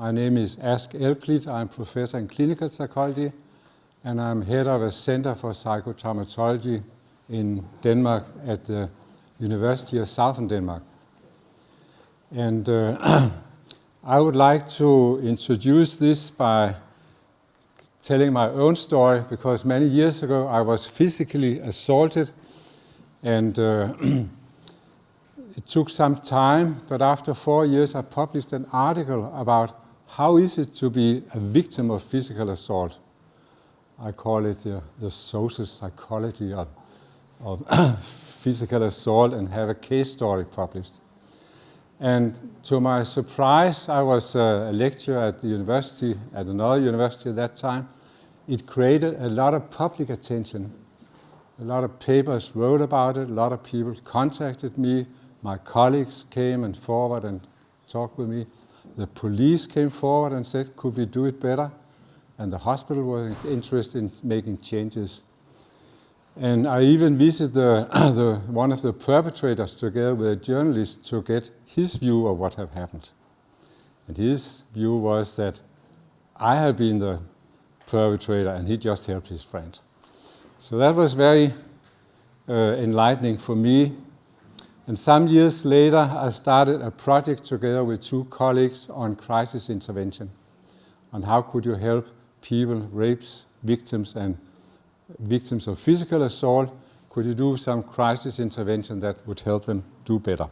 My name is Ask Elklit. I'm professor in clinical psychology and I'm head of a center for psychotraumatology in Denmark at the University of Southern Denmark. And uh, I would like to introduce this by telling my own story because many years ago I was physically assaulted and uh, it took some time, but after four years I published an article about how is it to be a victim of physical assault. I call it uh, the social psychology of, of physical assault and have a case story published. And to my surprise, I was uh, a lecturer at the university, at another university at that time. It created a lot of public attention. A lot of papers wrote about it, a lot of people contacted me, my colleagues came and forward and talked with me. The police came forward and said, could we do it better? And the hospital was interested in making changes. And I even visited the, the, one of the perpetrators together with a journalist to get his view of what had happened. And his view was that I had been the perpetrator and he just helped his friend. So that was very uh, enlightening for me. And some years later, I started a project together with two colleagues on crisis intervention, on how could you help people, rapes, victims, and victims of physical assault, could you do some crisis intervention that would help them do better?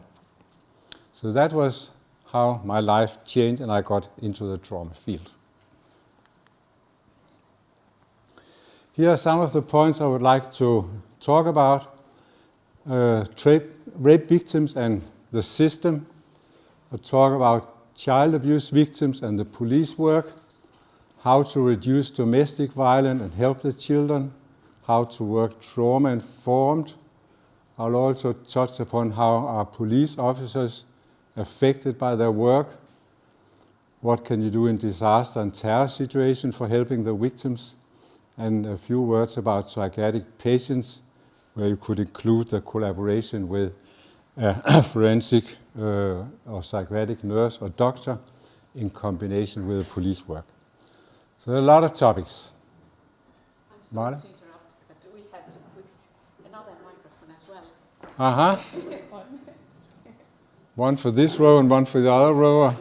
So that was how my life changed and I got into the trauma field. Here are some of the points I would like to talk about. Uh, rape victims and the system. I'll talk about child abuse victims and the police work, how to reduce domestic violence and help the children, how to work trauma-informed. I'll also touch upon how are police officers affected by their work, what can you do in disaster and terror situation for helping the victims, and a few words about psychiatric patients, where you could include the collaboration with a forensic uh, or psychiatric nurse or doctor in combination with the police work. So there are a lot of topics. I'm sorry Marla? To interrupt, but we had to put another microphone as well. Uh-huh. one for this row and one for the other row. Yeah,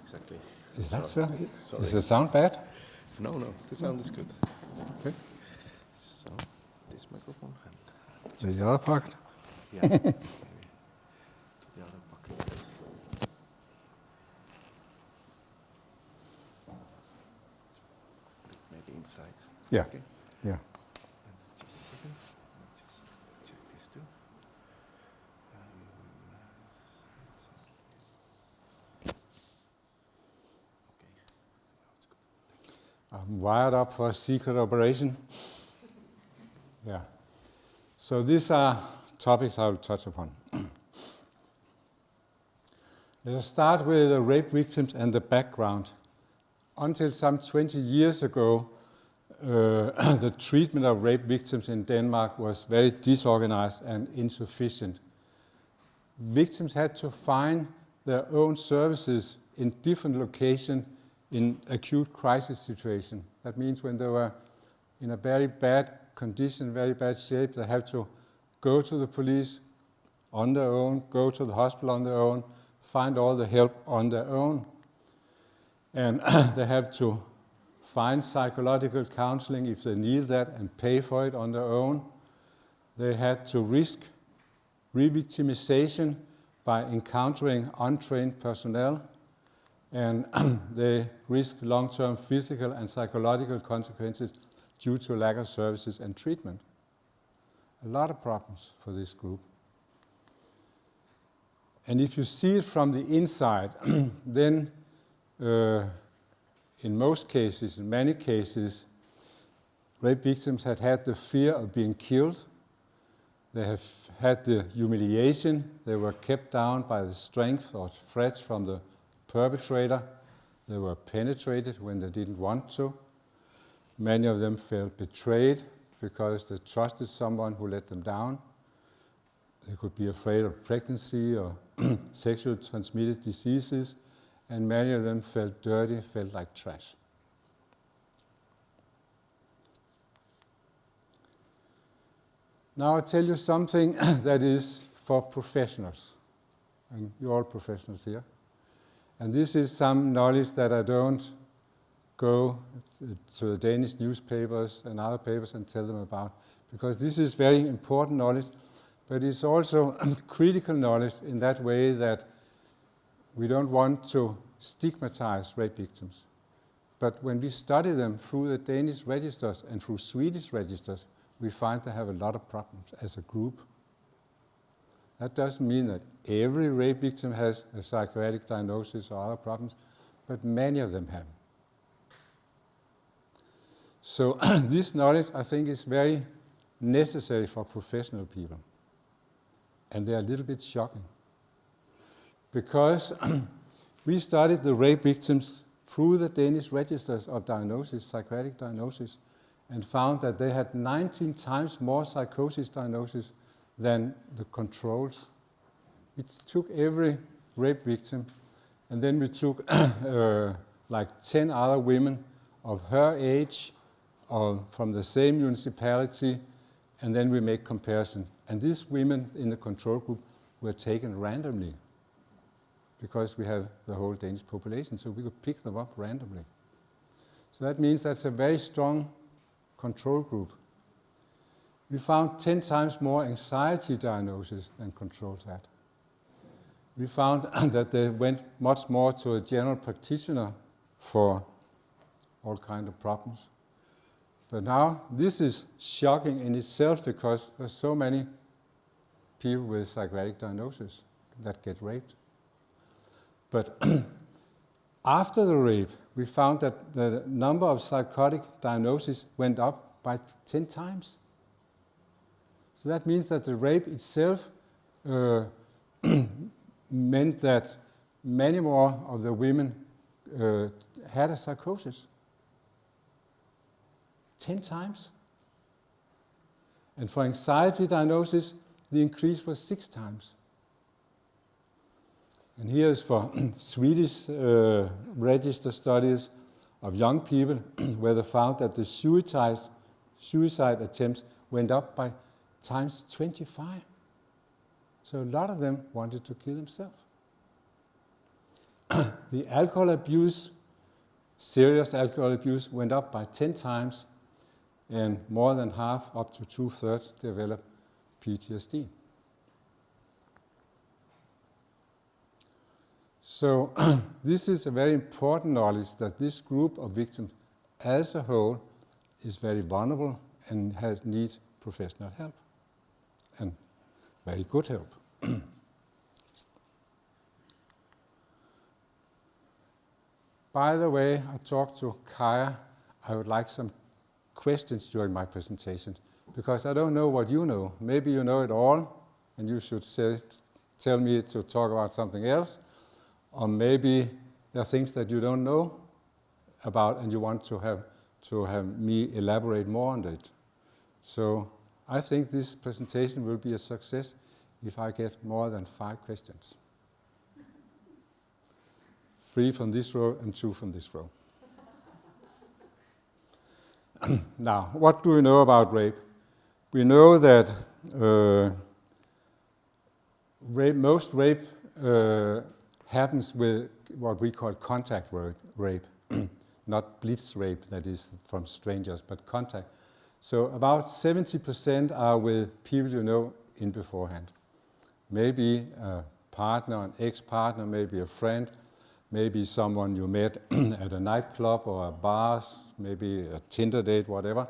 exactly. Is that so? Sorry. Does the sound bad? No, no, the sound is good. Okay. So, this microphone and... The other pocket? Yeah. to the other pocket. Maybe inside. Yeah. Okay. Yeah. I'm wired up for a secret operation. yeah. So these are topics I will touch upon. Let us start with the rape victims and the background. Until some 20 years ago, uh, the treatment of rape victims in Denmark was very disorganized and insufficient. Victims had to find their own services in different locations in acute crisis situation. That means when they were in a very bad condition, very bad shape, they have to go to the police on their own, go to the hospital on their own, find all the help on their own. And they have to find psychological counseling if they need that and pay for it on their own. They had to risk re-victimization by encountering untrained personnel and they risk long-term physical and psychological consequences due to lack of services and treatment. A lot of problems for this group. And if you see it from the inside, then uh, in most cases, in many cases, rape victims had had the fear of being killed. They have had the humiliation. They were kept down by the strength or threats from the perpetrator. They were penetrated when they didn't want to. Many of them felt betrayed because they trusted someone who let them down. They could be afraid of pregnancy or sexually transmitted diseases, and many of them felt dirty, felt like trash. Now I'll tell you something that is for professionals, and you're all professionals here. And this is some knowledge that I don't go to the Danish newspapers and other papers and tell them about, because this is very important knowledge, but it's also critical knowledge in that way that we don't want to stigmatize rape victims. But when we study them through the Danish registers and through Swedish registers, we find they have a lot of problems as a group. That doesn't mean that every rape victim has a psychiatric diagnosis or other problems, but many of them have. So this knowledge, I think, is very necessary for professional people. And they're a little bit shocking. Because we studied the rape victims through the Danish registers of diagnosis, psychiatric diagnosis, and found that they had 19 times more psychosis diagnosis than the controls. We took every rape victim, and then we took uh, like 10 other women of her age or from the same municipality, and then we make comparison. And these women in the control group were taken randomly because we have the whole Danish population, so we could pick them up randomly. So that means that's a very strong control group. We found 10 times more anxiety diagnosis than controls had. We found that they went much more to a general practitioner for all kind of problems. But now this is shocking in itself because there's so many people with psychiatric diagnosis that get raped. But after the rape, we found that the number of psychotic diagnoses went up by 10 times. So that means that the rape itself uh, meant that many more of the women uh, had a psychosis. 10 times. And for anxiety diagnosis, the increase was six times. And here is for Swedish uh, register studies of young people where they found that the suicide, suicide attempts went up by times 25. So a lot of them wanted to kill themselves. the alcohol abuse, serious alcohol abuse, went up by 10 times, and more than half, up to two thirds, developed PTSD. So this is a very important knowledge that this group of victims as a whole is very vulnerable and has need professional help and very good help. By the way, I talked to Kaya. I would like some questions during my presentation because I don't know what you know. Maybe you know it all and you should say, tell me to talk about something else or maybe there are things that you don't know about and you want to have, to have me elaborate more on it. So I think this presentation will be a success if I get more than five questions. Three from this row and two from this row. now, what do we know about rape? We know that uh, rape, most rape uh, happens with what we call contact rape, not blitz rape that is from strangers, but contact. So about 70% are with people you know in beforehand. Maybe a partner, an ex-partner, maybe a friend, maybe someone you met at a nightclub or a bar, maybe a Tinder date, whatever,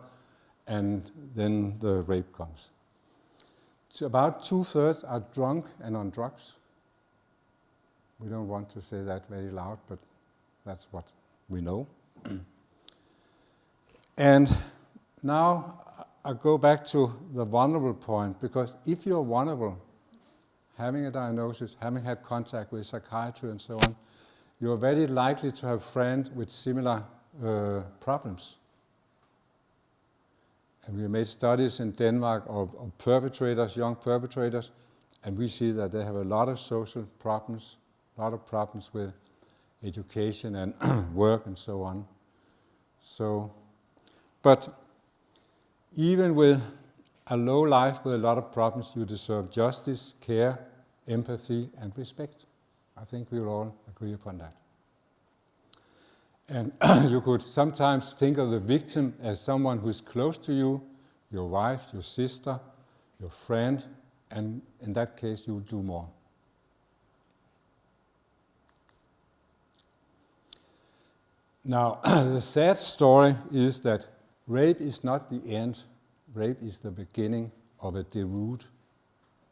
and then the rape comes. So about two-thirds are drunk and on drugs. We don't want to say that very loud, but that's what we know. and now I go back to the vulnerable point, because if you're vulnerable, having a diagnosis, having had contact with psychiatry and so on, you're very likely to have friends with similar uh, problems. And we made studies in Denmark of, of perpetrators, young perpetrators, and we see that they have a lot of social problems, a lot of problems with education and work and so on. So, but even with a low life with a lot of problems, you deserve justice, care, empathy, and respect. I think we will all agree upon that. And you could sometimes think of the victim as someone who's close to you, your wife, your sister, your friend, and in that case, you'll do more. Now, the sad story is that rape is not the end, rape is the beginning of a deroute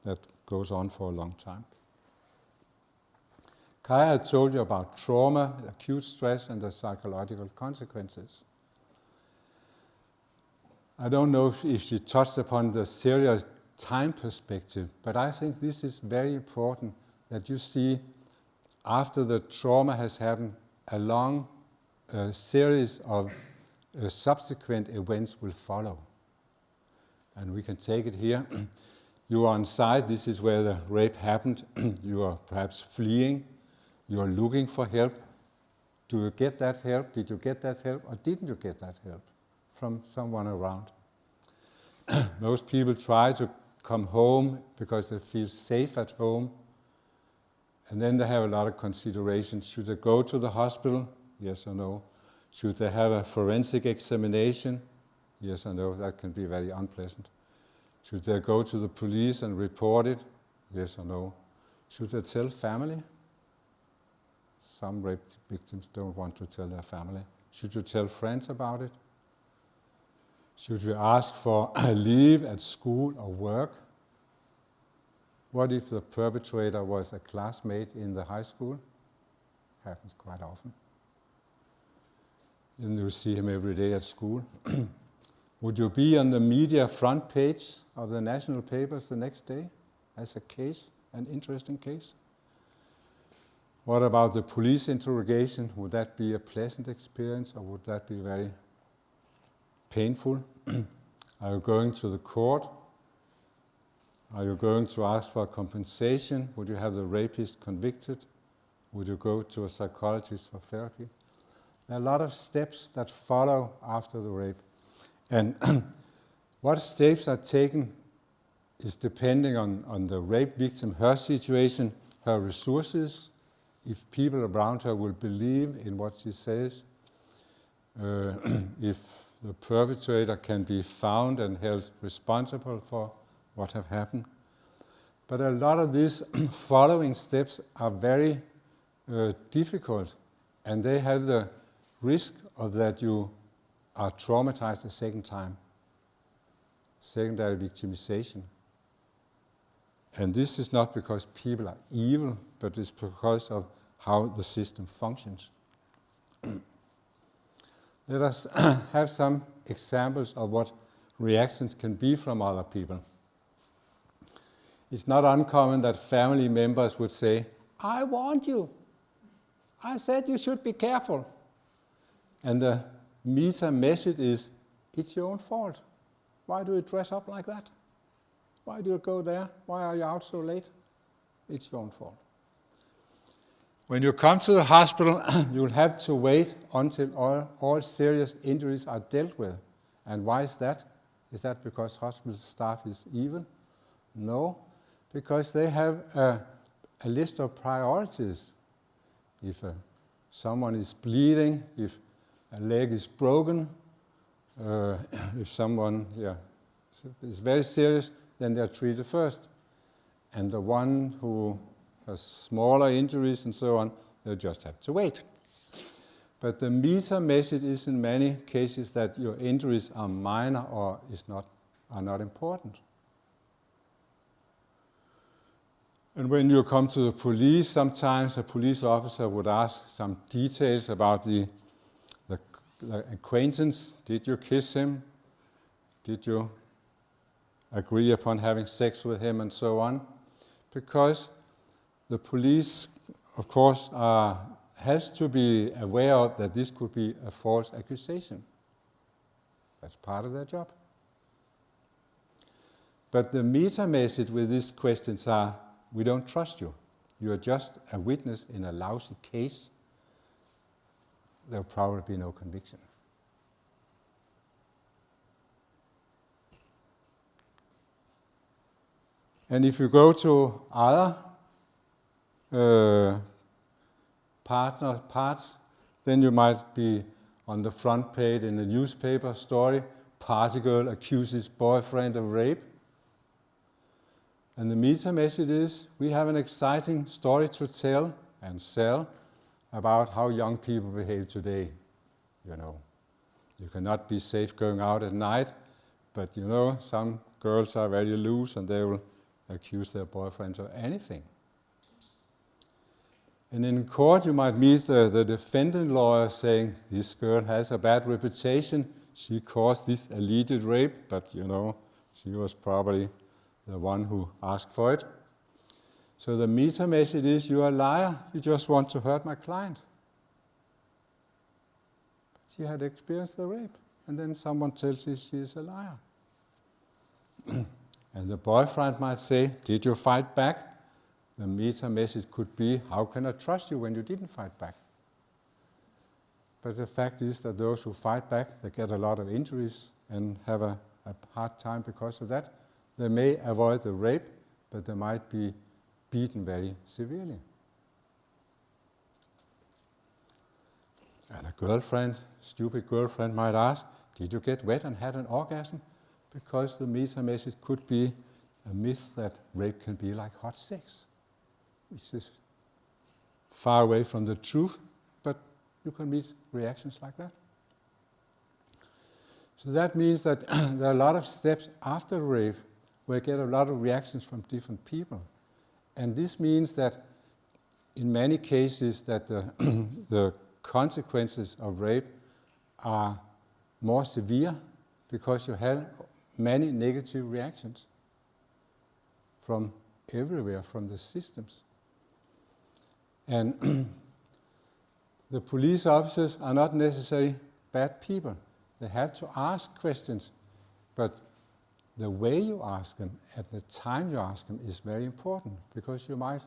that goes on for a long time. Kaya had told you about trauma, acute stress, and the psychological consequences. I don't know if, if she touched upon the serial time perspective, but I think this is very important that you see after the trauma has happened, a long uh, series of uh, subsequent events will follow. And we can take it here. you are on site, this is where the rape happened. you are perhaps fleeing, you are looking for help. Do you get that help? Did you get that help or didn't you get that help from someone around? Most people try to come home because they feel safe at home. And then they have a lot of considerations. Should they go to the hospital? Yes or no? Should they have a forensic examination? Yes or no? That can be very unpleasant. Should they go to the police and report it? Yes or no? Should they tell family? Some rape victims don't want to tell their family. Should you tell friends about it? Should we ask for leave at school or work? What if the perpetrator was a classmate in the high school? Happens quite often. And you see him every day at school. Would you be on the media front page of the national papers the next day as a case, an interesting case? What about the police interrogation? Would that be a pleasant experience or would that be very painful? Are you going to the court? Are you going to ask for compensation? Would you have the rapist convicted? Would you go to a psychologist for therapy? There are a lot of steps that follow after the rape. And what steps are taken is depending on, on the rape victim, her situation, her resources, if people around her will believe in what she says, uh, if the perpetrator can be found and held responsible for what have happened. But a lot of these following steps are very uh, difficult and they have the risk of that you are traumatized a second time, secondary victimization. And this is not because people are evil, but it's because of how the system functions. Let us have some examples of what reactions can be from other people. It's not uncommon that family members would say, I warned you. I said you should be careful. And the meta message is, it's your own fault. Why do you dress up like that? Why do you go there? Why are you out so late? It's your own fault. When you come to the hospital, you'll have to wait until all, all serious injuries are dealt with. And why is that? Is that because hospital staff is evil? No, because they have a, a list of priorities. If uh, someone is bleeding, if a leg is broken, uh, if someone yeah, is very serious, then they're treated first. And the one who has smaller injuries and so on, they'll just have to wait. But the meta message is in many cases that your injuries are minor or is not, are not important. And when you come to the police, sometimes a police officer would ask some details about the acquaintance. Did you kiss him? Did you agree upon having sex with him and so on? Because the police, of course, has to be aware of that this could be a false accusation. That's part of their job. But the meta message with these questions are, we don't trust you. You are just a witness in a lousy case. There'll probably be no conviction. And if you go to other uh, partner parts, then you might be on the front page in a newspaper story, party girl accuses boyfriend of rape. And the meta message is, we have an exciting story to tell and sell about how young people behave today, you know. You cannot be safe going out at night, but you know, some girls are very loose and they will accuse their boyfriends of anything. And in court, you might meet the, the defendant lawyer saying, this girl has a bad reputation. She caused this alleged rape, but you know, she was probably the one who asked for it. So the meta message is, you're a liar. You just want to hurt my client. She had experienced the rape. And then someone tells her she is a liar. and the boyfriend might say, did you fight back? The meta message could be, how can I trust you when you didn't fight back? But the fact is that those who fight back, they get a lot of injuries and have a, a hard time because of that. They may avoid the rape, but they might be beaten very severely. And a girlfriend, stupid girlfriend might ask, did you get wet and had an orgasm? Because the meta message could be a myth that rape can be like hot sex which is far away from the truth, but you can meet reactions like that. So that means that there are a lot of steps after rape where you get a lot of reactions from different people. And this means that in many cases that the, the consequences of rape are more severe because you have many negative reactions from everywhere, from the systems. And the police officers are not necessarily bad people. They have to ask questions, but the way you ask them, at the time you ask them, is very important because you might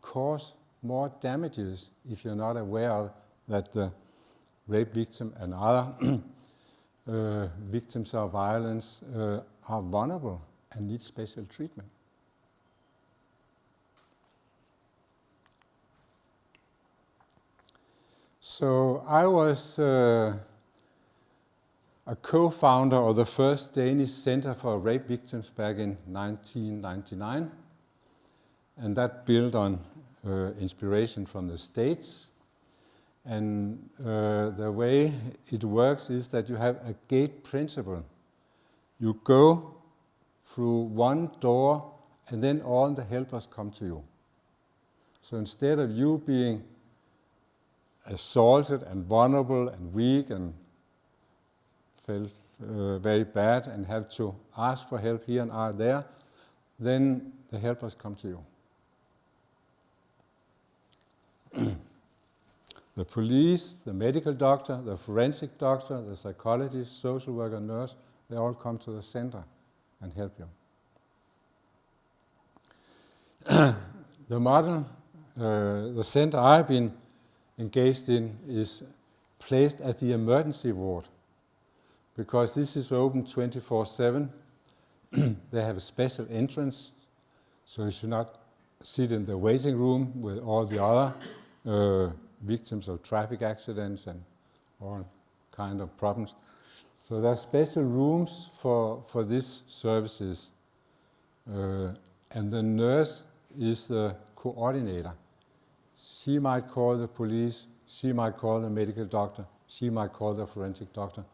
cause more damages if you're not aware that the rape victim and other uh, victims of violence uh, are vulnerable and need special treatment. So I was uh, a co-founder of the first Danish Center for Rape Victims back in 1999. And that built on uh, inspiration from the States. And uh, the way it works is that you have a gate principle. You go through one door and then all the helpers come to you. So instead of you being assaulted and vulnerable and weak and felt uh, very bad and have to ask for help here and are there, then the helpers come to you. the police, the medical doctor, the forensic doctor, the psychologist, social worker, nurse, they all come to the center and help you. the model, uh, the center I've been engaged in is placed at the emergency ward because this is open 24-7. they have a special entrance, so you should not sit in the waiting room with all the other uh, victims of traffic accidents and all kind of problems. So there are special rooms for, for these services. Uh, and the nurse is the coordinator. She might call the police, she might call the medical doctor, she might call the forensic doctor,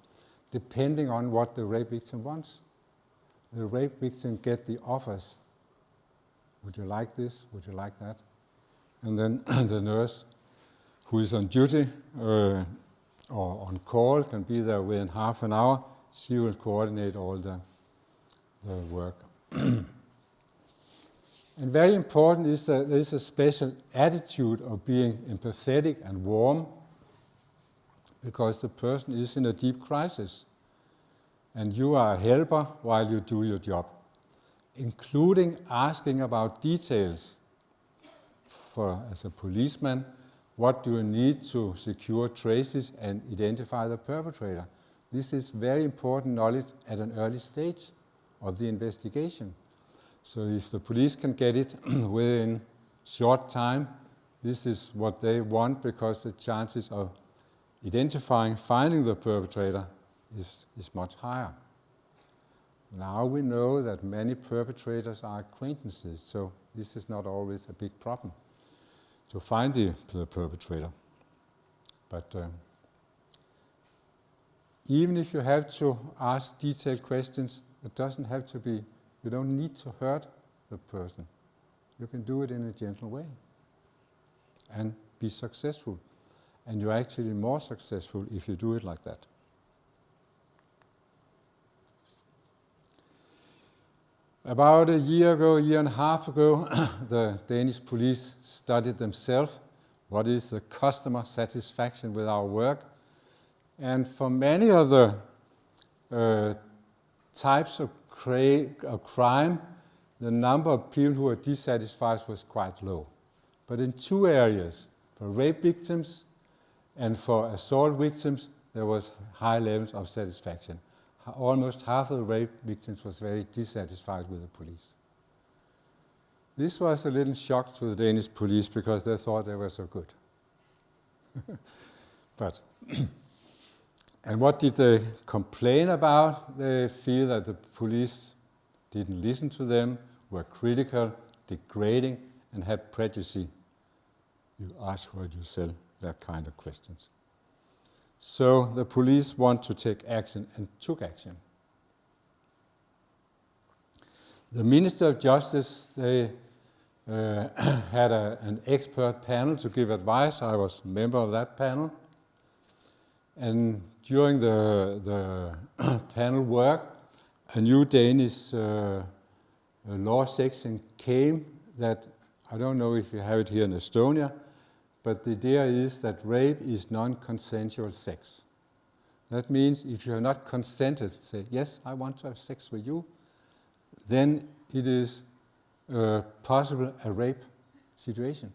depending on what the rape victim wants. The rape victim get the offers. Would you like this? Would you like that? And then the nurse who is on duty uh, or on call can be there within half an hour. She will coordinate all the, the work. And very important is that there is a special attitude of being empathetic and warm because the person is in a deep crisis and you are a helper while you do your job, including asking about details. For as a policeman, what do you need to secure traces and identify the perpetrator. This is very important knowledge at an early stage of the investigation. So if the police can get it within short time, this is what they want because the chances of identifying, finding the perpetrator is, is much higher. Now we know that many perpetrators are acquaintances, so this is not always a big problem to find the, the perpetrator. But um, even if you have to ask detailed questions, it doesn't have to be, you don't need to hurt the person. You can do it in a gentle way and be successful. And you're actually more successful if you do it like that. About a year ago, a year and a half ago, the Danish police studied themselves what is the customer satisfaction with our work. And for many of the uh, types of, of crime, the number of people who are dissatisfied was quite low. But in two areas, for rape victims and for assault victims, there was high levels of satisfaction almost half of the rape victims was very dissatisfied with the police. This was a little shock to the Danish police because they thought they were so good. but, and what did they complain about? They feel that the police didn't listen to them, were critical, degrading, and had prejudice. You ask what you sell, that kind of questions. So the police want to take action and took action. The Minister of Justice, they uh, had a, an expert panel to give advice. I was a member of that panel. And during the, the panel work, a new Danish uh, law section came that, I don't know if you have it here in Estonia, but the idea is that rape is non-consensual sex. That means if you have not consented, say, yes, I want to have sex with you, then it is uh, possible a rape situation.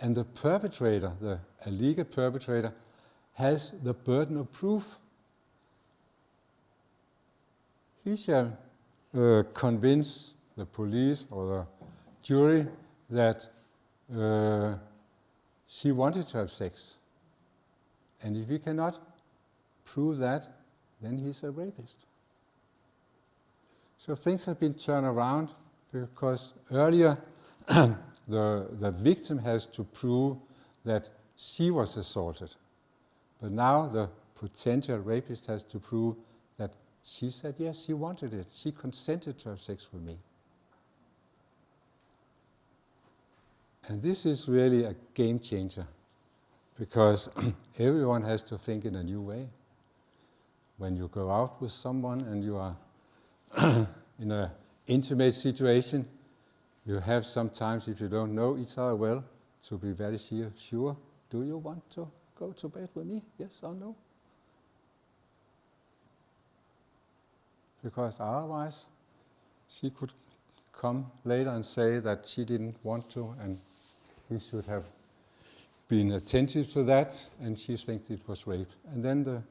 And the perpetrator, the illegal perpetrator, has the burden of proof. He shall uh, convince the police or the jury that uh, she wanted to have sex. And if he cannot prove that, then he's a rapist. So things have been turned around because earlier the, the victim has to prove that she was assaulted. But now the potential rapist has to prove that she said yes, she wanted it. She consented to have sex with me. And this is really a game changer because everyone has to think in a new way. When you go out with someone and you are in an intimate situation, you have sometimes, if you don't know each other well, to be very sure, do you want to go to bed with me? Yes or no? Because otherwise, she could come later and say that she didn't want to and he should have been attentive to that and she thinks it was rape. And then the,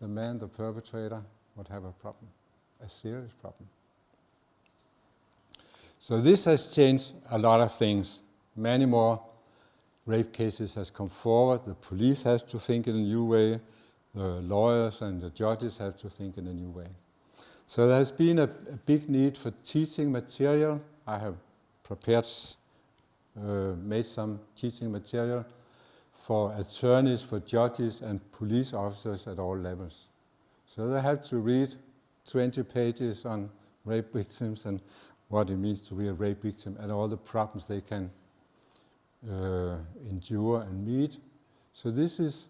the man, the perpetrator, would have a problem, a serious problem. So this has changed a lot of things. Many more rape cases has come forward. The police has to think in a new way. The lawyers and the judges have to think in a new way. So there has been a, a big need for teaching material. I have prepared, uh, made some teaching material for attorneys, for judges and police officers at all levels. So they have to read 20 pages on rape victims and what it means to be a rape victim and all the problems they can uh, endure and meet. So this is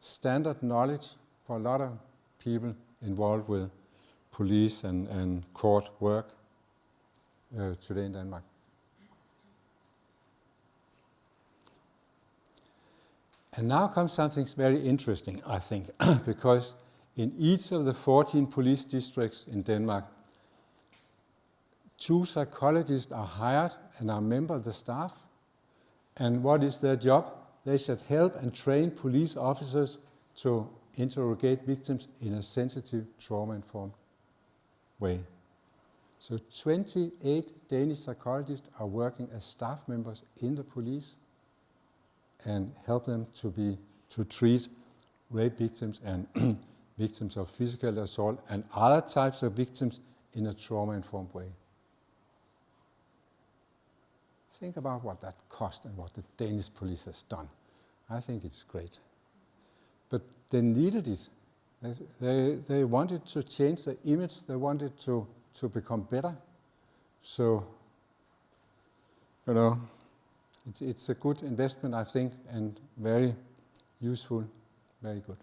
standard knowledge for a lot of people involved with police and, and court work uh, today in Denmark. And now comes something very interesting, I think, because in each of the 14 police districts in Denmark, two psychologists are hired and are member of the staff, And what is their job? They should help and train police officers to interrogate victims in a sensitive, trauma-informed way. So 28 Danish psychologists are working as staff members in the police and help them to be to treat rape victims and victims of physical assault and other types of victims in a trauma-informed way. Think about what that cost and what the Danish police has done. I think it's great. But they needed it. They, they, wanted to change the image. They wanted to, to become better. So, you know, it's, it's a good investment, I think, and very useful, very good.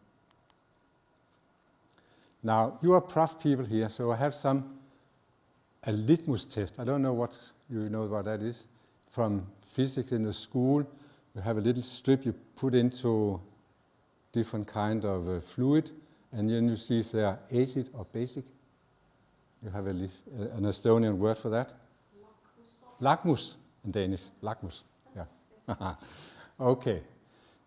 Now, you are prof people here, so I have some, a litmus test. I don't know what you know what that is. From physics in the school, you have a little strip you put into different kind of uh, fluid, and then you see if they are acid or basic. You have a, uh, an Estonian word for that? Lakmus in Danish. Lakmus, yeah. okay.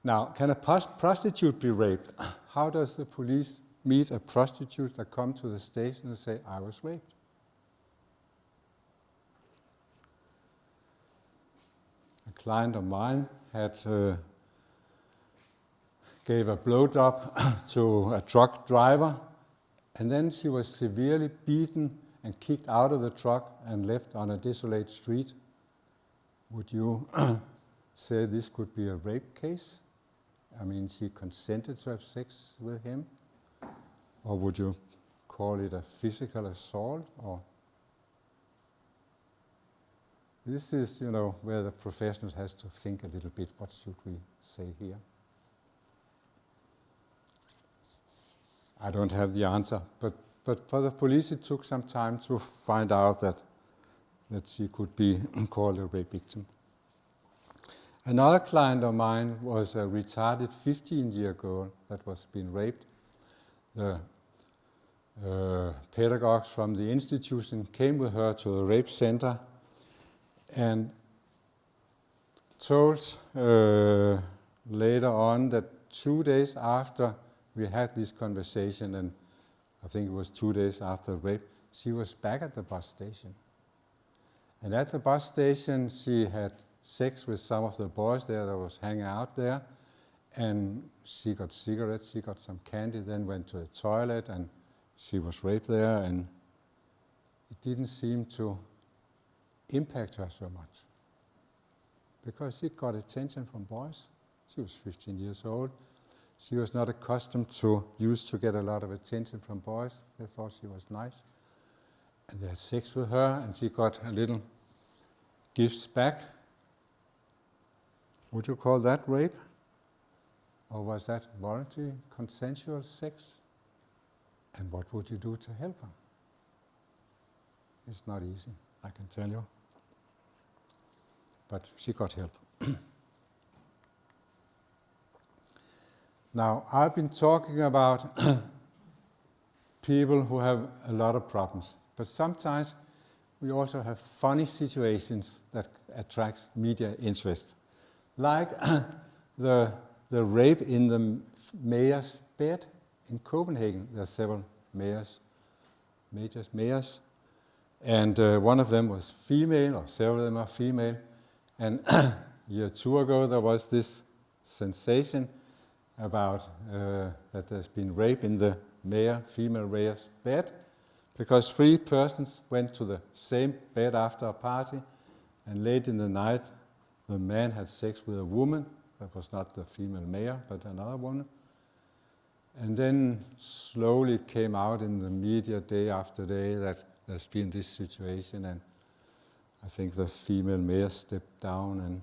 Now, can a prostitute be raped? How does the police meet a prostitute that come to the station and say, I was raped? A client of mine had uh, gave a blowjob to a truck driver, and then she was severely beaten and kicked out of the truck and left on a desolate street. Would you say this could be a rape case? I mean, she consented to have sex with him? Or would you call it a physical assault? Or this is, you know, where the professional has to think a little bit. What should we say here? I don't have the answer, but but for the police it took some time to find out that that she could be called a rape victim. Another client of mine was a retarded 15-year girl that was being raped. The uh, pedagogues from the institution came with her to the rape center and told uh, later on that two days after we had this conversation, and I think it was two days after rape, she was back at the bus station. And at the bus station, she had sex with some of the boys there that was hanging out there. And she got cigarettes, she got some candy, then went to the toilet and she was raped there. And it didn't seem to impact her so much because she got attention from boys. She was 15 years old. She was not accustomed to, used to get a lot of attention from boys. They thought she was nice. And they had sex with her, and she got a little gifts back. Would you call that rape? Or was that voluntary, consensual sex? And what would you do to help her? It's not easy, I can tell you. But she got help. now, I've been talking about people who have a lot of problems, but sometimes we also have funny situations that attracts media interest like the, the rape in the mayor's bed in Copenhagen. There are several mayors, majors, mayors, and uh, one of them was female, or several of them are female. And a year two ago, there was this sensation about uh, that there's been rape in the mayor, female mayor's bed, because three persons went to the same bed after a party, and late in the night, the man had sex with a woman, that was not the female mayor, but another woman. And then slowly it came out in the media day after day that there's been this situation, and I think the female mayor stepped down, and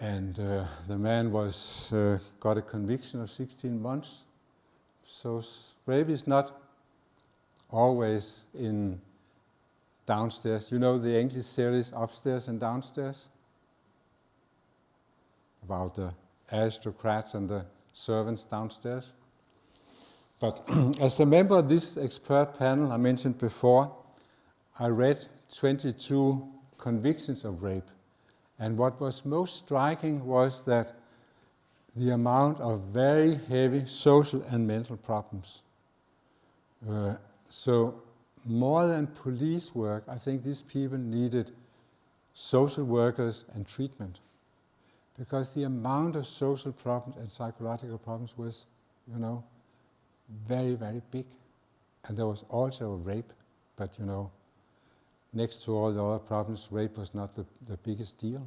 and uh, the man was uh, got a conviction of 16 months. So rape is not always in downstairs. You know the English series upstairs and downstairs? About the aristocrats and the servants downstairs. But as a member of this expert panel I mentioned before, I read 22 convictions of rape. And what was most striking was that the amount of very heavy social and mental problems. Uh, so more than police work, I think these people needed social workers and treatment because the amount of social problems and psychological problems was, you know, very, very big. And there was also rape, but you know, next to all the other problems, rape was not the, the biggest deal.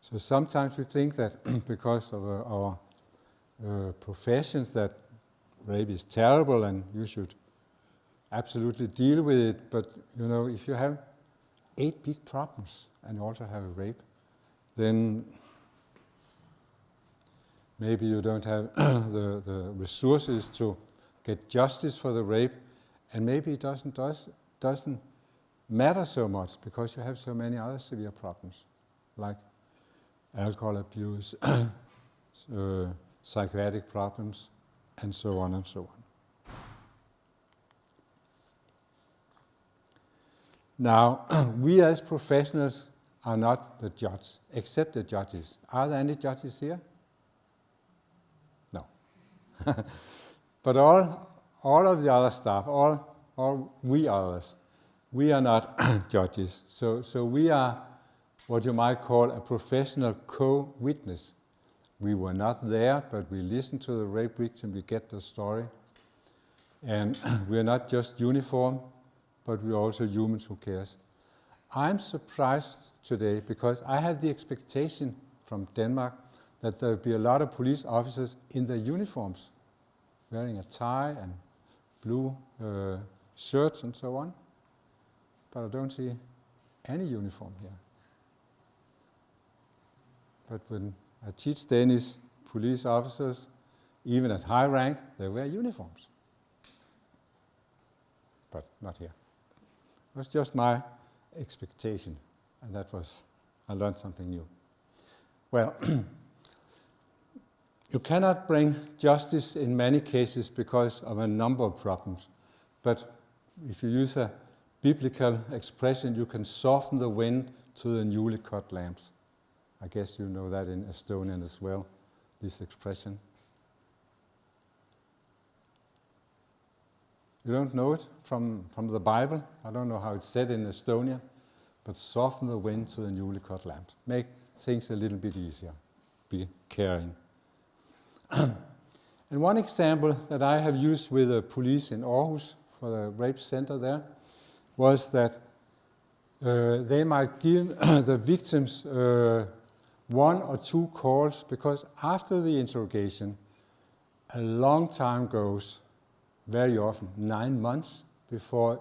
So sometimes we think that because of uh, our uh, professions that rape is terrible and you should absolutely deal with it, but you know, if you have eight big problems and also have a rape, then maybe you don't have the, the resources to get justice for the rape, and maybe it doesn't, does, doesn't matter so much because you have so many other severe problems, like alcohol abuse, uh, psychiatric problems, and so on and so on. Now, we as professionals are not the judge, except the judges. Are there any judges here? No. but all, all of the other staff, all, all we others, we are not judges. So, so we are what you might call a professional co-witness. We were not there, but we listen to the rape victim, we get the story. And we are not just uniform, but we're also humans who cares. I'm surprised today because I had the expectation from Denmark that there would be a lot of police officers in their uniforms, wearing a tie and blue uh, shirts and so on. But I don't see any uniform here. But when I teach Danish police officers, even at high rank, they wear uniforms. But not here. It was just my expectation, and that was, I learned something new. Well, you cannot bring justice in many cases because of a number of problems, but if you use a biblical expression, you can soften the wind to the newly cut lamps. I guess you know that in Estonian as well, this expression. You don't know it from, from the Bible. I don't know how it's said in Estonian, but soften the wind to the newly cut lamps. Make things a little bit easier. Be caring. And one example that I have used with the police in Aarhus for the rape center there was that uh, they might give the victims uh, one or two calls because after the interrogation, a long time goes, very often nine months before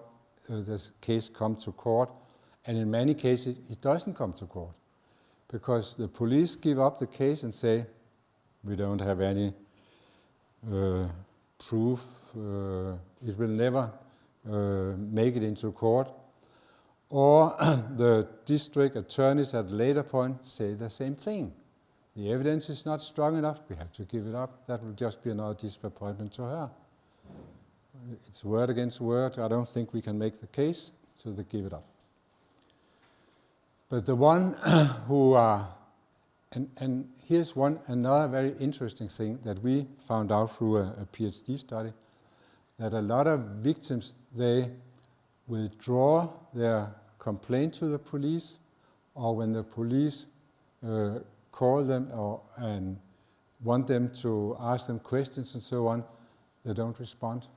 uh, this case comes to court. And in many cases, it doesn't come to court because the police give up the case and say, we don't have any uh, proof, uh, it will never uh, make it into court. Or the district attorneys at later point say the same thing. The evidence is not strong enough, we have to give it up. That will just be another disappointment to her. It's word against word. I don't think we can make the case, so they give it up. But the one who are, and, and here's one another very interesting thing that we found out through a, a PhD study, that a lot of victims, they withdraw their complaint to the police or when the police uh, call them or, and want them to ask them questions and so on, they don't respond.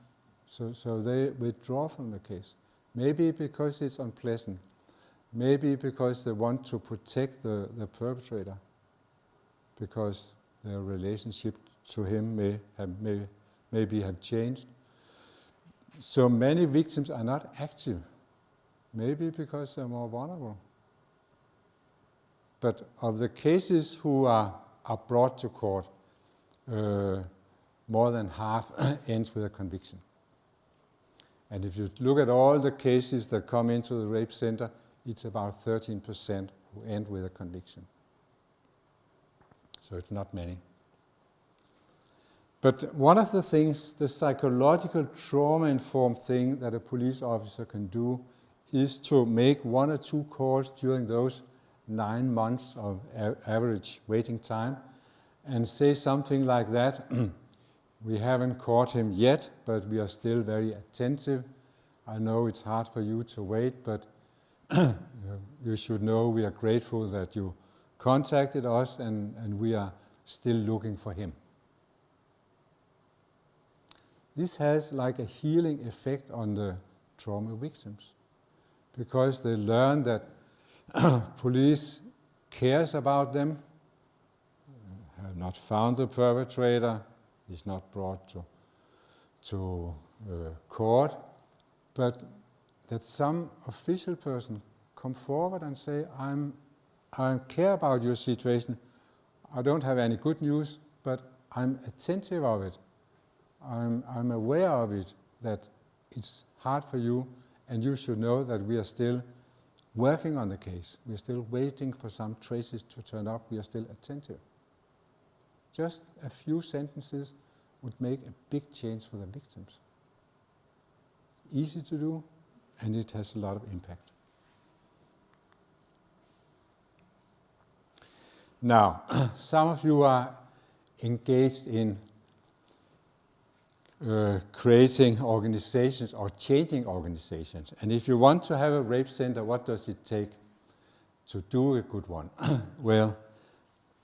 So, so they withdraw from the case. Maybe because it's unpleasant. Maybe because they want to protect the, the perpetrator. Because their relationship to him may have, may, maybe have changed. So many victims are not active, maybe because they're more vulnerable. But of the cases who are, are brought to court, uh, more than half ends with a conviction. And if you look at all the cases that come into the rape center, it's about 13% who end with a conviction. So it's not many. But one of the things, the psychological trauma-informed thing that a police officer can do is to make one or two calls during those nine months of average waiting time and say something like that. we haven't caught him yet, but we are still very attentive. I know it's hard for you to wait, but you should know we are grateful that you contacted us and, and we are still looking for him. This has like a healing effect on the trauma victims because they learn that police cares about them, have not found the perpetrator, is not brought to, to uh, court, but that some official person come forward and say, I'm, I care about your situation. I don't have any good news, but I'm attentive of it. I'm, I'm aware of it, that it's hard for you, and you should know that we are still working on the case. We are still waiting for some traces to turn up. We are still attentive. Just a few sentences would make a big change for the victims. Easy to do, and it has a lot of impact. Now, some of you are engaged in uh, creating organizations or changing organizations. And if you want to have a rape center, what does it take to do a good one? well,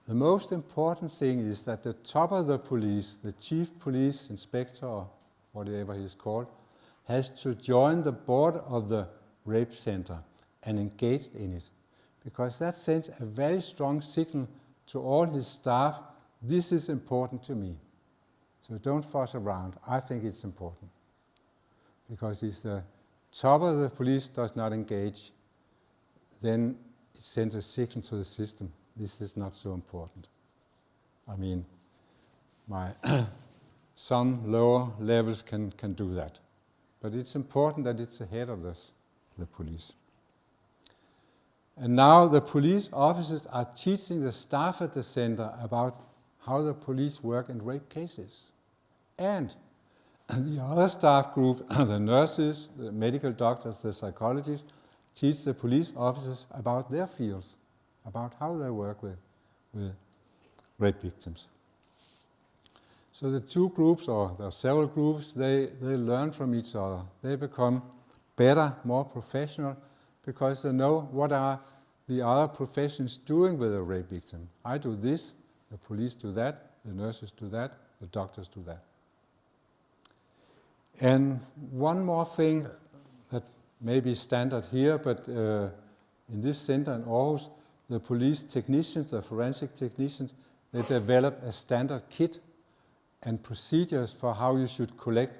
the most important thing is that the top of the police, the chief police inspector, or whatever he's called, has to join the board of the rape center and engage in it. Because that sends a very strong signal to all his staff, this is important to me. So don't fuss around. I think it's important. Because if the top of the police does not engage, then it sends a signal to the system this is not so important. I mean, my some lower levels can, can do that. But it's important that it's ahead of this, the police. And now the police officers are teaching the staff at the center about how the police work in rape cases. And the other staff group, the nurses, the medical doctors, the psychologists, teach the police officers about their fields about how they work with, with rape victims. So the two groups, or there are several groups, they, they learn from each other. They become better, more professional, because they know what are the other professions doing with a rape victim. I do this, the police do that, the nurses do that, the doctors do that. And one more thing that may be standard here, but uh, in this center in Aarhus, the police technicians, the forensic technicians, they develop a standard kit and procedures for how you should collect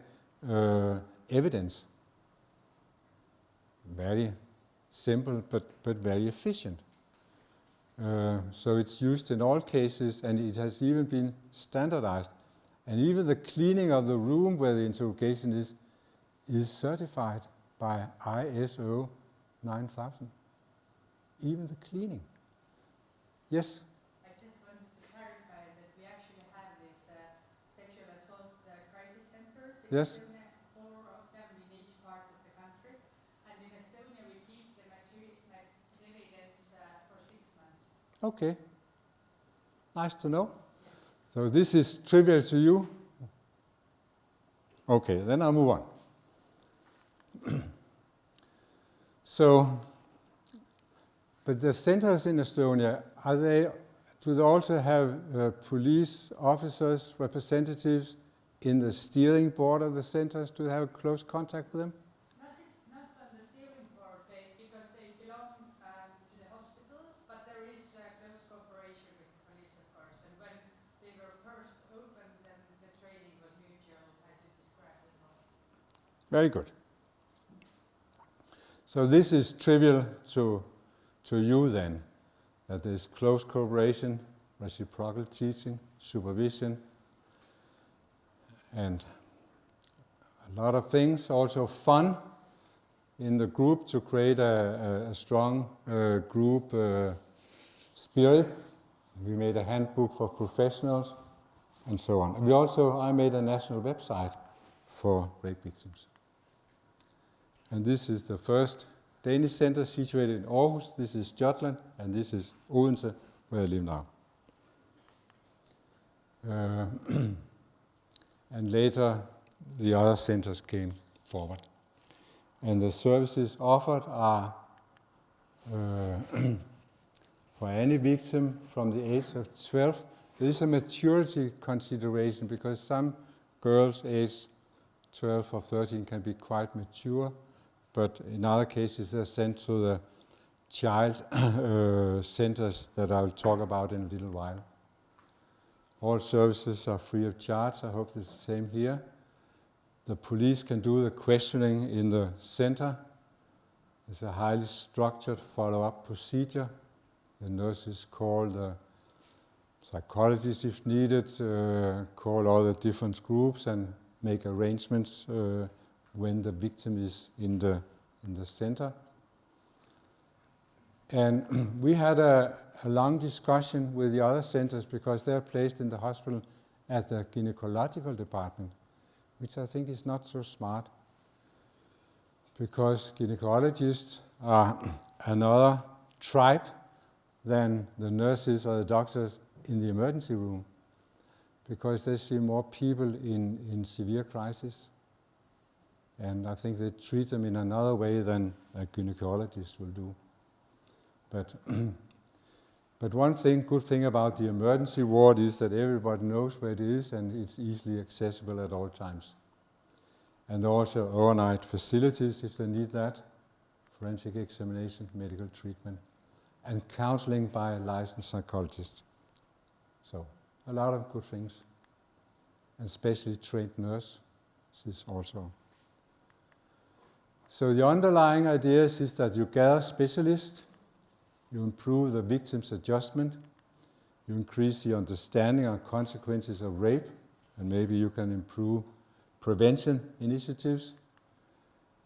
uh, evidence. Very simple, but, but very efficient. Uh, so it's used in all cases and it has even been standardized. And even the cleaning of the room where the interrogation is, is certified by ISO 9000. Even the cleaning. Yes? I just wanted to clarify that we actually have these uh, sexual assault uh, crisis centers. In yes. Estonia, four of them in each part of the country. And in Estonia, we keep the material evidence uh, for six months. Okay. Nice to know. So this is trivial to you? Okay, then I'll move on. so but the centers in Estonia, are they, do they also have uh, police officers, representatives in the steering board of the centers? Do they have close contact with them? Not, this, not on the steering board, they, because they belong um, to the hospitals, but there is uh, close cooperation with the police, of course. And when they were first opened, then the training was mutual, as you described it. Very good. So this is trivial to to you then that there's close cooperation, reciprocal teaching, supervision, and a lot of things, also fun in the group to create a, a, a strong uh, group uh, spirit. We made a handbook for professionals and so on. We also, I made a national website for rape victims. And this is the first Danish center situated in Aarhus. This is Jutland, and this is Odense, where I live now. Uh, and later, the other centers came forward. And the services offered are uh, for any victim from the age of 12. There is a maturity consideration because some girls aged 12 or 13 can be quite mature, but in other cases they're sent to the child uh, centers that I'll talk about in a little while. All services are free of charge. I hope it's the same here. The police can do the questioning in the center. It's a highly structured follow-up procedure. The nurses call the psychologists if needed, uh, call all the different groups and make arrangements uh, when the victim is in the, in the center. And we had a, a long discussion with the other centers because they're placed in the hospital at the gynecological department, which I think is not so smart because gynecologists are another tribe than the nurses or the doctors in the emergency room because they see more people in, in severe crisis. And I think they treat them in another way than a gynecologist will do. But, but one thing, good thing about the emergency ward is that everybody knows where it is and it's easily accessible at all times. And also overnight facilities if they need that, forensic examination, medical treatment, and counseling by a licensed psychologist. So a lot of good things. And especially trained nurse is also. So the underlying idea is that you gather specialists, you improve the victim's adjustment, you increase the understanding of consequences of rape, and maybe you can improve prevention initiatives,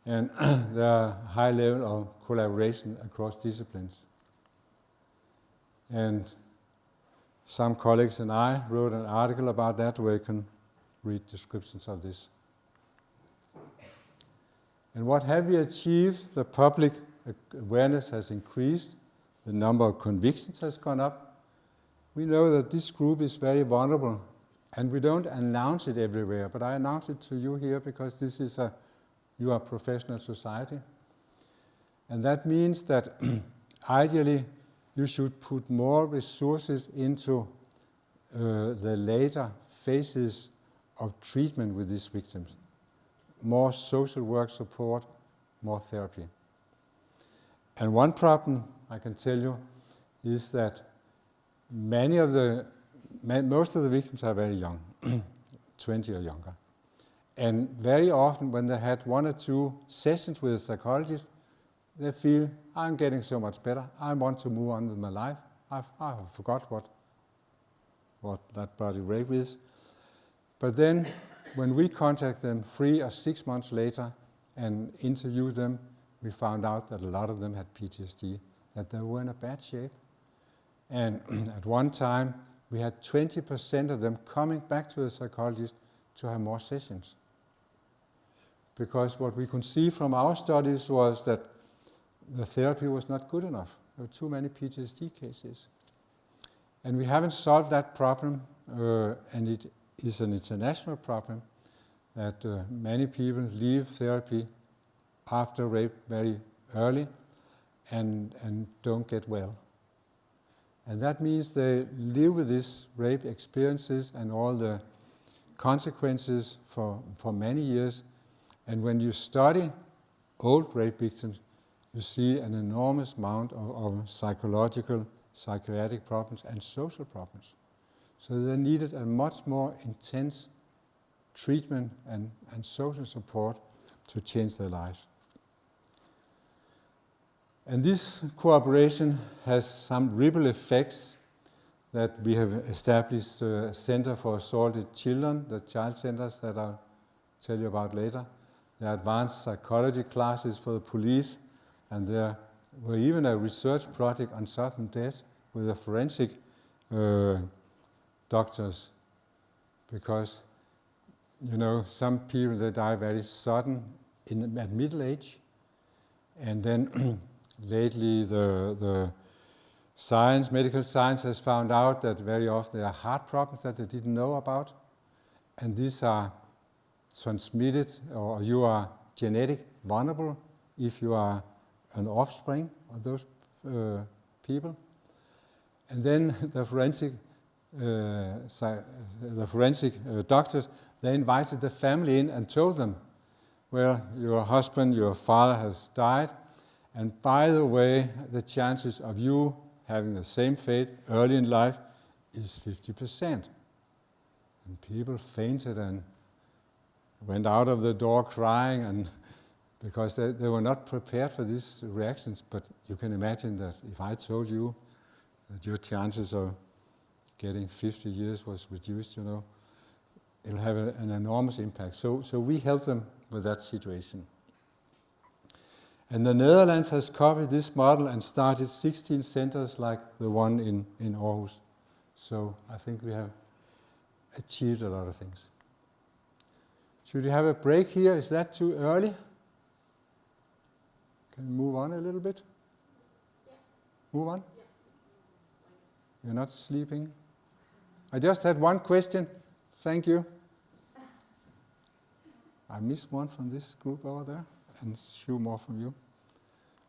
and there are high level of collaboration across disciplines. And some colleagues and I wrote an article about that where you can read descriptions of this. And what have we achieved? The public awareness has increased, the number of convictions has gone up. We know that this group is very vulnerable and we don't announce it everywhere, but I announce it to you here because this is a, you are a professional society. And that means that ideally you should put more resources into uh, the later phases of treatment with these victims. More social work support, more therapy. And one problem I can tell you is that many of the, most of the victims are very young, 20 or younger. And very often when they had one or two sessions with a psychologist, they feel, I'm getting so much better. I want to move on with my life. I've, I forgot what, what that body rape is. But then when we contact them three or six months later and interview them, we found out that a lot of them had PTSD, that they were in a bad shape. And at one time, we had 20% of them coming back to the psychologist to have more sessions. Because what we could see from our studies was that the therapy was not good enough. There were too many PTSD cases. And we haven't solved that problem, uh, and it is an international problem that uh, many people leave therapy after rape very early and, and don't get well. And that means they live with these rape experiences and all the consequences for, for many years. And when you study old rape victims, you see an enormous amount of, of psychological, psychiatric problems and social problems. So they needed a much more intense treatment and, and social support to change their lives. And this cooperation has some ripple effects that we have established a Center for Assaulted Children, the child centers that I'll tell you about later. There are advanced psychology classes for the police and there were even a research project on sudden death with a forensic uh, doctors because you know some people they die very sudden in at middle age And then lately the, the science, medical science has found out that very often there are heart problems that they didn't know about. And these are transmitted or you are genetic vulnerable if you are an offspring of those uh, people. And then the forensic, the forensic uh, doctors, they invited the family in and told them, well, your husband, your father has died, and by the way, the chances of you having the same fate early in life is 50%. And people fainted and went out of the door crying and because they, they were not prepared for these reactions. But you can imagine that if I told you that your chances of getting 50 years was reduced, you know, it'll have a, an enormous impact. So, so we help them with that situation. And the Netherlands has copied this model and started 16 centers like the one in, in Aarhus. So I think we have achieved a lot of things. Should we have a break here? Is that too early? Can we move on a little bit? Move on? You're not sleeping? I just had one question. Thank you. I missed one from this group over there and a few more from you.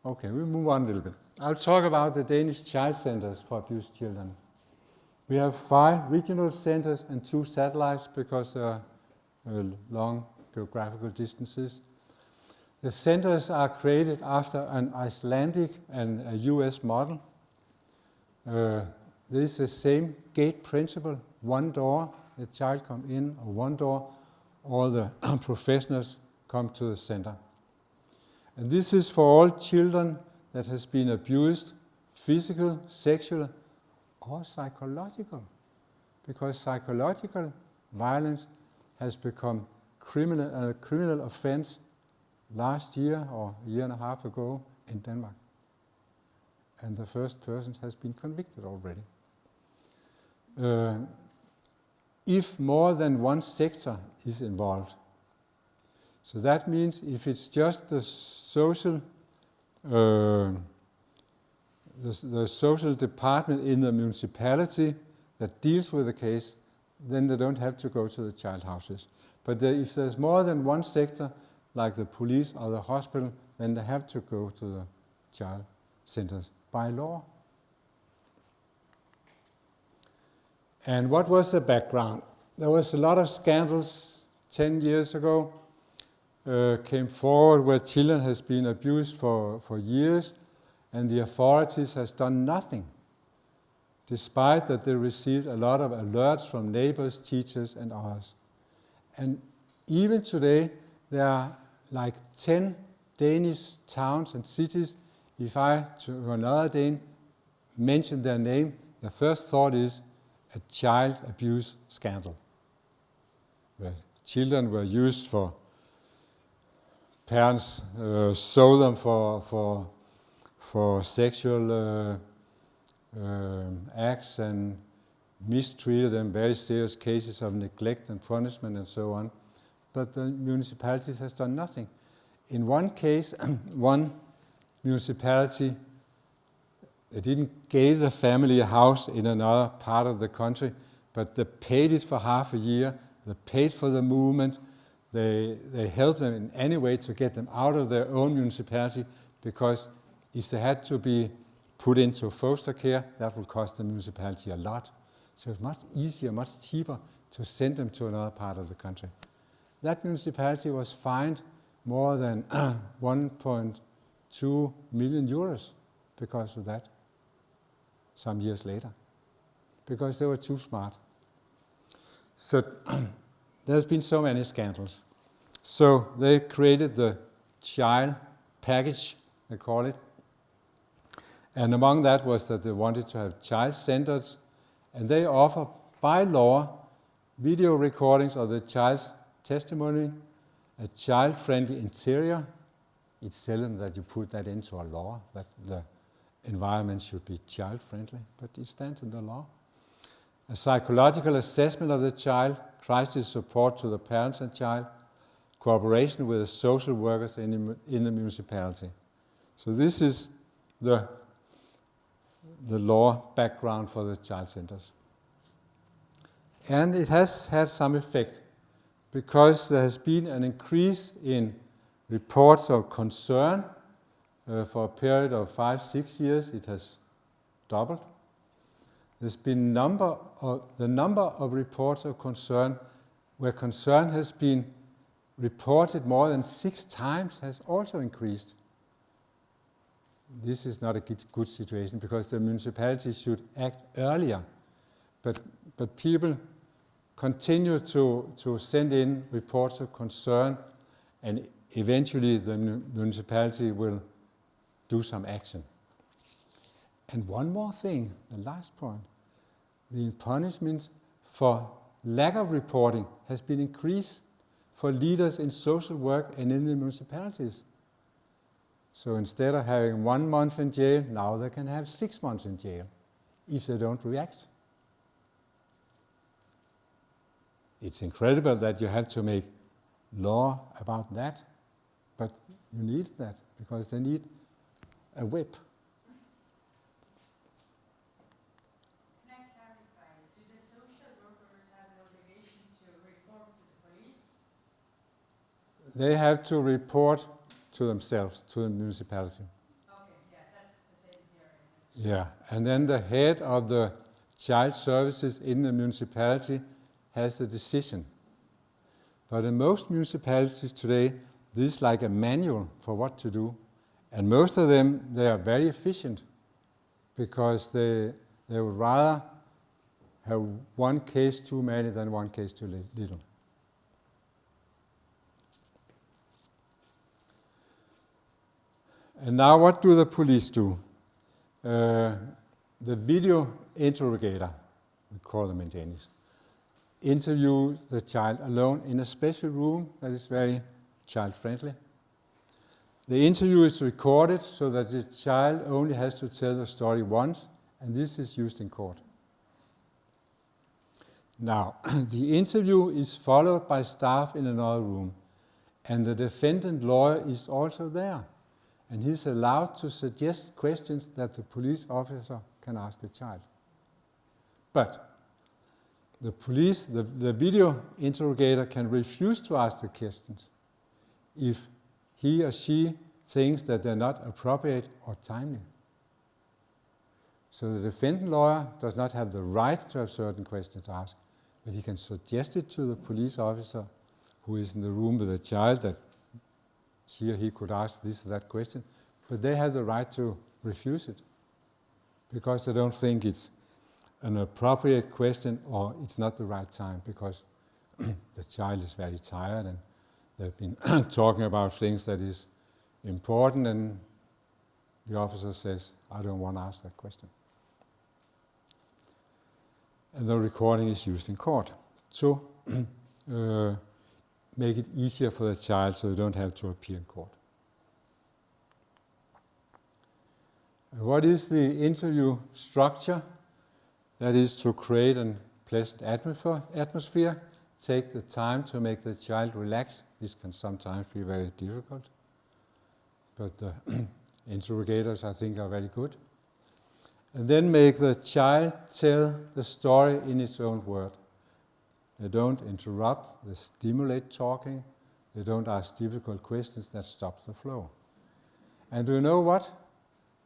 Okay, we'll move on a little bit. I'll talk about the Danish child centers for abused children. We have five regional centers and two satellites because there are uh, long geographical distances. The centers are created after an Icelandic and a US model. Uh, this is the same gate principle, one door, the child come in, or one door, all the professionals come to the center. And this is for all children that has been abused, physical, sexual, or psychological. Because psychological violence has become criminal, a criminal offense last year or a year and a half ago in Denmark. And the first person has been convicted already. Uh, if more than one sector is involved, so that means if it's just the social, uh, the, the social department in the municipality that deals with the case, then they don't have to go to the child houses. But the, if there's more than one sector, like the police or the hospital, then they have to go to the child centers by law. And what was the background? There was a lot of scandals 10 years ago uh, came forward where children has been abused for, for years and the authorities has done nothing despite that they received a lot of alerts from neighbors, teachers and others. And even today there are like 10 Danish towns and cities, if I to another Dane mention their name, the first thought is a child abuse scandal. Where children were used for parents uh, sold them for, for, for sexual uh, uh, acts and mistreated them, very serious cases of neglect and punishment and so on. But the municipalities has done nothing. In one case, one municipality they didn't give the family a house in another part of the country, but they paid it for half a year, they paid for the movement, they, they help them in any way to get them out of their own municipality because if they had to be put into foster care, that would cost the municipality a lot. So it's much easier, much cheaper to send them to another part of the country. That municipality was fined more than 1.2 million euros because of that some years later, because they were too smart. So There's been so many scandals. So they created the child package, they call it. And among that was that they wanted to have child centers, and they offer by law video recordings of the child's testimony, a child-friendly interior. It's seldom that you put that into a law, that the environment should be child-friendly, but it stands in the law. A psychological assessment of the child, crisis support to the parents and child, cooperation with the social workers in the, in the municipality. So this is the, the law background for the child centers. And it has had some effect because there has been an increase in reports of concern uh, for a period of five, six years. It has doubled. There's been number of, the number of reports of concern where concern has been reported more than six times has also increased. This is not a good situation because the municipalities should act earlier. But, but people continue to, to send in reports of concern and eventually the municipality will do some action. And one more thing, the last point. The punishment for lack of reporting has been increased for leaders in social work and in the municipalities. So instead of having one month in jail, now they can have six months in jail if they don't react. It's incredible that you have to make law about that, but you need that because they need a whip. Can I clarify, do the social workers have an obligation to report to the police? They have to report to themselves, to the municipality. Okay, yeah, that's the same here. Yeah, and then the head of the child services in the municipality has the decision. But in most municipalities today, this is like a manual for what to do. And most of them, they are very efficient because they, they would rather have one case too many than one case too little. And now what do the police do? Uh, the video interrogator, we call them in Danish, interview the child alone in a special room that is very child friendly. The interview is recorded so that the child only has to tell the story once, and this is used in court. Now, the interview is followed by staff in another room, and the defendant lawyer is also there, and he's allowed to suggest questions that the police officer can ask the child. But the police, the, the video interrogator can refuse to ask the questions if he or she thinks that they're not appropriate or timely. So the defendant lawyer does not have the right to have certain questions asked, but he can suggest it to the police officer who is in the room with the child that she or he could ask this or that question, but they have the right to refuse it because they don't think it's an appropriate question or it's not the right time because the child is very tired and they've been talking about things that is important and the officer says, I don't want to ask that question. And the recording is used in court to uh, make it easier for the child so they don't have to appear in court. And what is the interview structure? That is to create a pleasant atmosphere, take the time to make the child relax. This can sometimes be very difficult, but the interrogators, I think, are very good. And then make the child tell the story in its own word. They don't interrupt, they stimulate talking, they don't ask difficult questions, that stops the flow. And do you know what?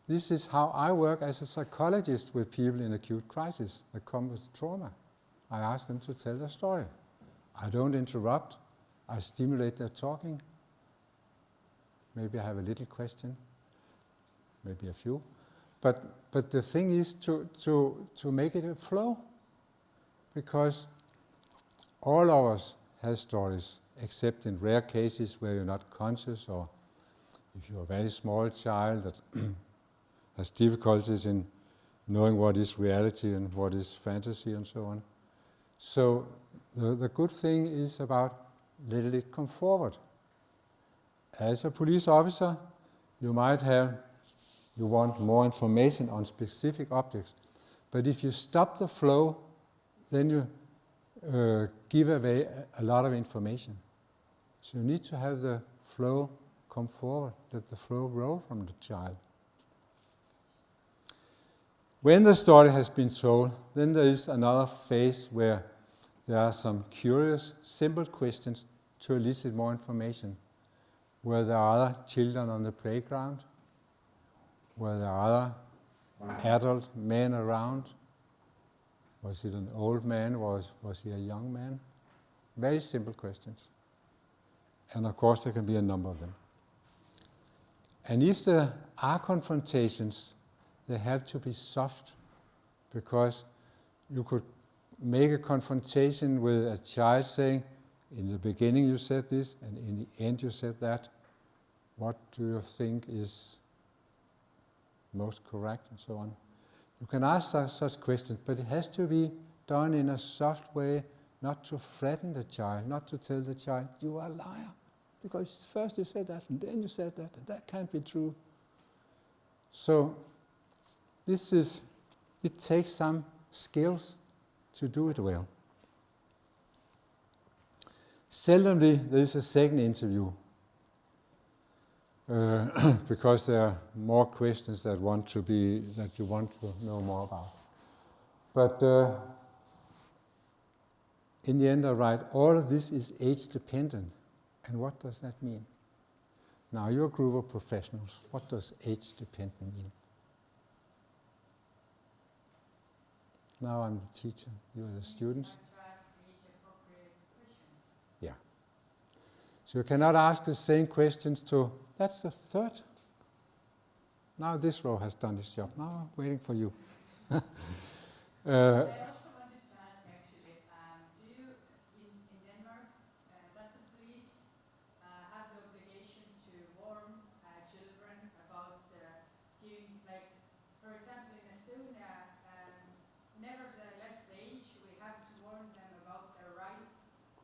This is how I work as a psychologist with people in acute crisis that come with trauma. I ask them to tell their story. I don't interrupt, I stimulate their talking. Maybe I have a little question, maybe a few. But, but the thing is to, to, to make it a flow because all of us have stories, except in rare cases where you're not conscious or if you're a very small child that has difficulties in knowing what is reality and what is fantasy and so on. So the, the good thing is about letting it come forward. As a police officer, you might have, you want more information on specific objects. But if you stop the flow, then you uh, give away a lot of information. So you need to have the flow come forward, let the flow roll from the child. When the story has been told, then there is another phase where there are some curious, simple questions to elicit more information. Were there other children on the playground? Were there other adult men around? Was it an old man? Was, was he a young man? Very simple questions. And of course, there can be a number of them. And if there are confrontations, they have to be soft because you could make a confrontation with a child saying, in the beginning you said this, and in the end you said that. What do you think is most correct, and so on? You can ask such, such questions, but it has to be done in a soft way, not to threaten the child, not to tell the child, you are a liar. Because first you said that, and then you said that, and that can't be true. So, this is, it takes some skills to do it well. Seldomly there is a second interview uh, because there are more questions that want to be that you want to know more about. But uh, in the end, I write all of this is age dependent. And what does that mean? Now you're a group of professionals. What does age dependent mean? Now I'm the teacher. You are the students. Yeah. So you cannot ask the same questions to, that's the third. Now this row has done its job. Now I'm waiting for you. uh, I also wanted to ask actually, um, do you, in, in Denmark, uh, does the police uh, have the obligation to warn uh, children about uh, giving, like, for example, in Estonia, um, nevertheless the age, we have to warn them about their right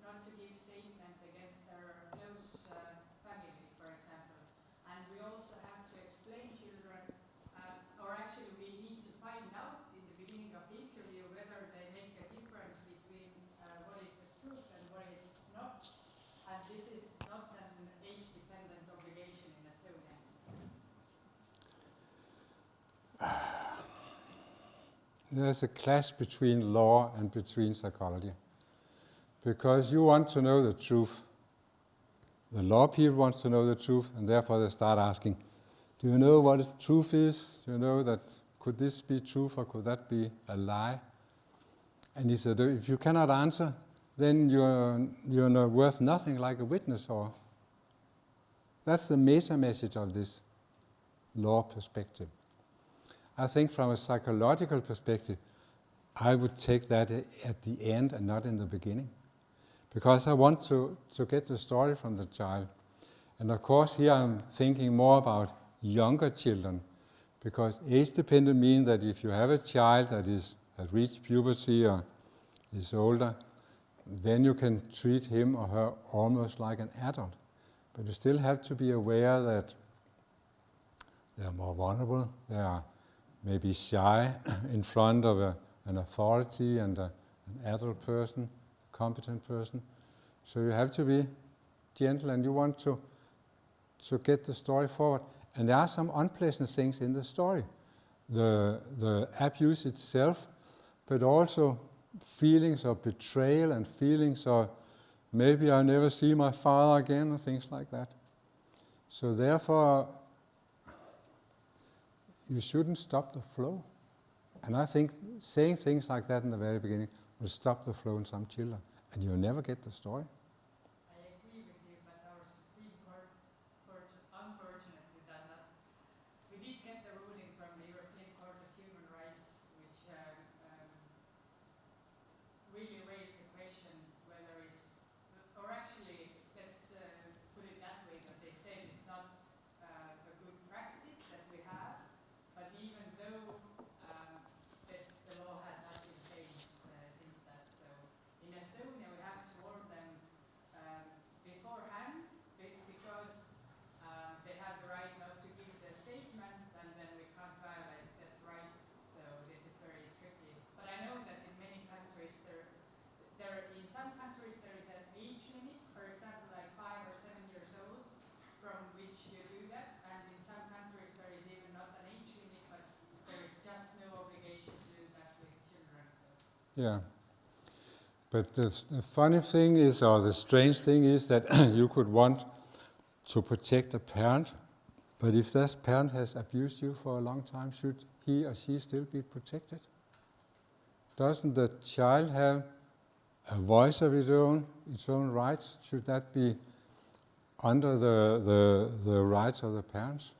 not to give statement against their close uh, family, for example. And we also have to explain children, uh, or actually we need to find out in the beginning of the interview whether they make a difference between uh, what is the truth and what is not. And this is not an age-dependent obligation in Estonia. There's a clash between law and between psychology. Because you want to know the truth. The law people wants to know the truth, and therefore they start asking, do you know what truth is? Do you know that could this be truth or could that be a lie? And if, they do, if you cannot answer, then you're, you're not worth nothing like a witness or that's the meta message of this law perspective. I think from a psychological perspective, I would take that at the end and not in the beginning. Because I want to, to get the story from the child. And of course, here I'm thinking more about younger children. Because age dependent means that if you have a child that is has reached puberty or is older, then you can treat him or her almost like an adult. But you still have to be aware that they are more vulnerable, they are maybe shy in front of a, an authority and a, an adult person, competent person. So you have to be gentle and you want to, to get the story forward. And there are some unpleasant things in the story. The, the abuse itself, but also feelings of betrayal and feelings of maybe I'll never see my father again and things like that. So therefore, you shouldn't stop the flow. And I think saying things like that in the very beginning will stop the flow in some children, and you'll never get the story. I agree with you, but our Supreme Court, court unfortunately does not. We did get the ruling from the European Court of Human Rights, which um, um, really raised the question whether it's, or actually, let's uh, put it that way, that they said it's not uh, a good practice that we have, but even though um, that the law has not been changed uh, since that, so in Estonia we have to warn them Yeah. But the, the funny thing is, or the strange thing is, that you could want to protect a parent, but if that parent has abused you for a long time, should he or she still be protected? Doesn't the child have a voice of its own, its own rights? Should that be under the, the, the rights of the parents?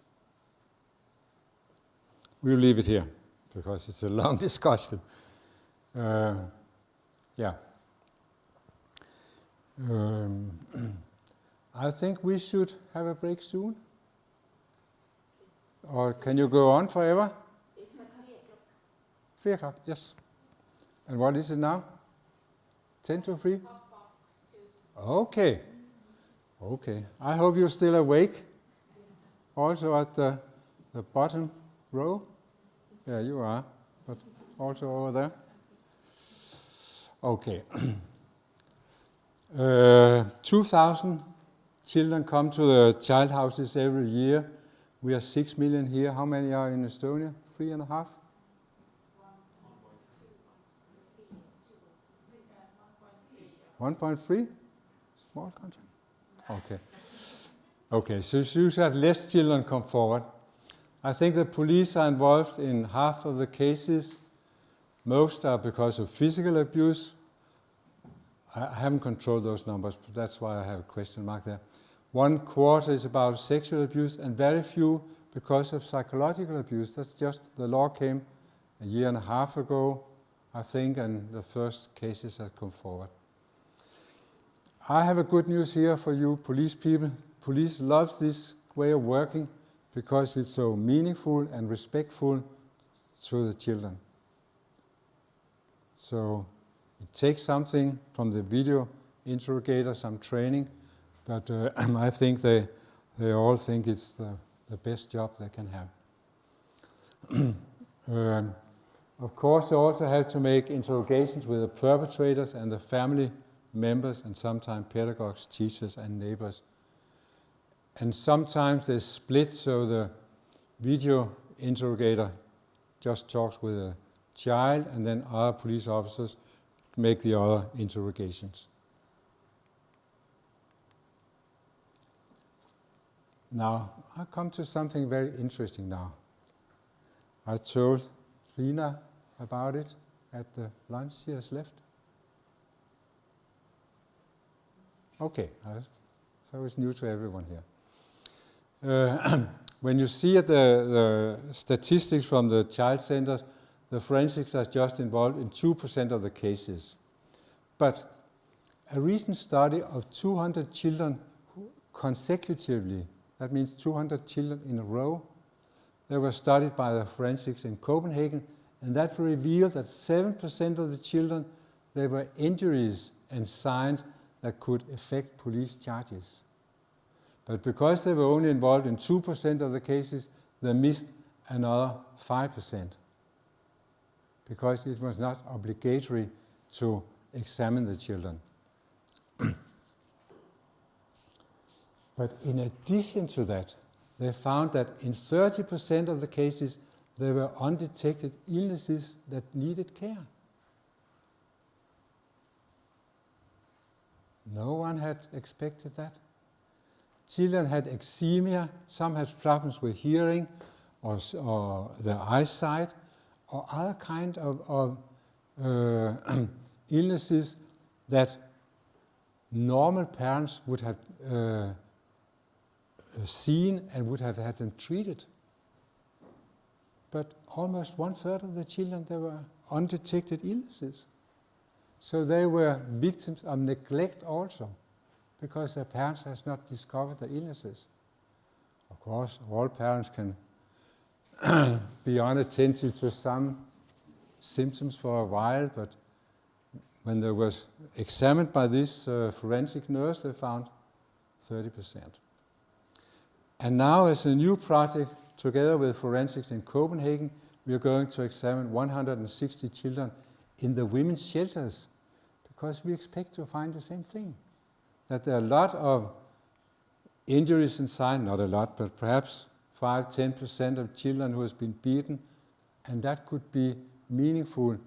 We'll leave it here because it's a long discussion. Uh, yeah. Um, I think we should have a break soon. Or can you go on forever? It's at three o'clock. Three o'clock, yes. And what is it now? Ten to three? Half past two. Okay. Okay. I hope you're still awake. Yes. Also at the, the bottom row. Yeah, you are. But also over there. Okay. uh, 2,000 children come to the child houses every year. We are 6 million here. How many are in Estonia? Three and a half? One point three? Small country? Okay. Okay, so you have less children come forward. I think the police are involved in half of the cases. Most are because of physical abuse. I haven't controlled those numbers, but that's why I have a question mark there. One quarter is about sexual abuse, and very few because of psychological abuse. That's just the law came a year and a half ago, I think, and the first cases have come forward. I have a good news here for you, police people. Police loves this way of working because it's so meaningful and respectful to the children. So it takes something from the video interrogator, some training, but uh, I think they, they all think it's the, the best job they can have. um, of course, they also have to make interrogations with the perpetrators and the family members and sometimes pedagogues, teachers and neighbors. And sometimes they split so the video interrogator just talks with a child and then other police officers make the other interrogations. Now, I come to something very interesting now. I told Rina about it at the lunch she has left. Okay, so it's new to everyone here. Uh, when you see the, the, statistics from the child centers, the forensics are just involved in 2% of the cases. But a recent study of 200 children consecutively, that means 200 children in a row, they were studied by the forensics in Copenhagen, and that revealed that 7% of the children, there were injuries and signs that could affect police charges. But because they were only involved in 2% of the cases, they missed another 5% because it was not obligatory to examine the children. but in addition to that, they found that in 30% of the cases, there were undetected illnesses that needed care. No one had expected that. Children had eczema, some had problems with hearing or, or their eyesight, or other kind of, of uh, illnesses that normal parents would have uh, seen and would have had them treated. But almost one third of the children, there were undetected illnesses. So they were victims of neglect also, because their parents has not discovered the illnesses. Of course, all parents can be unattentive to some symptoms for a while, but when they were examined by this uh, forensic nurse, they found 30%. And now as a new project, together with forensics in Copenhagen, we are going to examine 160 children in the women's shelters because we expect to find the same thing. That there are a lot of injuries inside, not a lot, but perhaps 5 10% of children who has been beaten, and that could be meaningful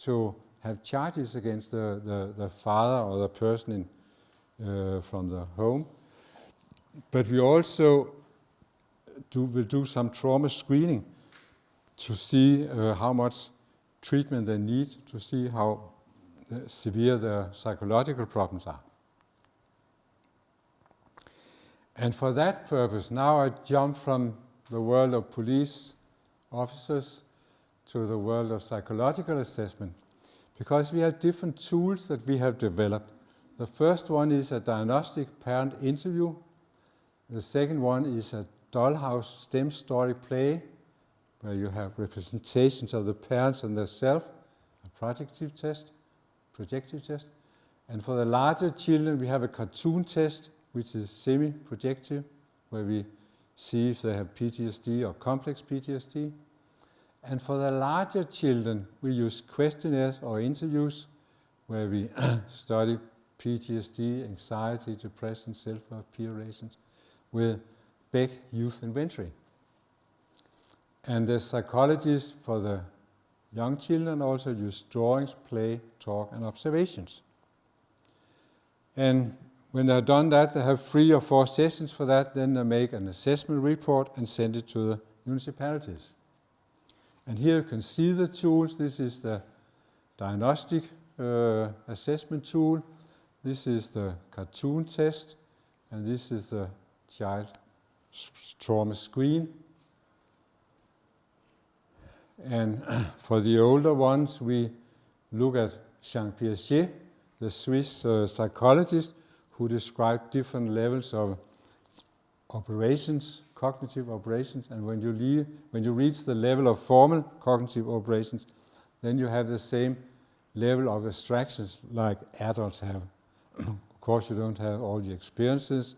to have charges against the, the, the father or the person in, uh, from the home. But we also do, will do some trauma screening to see uh, how much treatment they need, to see how uh, severe their psychological problems are. And for that purpose, now I jump from the world of police officers to the world of psychological assessment because we have different tools that we have developed. The first one is a diagnostic parent interview. The second one is a dollhouse STEM story play where you have representations of the parents and their self, a projective test, projective test. And for the larger children, we have a cartoon test, which is semi-projective, where we see if they have PTSD or complex PTSD. And for the larger children, we use questionnaires or interviews where we study PTSD, anxiety, depression, self-worth, peer relations with Beck Youth Inventory. And the psychologists for the young children also use drawings, play, talk, and observations. And when they've done that, they have three or four sessions for that, then they make an assessment report and send it to the municipalities. And here you can see the tools. This is the diagnostic uh, assessment tool. This is the cartoon test. And this is the child trauma screen. And for the older ones, we look at Jean Piaget, the Swiss uh, psychologist, who described different levels of operations, cognitive operations. And when you, leave, when you reach the level of formal cognitive operations, then you have the same level of abstractions like adults have. of course, you don't have all the experiences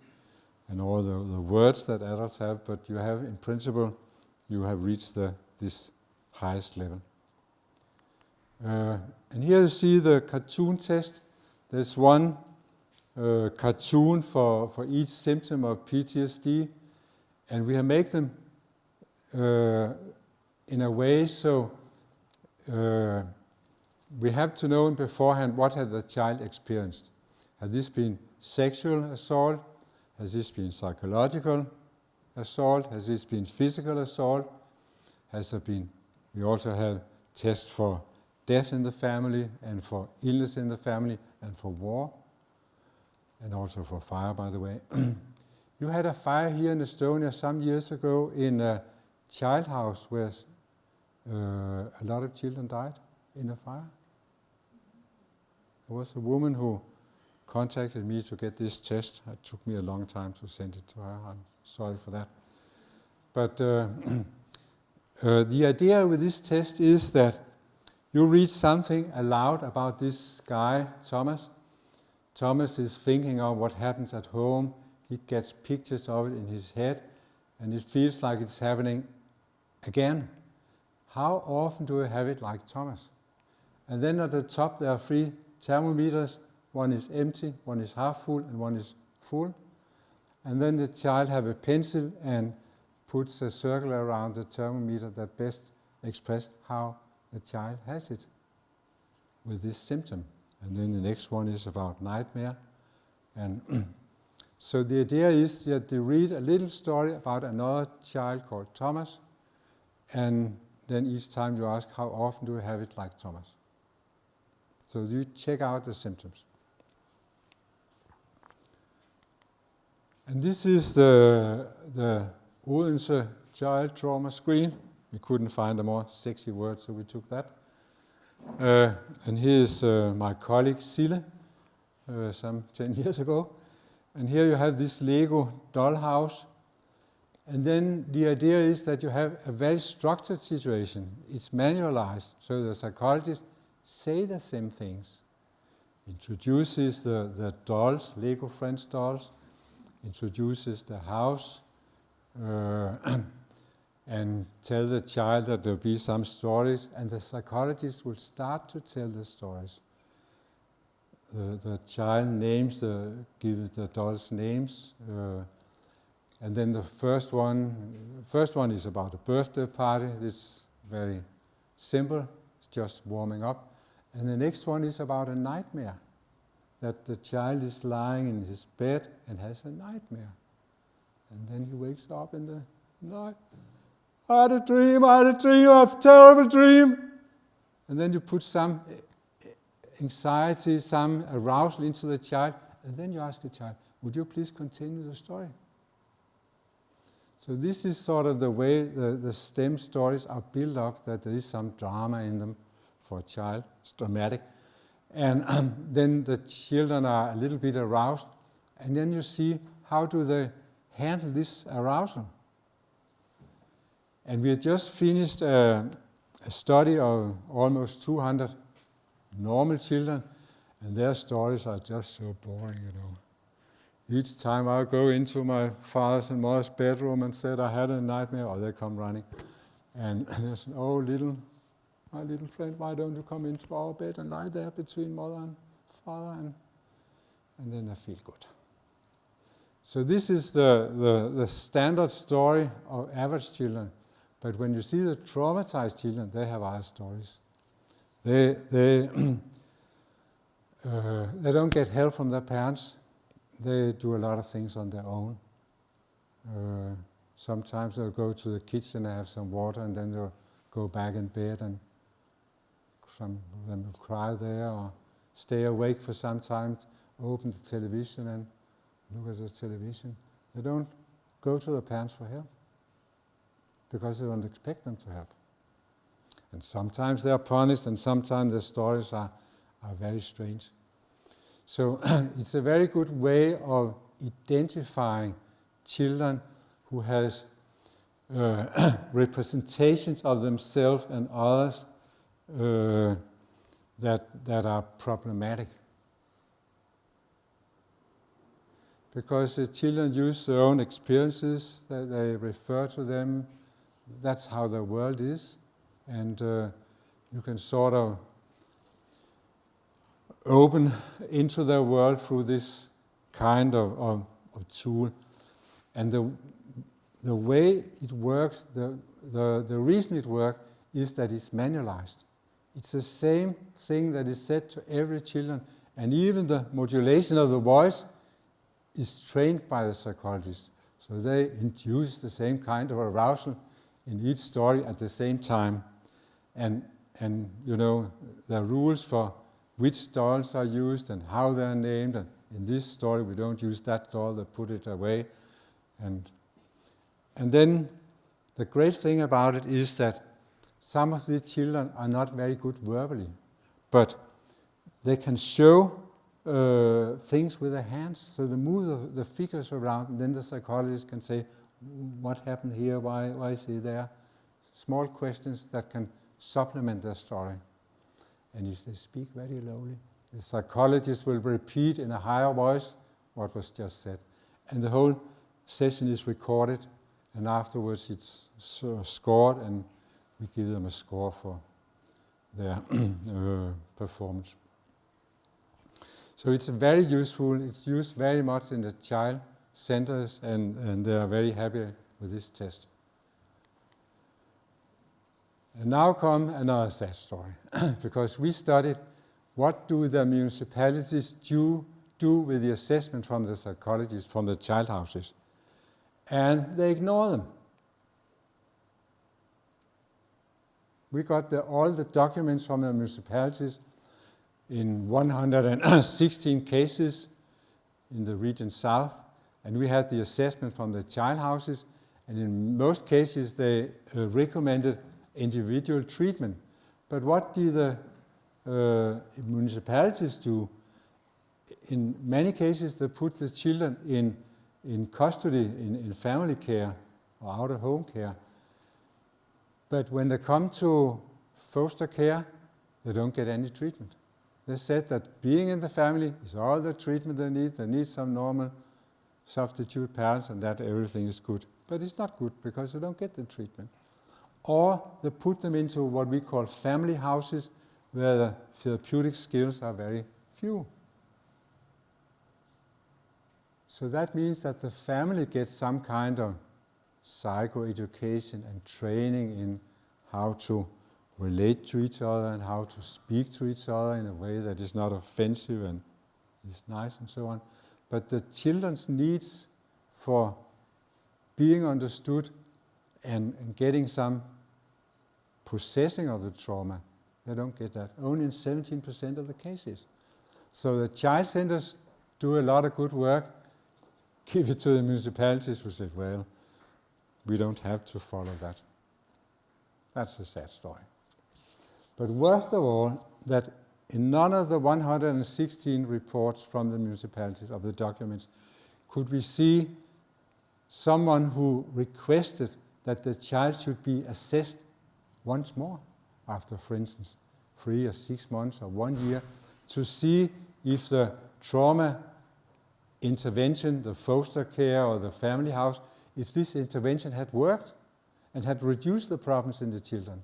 and all the, the words that adults have, but you have, in principle, you have reached the, this highest level. Uh, and here you see the cartoon test. There's one uh, cartoon for, for each symptom of PTSD, and we have made them uh, in a way so uh, we have to know beforehand what has the child experienced. Has this been sexual assault? Has this been psychological assault? Has this been physical assault? Has there been we also have tests for death in the family and for illness in the family and for war and also for fire, by the way. you had a fire here in Estonia some years ago in a child house where uh, a lot of children died in a fire. There was a woman who contacted me to get this test. It took me a long time to send it to her. I'm sorry for that. But uh, Uh, the idea with this test is that you read something aloud about this guy, Thomas. Thomas is thinking of what happens at home. He gets pictures of it in his head, and it feels like it's happening again. How often do we have it like Thomas? And then at the top there are three thermometers. One is empty, one is half full, and one is full. And then the child have a pencil and puts a circle around the thermometer that best express how the child has it with this symptom. And then the next one is about nightmare. And so the idea is that you read a little story about another child called Thomas, and then each time you ask, how often do you have it like Thomas? So you check out the symptoms. And this is the, the Odense child trauma screen. We couldn't find a more sexy word, so we took that. Uh, and here's uh, my colleague Sille, uh, some 10 years ago. And here you have this Lego dollhouse. And then the idea is that you have a very structured situation. It's manualized, so the psychologist say the same things. Introduces the, the dolls, Lego Friends dolls, introduces the house, uh, and tell the child that there'll be some stories, and the psychologist will start to tell the stories. The, the child names the give the dolls names, uh, and then the first one, first one is about a birthday party. It's very simple. It's just warming up, And the next one is about a nightmare that the child is lying in his bed and has a nightmare. And then he wakes up in the night. I had a dream, I had a dream, I have a terrible dream. And then you put some anxiety, some arousal into the child, and then you ask the child, would you please continue the story? So this is sort of the way the, the STEM stories are built up, that there is some drama in them for a child, it's dramatic. And um, then the children are a little bit aroused, and then you see how do they handle this arousal. And we have just finished a, a study of almost 200 normal children, and their stories are just so boring, you know. Each time I go into my father's and mother's bedroom and said I had a nightmare, or they come running. And there's, oh, little, my little friend, why don't you come into our bed and lie there between mother and father? And, and then I feel good. So this is the, the, the standard story of average children. But when you see the traumatized children, they have other stories. They, they, uh, they don't get help from their parents. They do a lot of things on their own. Uh, sometimes they'll go to the kitchen and have some water and then they'll go back in bed and some of them will cry there or stay awake for some time, open the television and look at the television. They don't go to the parents for help because they don't expect them to help. And sometimes they are punished and sometimes the stories are, are very strange. So it's a very good way of identifying children who has uh, representations of themselves and others uh, that, that are problematic. Because the children use their own experiences, they, they refer to them, that's how the world is, and uh, you can sort of open into their world through this kind of, of, of tool. And the, the way it works, the, the, the reason it works is that it's manualized. It's the same thing that is said to every children, and even the modulation of the voice is trained by the psychologist. So they induce the same kind of arousal in each story at the same time. And, and you know, the rules for which dolls are used and how they're named. And in this story, we don't use that doll, they put it away. And, and then the great thing about it is that some of the children are not very good verbally, but they can show uh, things with their hands. So they move the, the figures around, and then the psychologist can say, what happened here, why, why is he there? Small questions that can supplement their story and if they speak very lowly, the psychologist will repeat in a higher voice what was just said. And the whole session is recorded, and afterwards it's scored, and we give them a score for their uh, performance. So it's very useful, it's used very much in the child centers, and, and they are very happy with this test. And now come another sad story, because we studied what do the municipalities do, do with the assessment from the psychologists, from the child houses. And they ignore them. We got the, all the documents from the municipalities in 116 cases in the region south, and we had the assessment from the child houses, and in most cases they uh, recommended individual treatment. But what do the uh, municipalities do? In many cases, they put the children in, in custody, in, in family care or out-of-home care. But when they come to foster care, they don't get any treatment. They said that being in the family is all the treatment they need. They need some normal substitute parents and that everything is good. But it's not good because they don't get the treatment or they put them into what we call family houses where the therapeutic skills are very few. So that means that the family gets some kind of psychoeducation and training in how to relate to each other and how to speak to each other in a way that is not offensive and is nice and so on. But the children's needs for being understood and, and getting some processing of the trauma, they don't get that. Only in 17% of the cases. So the child centers do a lot of good work, give it to the municipalities who say, well, we don't have to follow that. That's a sad story. But worst of all, that in none of the 116 reports from the municipalities of the documents could we see someone who requested that the child should be assessed once more after, for instance, three or six months or one year to see if the trauma intervention, the foster care or the family house, if this intervention had worked and had reduced the problems in the children.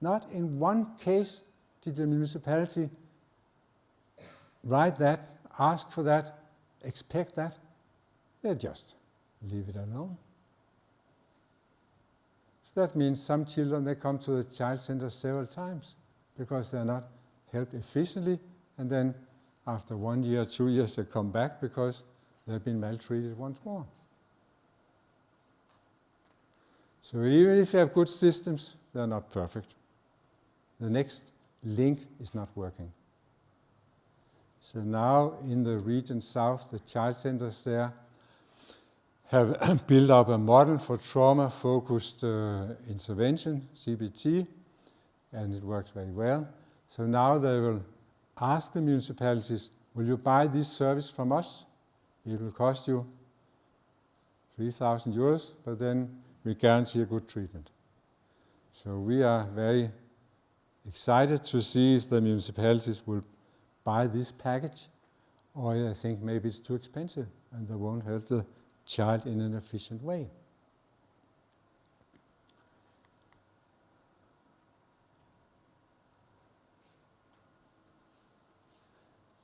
Not in one case did the municipality write that, ask for that, expect that. They just leave it alone. So that means some children, they come to the child center several times because they're not helped efficiently and then after one year, two years, they come back because they've been maltreated once more. So even if you have good systems, they're not perfect. The next link is not working. So now in the region south, the child centers there have built up a model for trauma-focused uh, intervention, CBT, and it works very well. So now they will ask the municipalities, will you buy this service from us? It will cost you 3,000 euros, but then we guarantee a good treatment. So we are very excited to see if the municipalities will buy this package or I think maybe it's too expensive and they won't help the child in an efficient way.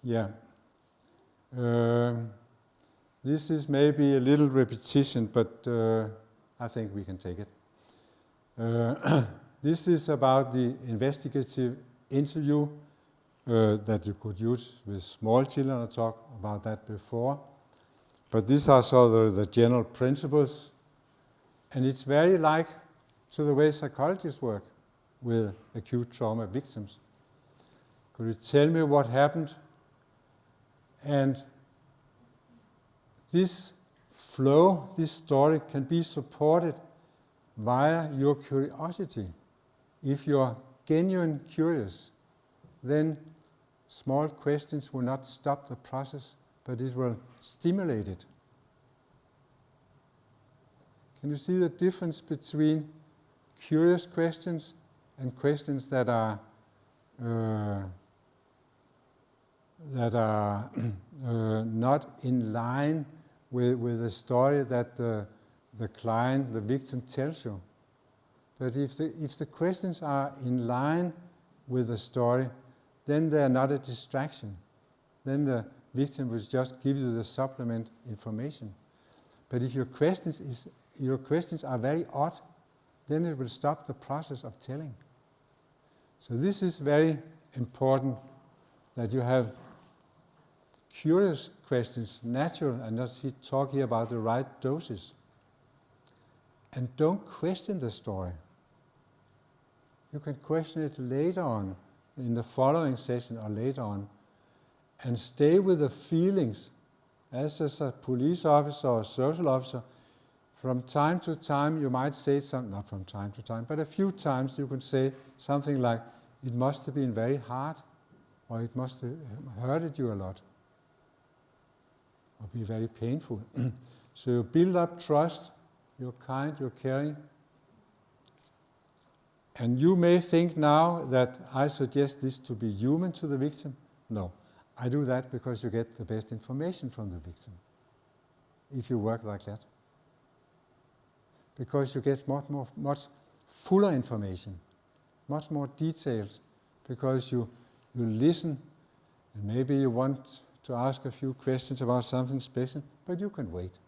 Yeah. Uh, this is maybe a little repetition, but uh, I think we can take it. Uh, this is about the investigative interview uh, that you could use with small children. I talked about that before. But these are sort of the general principles. And it's very like to the way psychologists work with acute trauma victims. Could you tell me what happened? And this flow, this story can be supported via your curiosity. If you're genuine curious, then small questions will not stop the process, but it will stimulate it. Can you see the difference between curious questions and questions that are uh, that are uh, not in line with, with the story that the, the client, the victim tells you. But if the, if the questions are in line with the story, then they are not a distraction. Then the victim will just give you the supplement information. But if your questions, is, your questions are very odd, then it will stop the process of telling. So this is very important that you have curious questions, natural, and not talking about the right doses. And don't question the story. You can question it later on, in the following session or later on, and stay with the feelings. As a police officer or social officer, from time to time you might say something, not from time to time, but a few times you can say something like, it must have been very hard, or it must have uh, hurted you a lot or be very painful. so you build up trust, you're kind, you're caring. And you may think now that I suggest this to be human to the victim. No, I do that because you get the best information from the victim if you work like that. Because you get much, more, much fuller information, much more details, because you, you listen and maybe you want to ask a few questions about something special, but you can wait.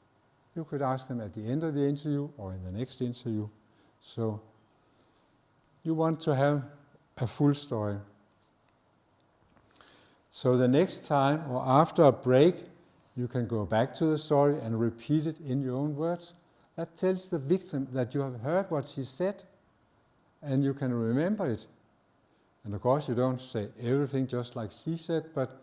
You could ask them at the end of the interview or in the next interview. So you want to have a full story. So the next time or after a break, you can go back to the story and repeat it in your own words. That tells the victim that you have heard what she said and you can remember it. And of course, you don't say everything just like she said, but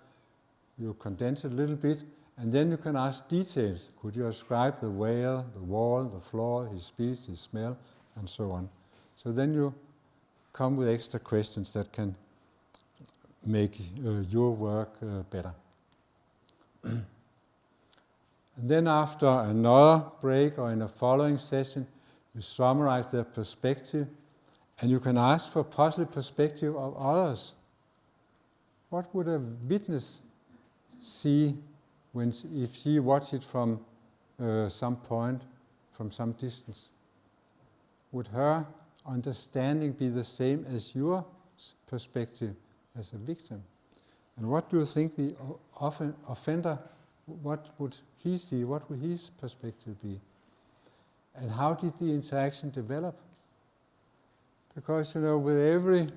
you condense it a little bit and then you can ask details. Could you describe the whale, the wall, the floor, his speech, his smell, and so on. So then you come with extra questions that can make uh, your work uh, better. and then after another break or in a following session, you summarize their perspective and you can ask for a possible perspective of others. What would a witness see when if she watched it from uh, some point, from some distance? Would her understanding be the same as your perspective as a victim? And what do you think the offender, what would he see, what would his perspective be? And how did the interaction develop? Because, you know, with every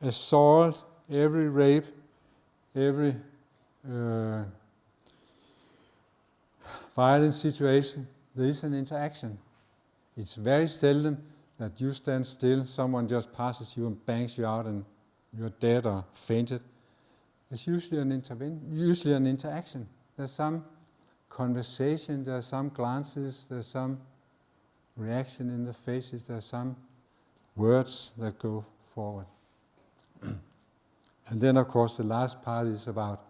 assault, every rape, every uh, violent situation, there is an interaction. It's very seldom that you stand still, someone just passes you and bangs you out and you're dead or fainted. It's usually an, usually an interaction. There's some conversation, there's some glances, there's some reaction in the faces, there's some words that go forward. and then, of course, the last part is about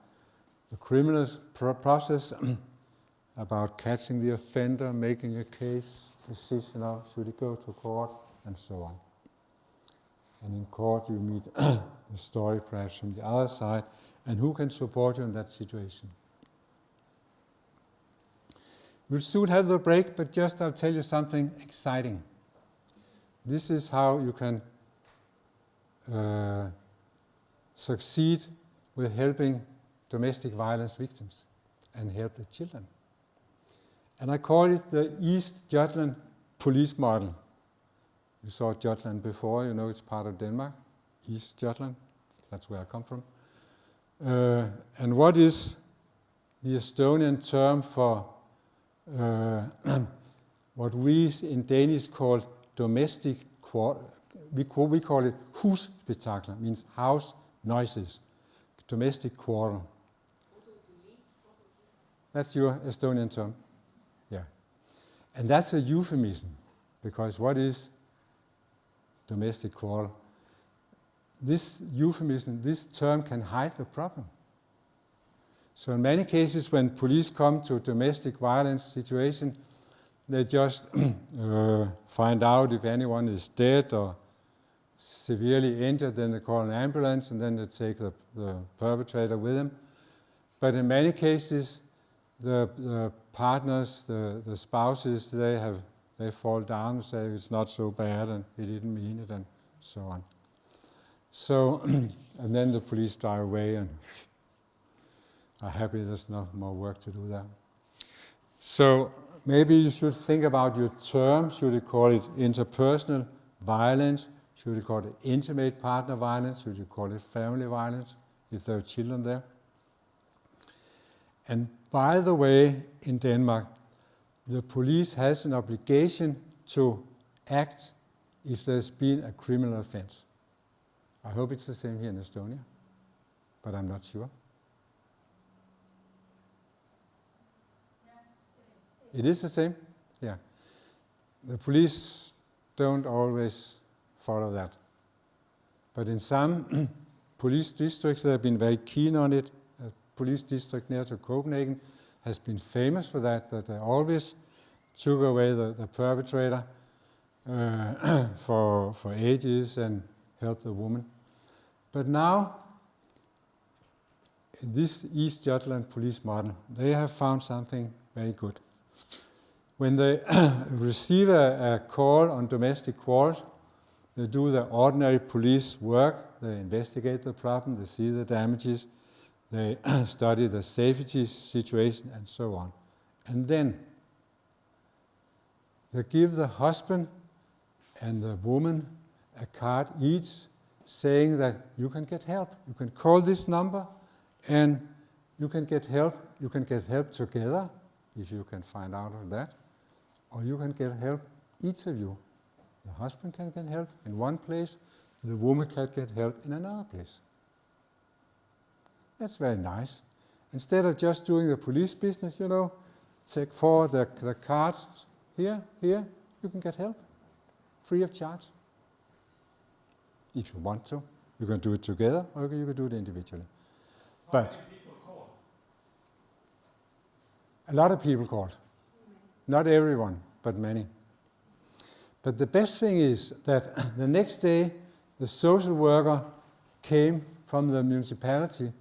the criminal pro process, about catching the offender, making a case, decision of should it go to court, and so on. And in court, you meet the story perhaps from the other side, and who can support you in that situation. We'll soon have the break, but just I'll tell you something exciting. This is how you can uh, succeed with helping domestic violence victims and help the children. And I call it the East Jutland police model. You saw Jutland before, you know it's part of Denmark, East Jutland, that's where I come from. Uh, and what is the Estonian term for uh, what we in Danish call domestic, we call, we call it husspektakler, means house noises, domestic quarrel. That's your Estonian term. And that's a euphemism, because what is domestic quarrel? This euphemism, this term can hide the problem. So in many cases when police come to domestic violence situation, they just uh, find out if anyone is dead or severely injured, then they call an ambulance and then they take the, the perpetrator with them. But in many cases, the, the partners, the, the spouses, they have they fall down and say it's not so bad and he didn't mean it and so on. So, and then the police drive away and are happy there's no more work to do there. So maybe you should think about your term. Should you call it interpersonal violence? Should you call it intimate partner violence? Should you call it family violence if there are children there? And by the way, in Denmark, the police has an obligation to act if there's been a criminal offense. I hope it's the same here in Estonia, but I'm not sure. It is the same? Yeah. The police don't always follow that. But in some police districts, they have been very keen on it. Police district near to Copenhagen has been famous for that, that they always took away the, the perpetrator uh, for, for ages and helped the woman. But now, this East Jutland police model, they have found something very good. When they receive a, a call on domestic quarrels, they do the ordinary police work, they investigate the problem, they see the damages, they study the safety situation and so on. And then they give the husband and the woman a card each saying that you can get help. You can call this number and you can get help. You can get help together if you can find out of that, or you can get help, each of you. The husband can get help in one place, the woman can get help in another place. That's very nice. Instead of just doing the police business, you know, take forward the, the cards here, here, you can get help free of charge. If you want to. You can do it together or you can do it individually. But a lot of people called. Not everyone, but many. But the best thing is that the next day the social worker came from the municipality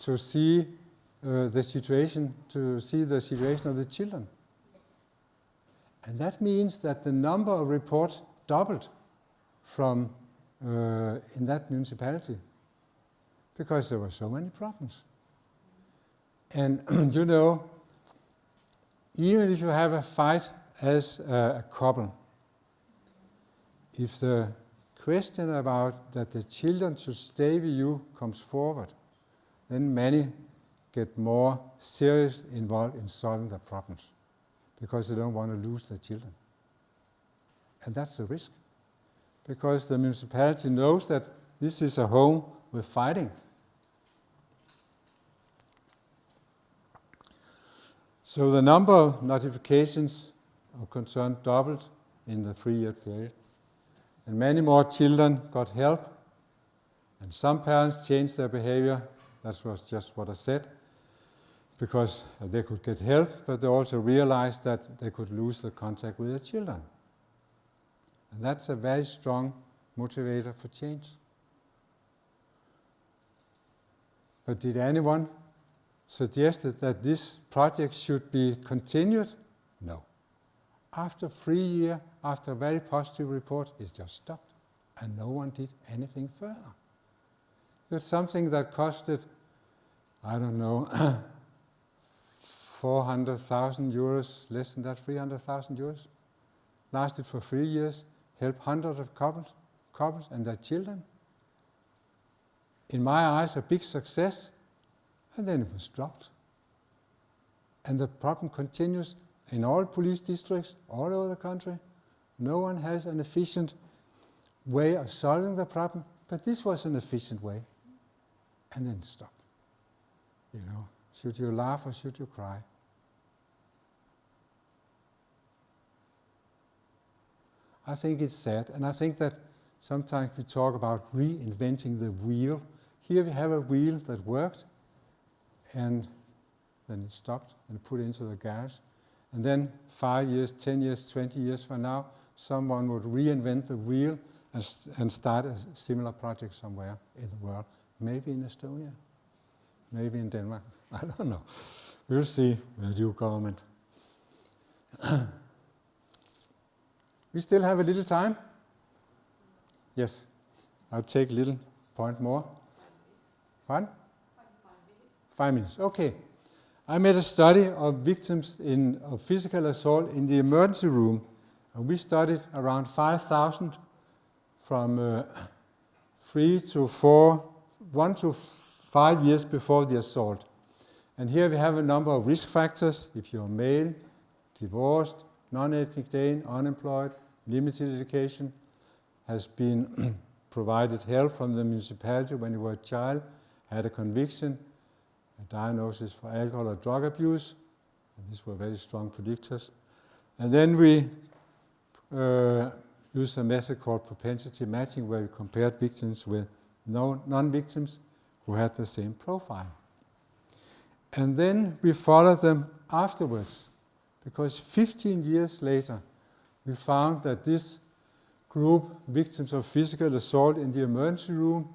to see uh, the situation, to see the situation of the children. And that means that the number of reports doubled from uh, in that municipality because there were so many problems. And you know, even if you have a fight as a, a couple, if the question about that the children should stay with you comes forward, then many get more serious involved in solving the problems because they don't want to lose their children. And that's a risk because the municipality knows that this is a home with fighting. So the number of notifications of concern doubled in the three-year period. And many more children got help. And some parents changed their behavior. That was just what I said. Because they could get help, but they also realized that they could lose the contact with their children. And that's a very strong motivator for change. But did anyone suggest that this project should be continued? No. After three years, after a very positive report, it just stopped. And no one did anything further. It's something that costed, I don't know, 400,000 euros, less than that, 300,000 euros. Lasted for three years, helped hundreds of couples, couples and their children. In my eyes, a big success, and then it was dropped. And the problem continues in all police districts all over the country. No one has an efficient way of solving the problem, but this was an efficient way. And then stop. You know, should you laugh or should you cry? I think it's sad, and I think that sometimes we talk about reinventing the wheel. Here we have a wheel that worked, and then it stopped and put into the garage. And then five years, 10 years, 20 years from now, someone would reinvent the wheel and, and start a similar project somewhere in the world. Maybe in Estonia, maybe in Denmark. I don't know. We'll see with new government. we still have a little time. Yes, I'll take a little point more. One? Five minutes, okay. I made a study of victims in, of physical assault in the emergency room. And we studied around 5,000 from uh, three to four, one to five years before the assault. And here we have a number of risk factors. If you're male, divorced, non-ethnic Dane, unemployed, limited education, has been provided help from the municipality when you were a child, had a conviction, a diagnosis for alcohol or drug abuse, these were very strong predictors. And then we uh, used a method called propensity matching where we compared victims with non-victims who had the same profile. And then we followed them afterwards because 15 years later we found that this group, victims of physical assault in the emergency room,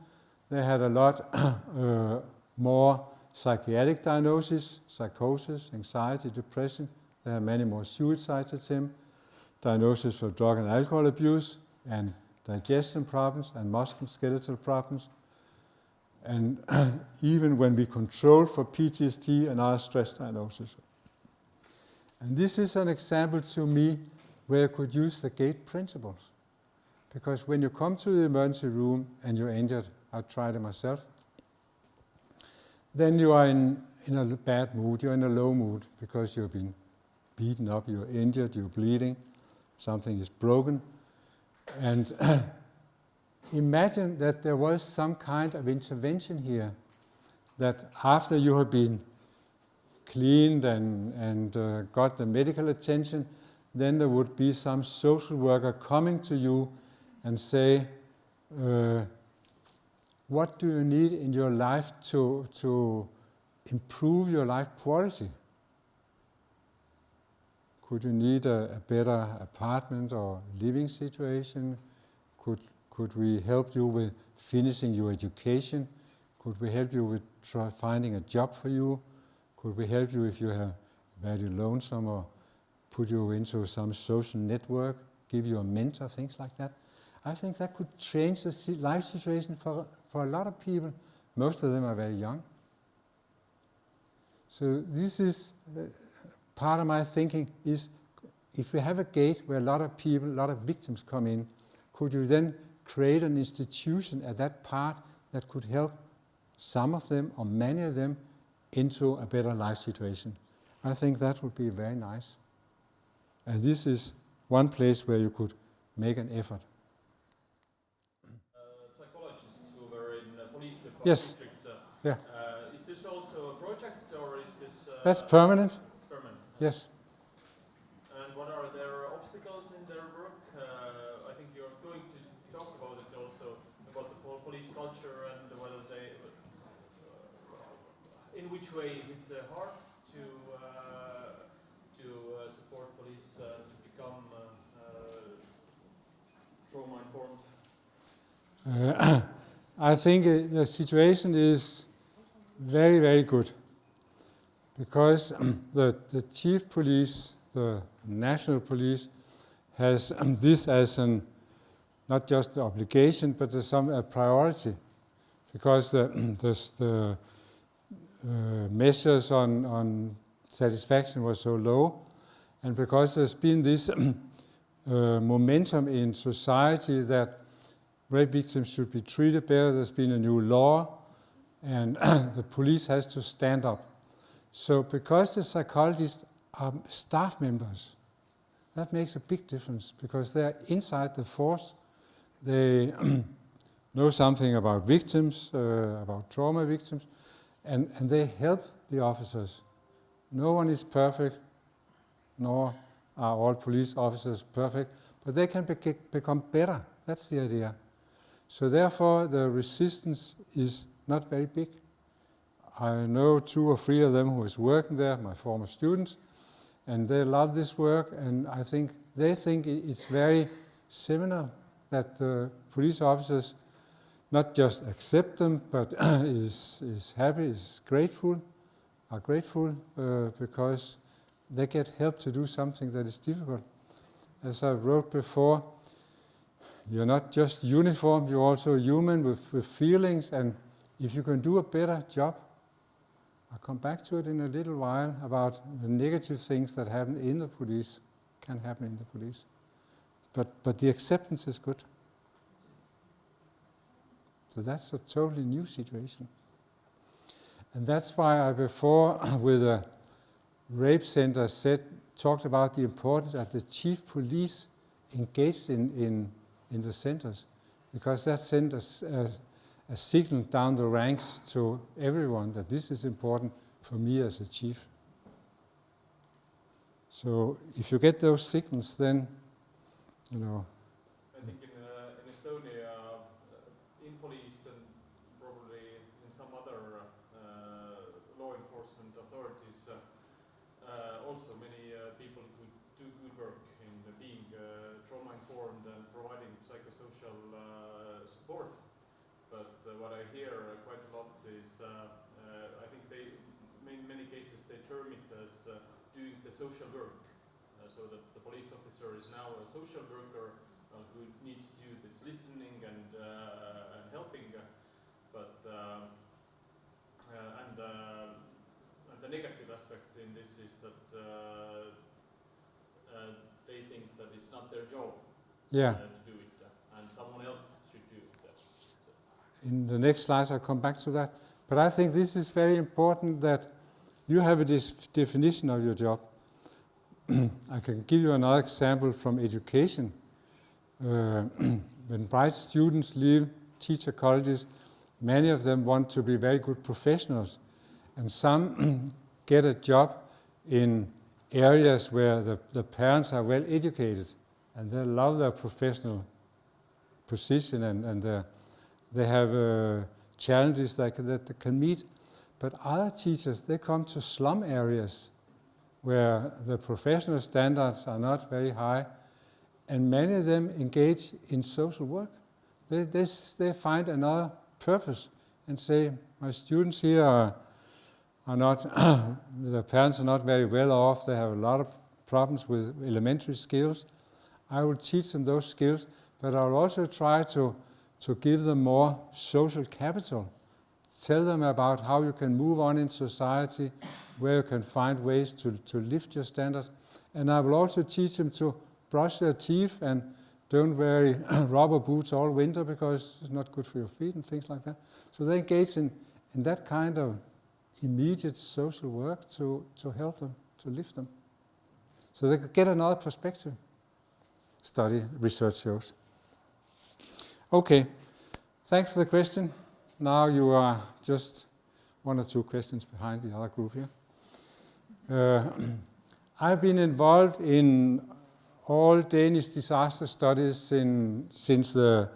they had a lot uh, more psychiatric diagnosis, psychosis, anxiety, depression. There are many more suicide attempts, diagnosis of drug and alcohol abuse, and digestion problems and musculoskeletal problems. And even when we control for PTSD and other stress diagnosis. And this is an example to me where I could use the GATE principles. because when you come to the emergency room and you're injured, I've tried it myself, then you are in, in a bad mood, you're in a low mood because you've been beaten up, you're injured, you're bleeding, something is broken. And imagine that there was some kind of intervention here that after you have been cleaned and, and uh, got the medical attention, then there would be some social worker coming to you and say, uh, what do you need in your life to, to improve your life quality? Could you need a, a better apartment or living situation? Could, could we help you with finishing your education? Could we help you with finding a job for you? Could we help you if you are very lonesome or put you into some social network, give you a mentor, things like that? I think that could change the life situation for, for a lot of people. Most of them are very young. So this is part of my thinking is if we have a gate where a lot of people, a lot of victims come in, could you then create an institution at that part that could help some of them or many of them into a better life situation? I think that would be very nice. And this is one place where you could make an effort. uh, psychologists who were in uh, police department Yes. districts. Uh, Yeah. is this also a project or is this uh, That's permanent? Yes. And what are their obstacles in their work? Uh, I think you're going to talk about it also about the pol- police culture and whether they, uh, in which way is it uh, hard to uh, to uh, support police uh, to become uh, uh, trauma informed? I think the situation is very, very good because the, the chief police, the national police, has this as an not just the obligation but as some a priority because the, the, the uh, measures on, on satisfaction were so low and because there's been this uh, momentum in society that rape victims should be treated better. There's been a new law, and the police has to stand up. So, because the psychologists are staff members, that makes a big difference because they're inside the force. They know something about victims, uh, about trauma victims, and, and they help the officers. No one is perfect, nor are all police officers perfect, but they can bec- become better. That's the idea. So therefore, the resistance is not very big. I know two or three of them who is working there, my former students, and they love this work. And I think they think it's very similar that the police officers not just accept them, but is is happy, is grateful, are grateful uh, because they get help to do something that is difficult. As I wrote before, you're not just uniform, you're also human with, with feelings, and if you can do a better job, I'll come back to it in a little while about the negative things that happen in the police, can happen in the police. But, but the acceptance is good. So that's a totally new situation. And that's why I before, with a rape center, said, talked about the importance that the chief police engaged in, in, in the centers, because that centers, s- a- signal down the ranks to everyone that this is important for me as a chief. So if you get those signals, then, you know, I think in, uh, in Estonia, uh, in police and probably in some other uh, law enforcement authorities, uh, uh, also many uh, people could do good work in being uh, trauma informed and providing psychosocial uh, support. But uh, what I hear uh, quite a lot is, uh, uh, I think they, in many term it as uh, doing the social work. Uh, so that the police officer is now a social worker uh, who needs to do this listening and, uh, and helping, but uh, uh, and, uh, and the negative aspect in this is that uh, uh, they think that it's not their job yeah. uh, to do it, and else should do. So, in the next slides I'll come back to that. But I think this is very important that you have a definition of your job. I can give you another example from education. Uh, when bright students leave teacher colleges, many of them want to be very good professionals, and some get a job in areas where the, the parents are well educated and they love their professional position and, and their they have uh, challenges that, that they can meet. But other teachers, they come to slum areas where the professional standards are not very high, and many of them engage in social work. They, they, they find another purpose and say, my students here are, are not, their parents are not very well off, they have a lot of problems with elementary skills. I will teach them those skills, but I will also try to to give them more social capital. Tell them about how you can move on in society, where you can find ways to, to lift your standards. And I will also teach them to brush their teeth and don't wear rubber boots all winter because it's not good for your feet and things like that. So they engage in, in that kind of immediate social work to, to help them, to lift them. So they could get another perspective, study, research shows. Okay, thanks for the question. Now you are just one or two questions behind the other group here. Uh, I've been involved in all Danish disaster studies in, since the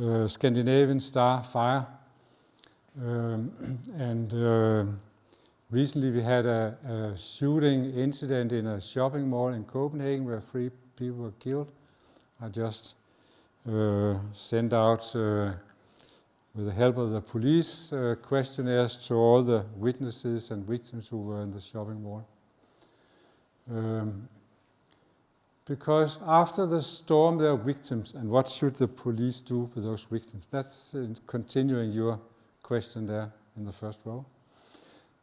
uh, Scandinavian Star fire. Um, and uh, recently we had a, a, shooting incident in a shopping mall in Copenhagen where three people were killed. I just uh, sent out, uh, with the help of the police, uh, questionnaires to all the witnesses and victims who were in the shopping mall. Um, because after the storm there are victims, and what should the police do with those victims? That's uh, continuing your question there in the first row.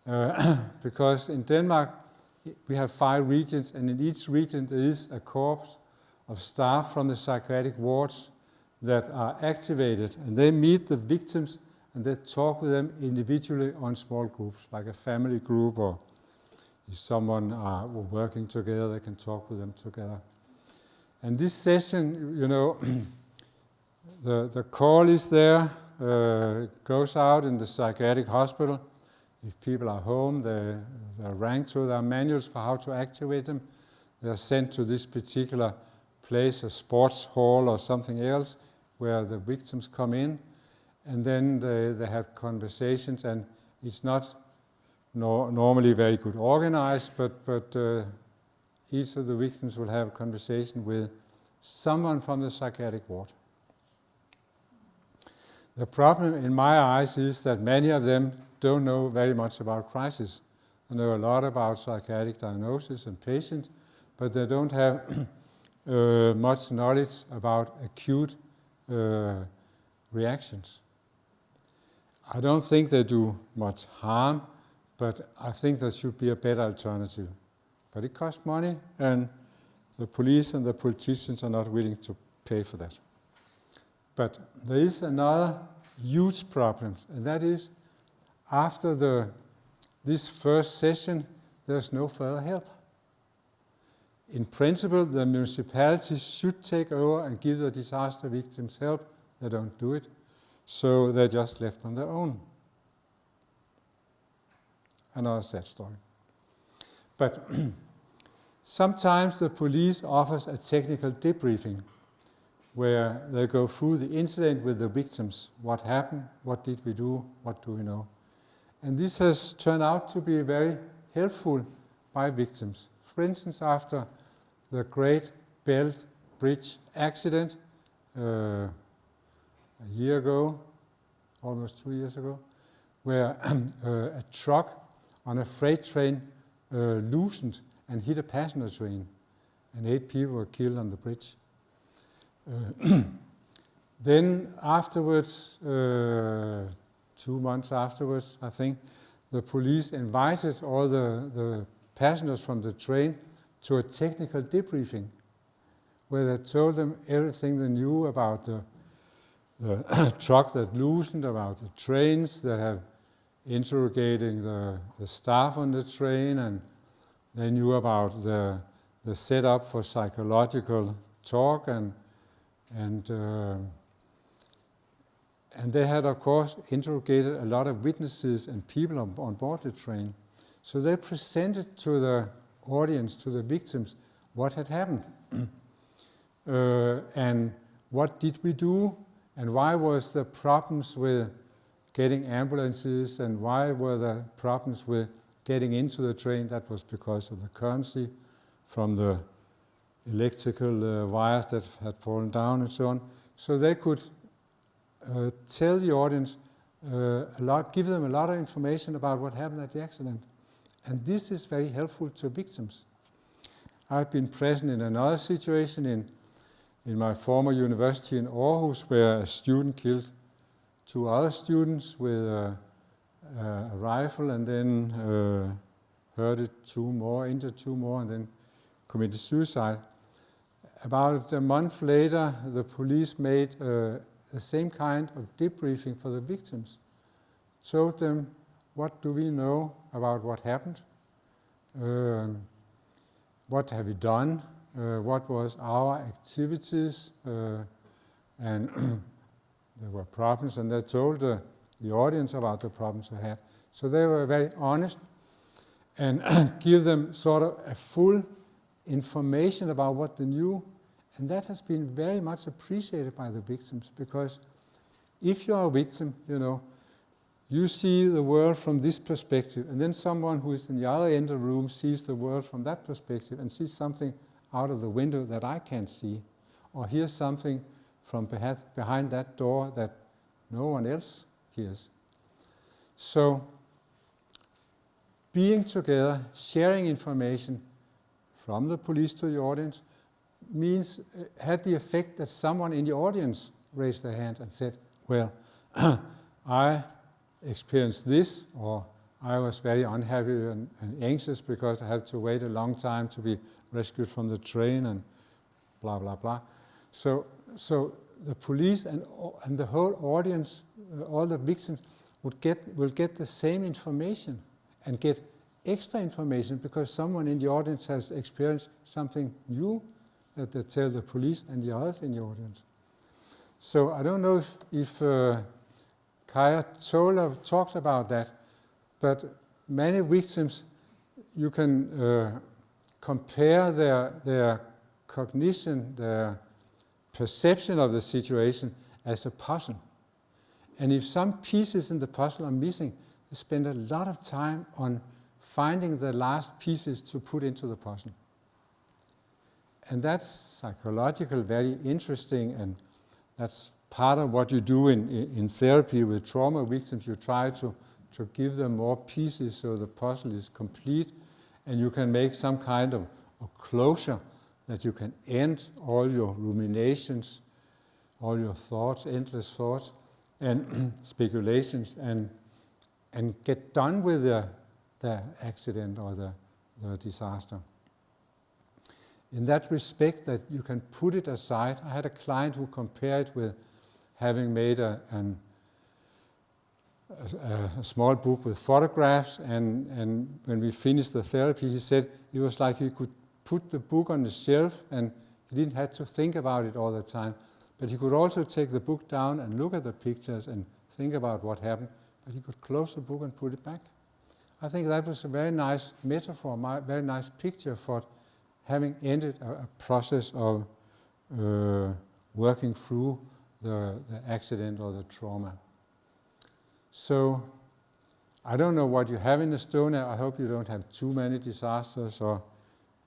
Uh, because in Denmark we have five regions, and in each region there is a corps of staff from the psychiatric wards that are activated, and they meet the victims and they talk with them individually on small groups, like a family group, or if someone are working together, they can talk with them together. And this session, you know, the, the call is there, uh, goes out in the psychiatric hospital. If people are home, they, they're ranked to their manuals for how to activate them. They're sent to this particular place, a sports hall or something else, where the victims come in, and then they, they have conversations, and it's not no, normally very good organized, but, but uh, each of the victims will have a conversation with someone from the psychiatric ward. The problem in my eyes is that many of them don't know very much about crisis. They know a lot about psychiatric diagnosis and patients, but they don't have uh, much knowledge about acute uh, reactions. I don't think they do much harm, but I think there should be a better alternative. But it costs money, and the police and the politicians are not willing to pay for that. But there is another huge problem, and that is after the, this first session, there's no further help. In principle, the municipalities should take over and give the disaster victims help. They don't do it, so they're just left on their own. Another sad story. But sometimes the police offers a technical debriefing where they go through the incident with the victims. What happened? What did we do? What do we know? And this has turned out to be very helpful by victims. For instance, after the Great Belt Bridge accident uh, a year ago, almost two years ago, where uh, a truck on a freight train uh, loosened and hit a passenger train, and eight people were killed on the bridge. Uh, then afterwards, uh, two months afterwards, I think, the police invited all the, the passengers from the train to a technical debriefing where they told them everything they knew about the the truck that loosened, about the trains. They have interrogating the, the staff on the train, and they knew about the, the setup for psychological talk, and, and, uh, and they had, of course, interrogated a lot of witnesses and people on, on board the train. So they presented to the audience, to the victims, what had happened. uh, and what did we do? And why was the problems with getting ambulances and why were the problems with getting into the train? That was because of the currency from the electrical uh, wires that had fallen down and so on. So they could uh, tell the audience uh, a lot, give them a lot of information about what happened at the accident. And this is very helpful to victims. I've been present in another situation in, in my former university in Aarhus where a student killed two other students with a, a rifle and then uh, hurted two more, injured two more, and then committed suicide. About a month later, the police made uh, the same kind of debriefing for the victims, told them what do we know about what happened, um, what have we done, uh, what was our activities, uh, and there were problems, and they told the, the audience about the problems they had. So they were very honest and give them sort of a full information about what they knew. And that has been very much appreciated by the victims because if you are a victim, you know, you see the world from this perspective, and then someone who is in the other end of the room sees the world from that perspective and sees something out of the window that I can't see, or hears something from behind that door that no one else hears. So, being together, sharing information from the police to the audience means uh, had the effect that someone in the audience raised their hand and said, well, I experienced this, or I was very unhappy and, and, anxious because I had to wait a long time to be rescued from the train and blah, blah, blah. So, so the police and, and the whole audience, uh, all the victims, would get, will get the same information and get extra information because someone in the audience has experienced something new that they tell the police and the others in the audience. So I don't know if, if uh, Kaya Tola talked about that, but many victims, you can uh, compare their, their cognition, their perception of the situation as a puzzle. And if some pieces in the puzzle are missing, they spend a lot of time on finding the last pieces to put into the puzzle. And that's psychological, very interesting, and that's part of what you do in, in therapy with trauma victims. You try to, to give them more pieces so the puzzle is complete, and you can make some kind of, of closure that you can end all your ruminations, all your thoughts, endless thoughts, and speculations, and, and get done with the, the accident or the, the disaster. In that respect, that you can put it aside. I had a client who compared with having made a, an, a, a, small book with photographs, and, and when we finished the therapy, he said it was like he could put the book on the shelf and he didn't have to think about it all the time. But he could also take the book down and look at the pictures and think about what happened, but he could close the book and put it back. I think that was a very nice metaphor, a very nice picture for having ended a, a process of uh, working through the, the accident or the trauma. So I don't know what you have in Estonia. I hope you don't have too many disasters or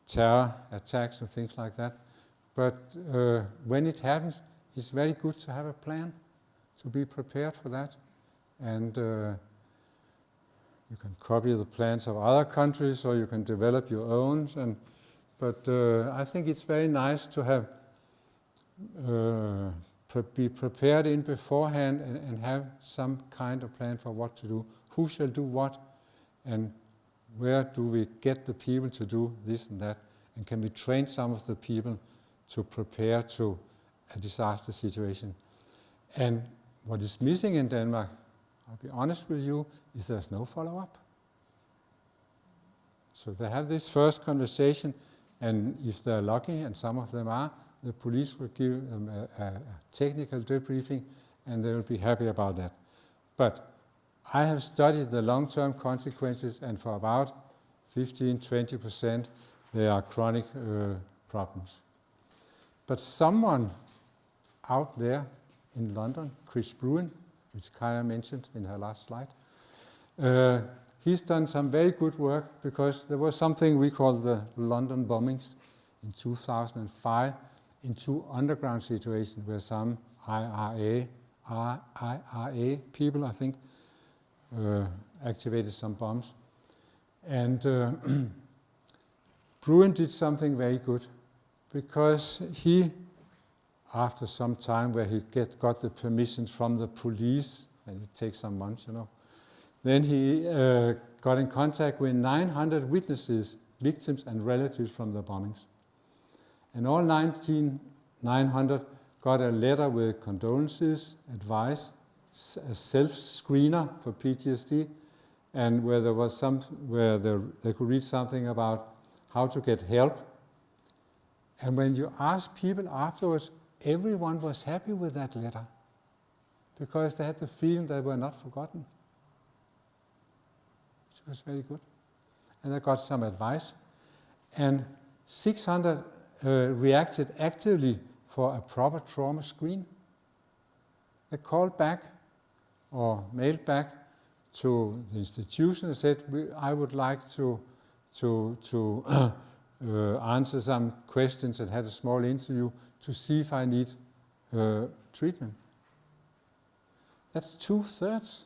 terror attacks and things like that. But uh, when it happens, it's very good to have a plan, to be prepared for that. And uh, you can copy the plans of other countries or you can develop your own. And, but uh, I think it's very nice to have uh, be prepared in beforehand and, and have some kind of plan for what to do. Who shall do what and where do we get the people to do this and that? And can we train some of the people to prepare to a disaster situation? And what is missing in Denmark, I'll be honest with you, is there's no follow-up. So they have this first conversation, and if they're lucky, and some of them are, the police will give them a, a, technical debriefing, and they will be happy about that. But I have studied the long-term consequences, and for about 15, 20%, they are chronic uh, problems. But someone out there in London, Chris Brewin, which Kaya mentioned in her last slide, uh, he's done some very good work because there was something we call the London bombings in 2005 in two underground situations where some IRA, IRA people, I think, uh, activated some bombs. And uh, Brewin did something very good because he, after some time where he get, got the permission from the police, and it takes some months, you know, then he uh, got in contact with 900 witnesses, victims and relatives from the bombings. And all 19, 900 got a letter with condolences, advice, a self-screener for PTSD, and where there was some, where they could read something about how to get help. And when you ask people afterwards, everyone was happy with that letter because they had the feeling they were not forgotten. It was very good. And I got some advice. And 600 uh, reacted actively for a proper trauma screen. They called back or mailed back to the institution and said, I would like to, to, to uh, answer some questions and had a small interview to see if I need uh, treatment. That's two thirds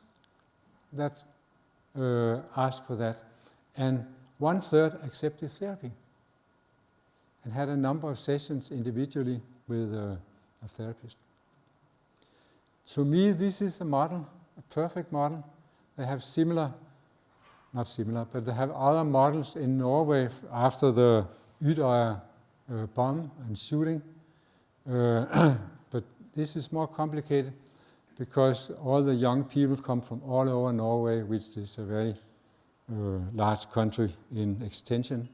that uh, asked for that, and one third accepted therapy and had a number of sessions individually with uh, a therapist. To me, this is a model, a perfect model. They have similar, not similar, but they have other models in Norway after the Utøya uh, bomb and shooting. Uh, but this is more complicated because all the young people come from all over Norway, which is a very uh, large country in extension.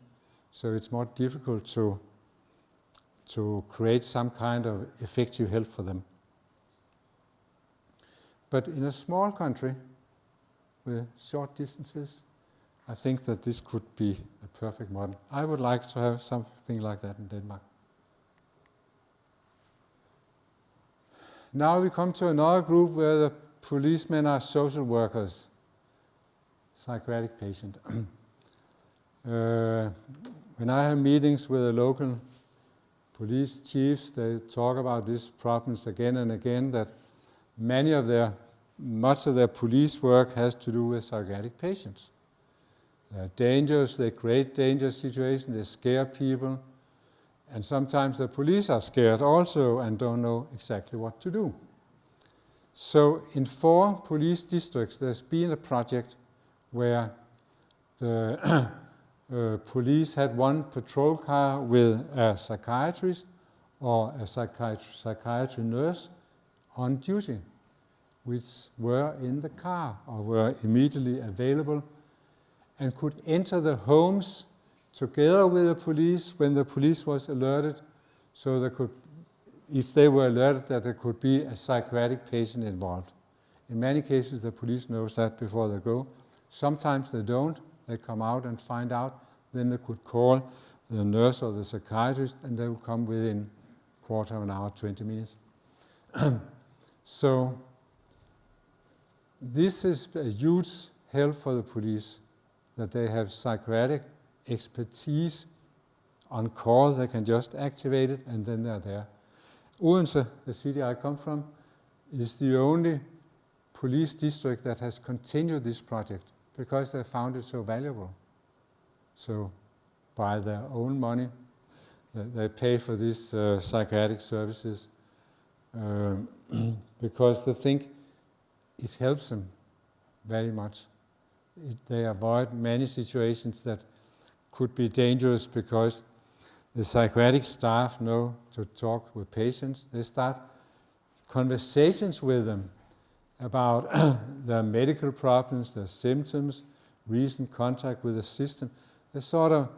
So it's more difficult to, to create some kind of effective help for them. But in a small country with short distances, I think that this could be a perfect model. I would like to have something like that in Denmark. Now we come to another group where the policemen are social workers, psychiatric patient. uh, when I have meetings with the local police chiefs, they talk about these problems again and again, that many of their, much of their police work has to do with psychiatric patients. They're dangerous, they create dangerous situations, they scare people, and sometimes the police are scared also and don't know exactly what to do. So in four police districts, there's been a project where the uh, police had one patrol car with a psychiatrist or a psychiatry, psychiatry nurse on duty, which were in the car or were immediately available and could enter the homes together with the police when the police was alerted, so there could, if they were alerted that there could be a psychiatric patient involved. In many cases, the police knows that before they go. Sometimes they don't. They come out and find out. Then they could call the nurse or the psychiatrist, and they will come within quarter of an hour, 20 minutes. so this is a huge help for the police that they have psychiatric expertise on call, they can just activate it and then they're there. Odense, the city I come from, is the only police district that has continued this project because they found it so valuable. So by their own money, they pay for these uh, psychiatric services um, because they think it helps them very much. It, they avoid many situations that could be dangerous because the psychiatric staff know to talk with patients. They start conversations with them about their medical problems, their symptoms, recent contact with the system. They sort of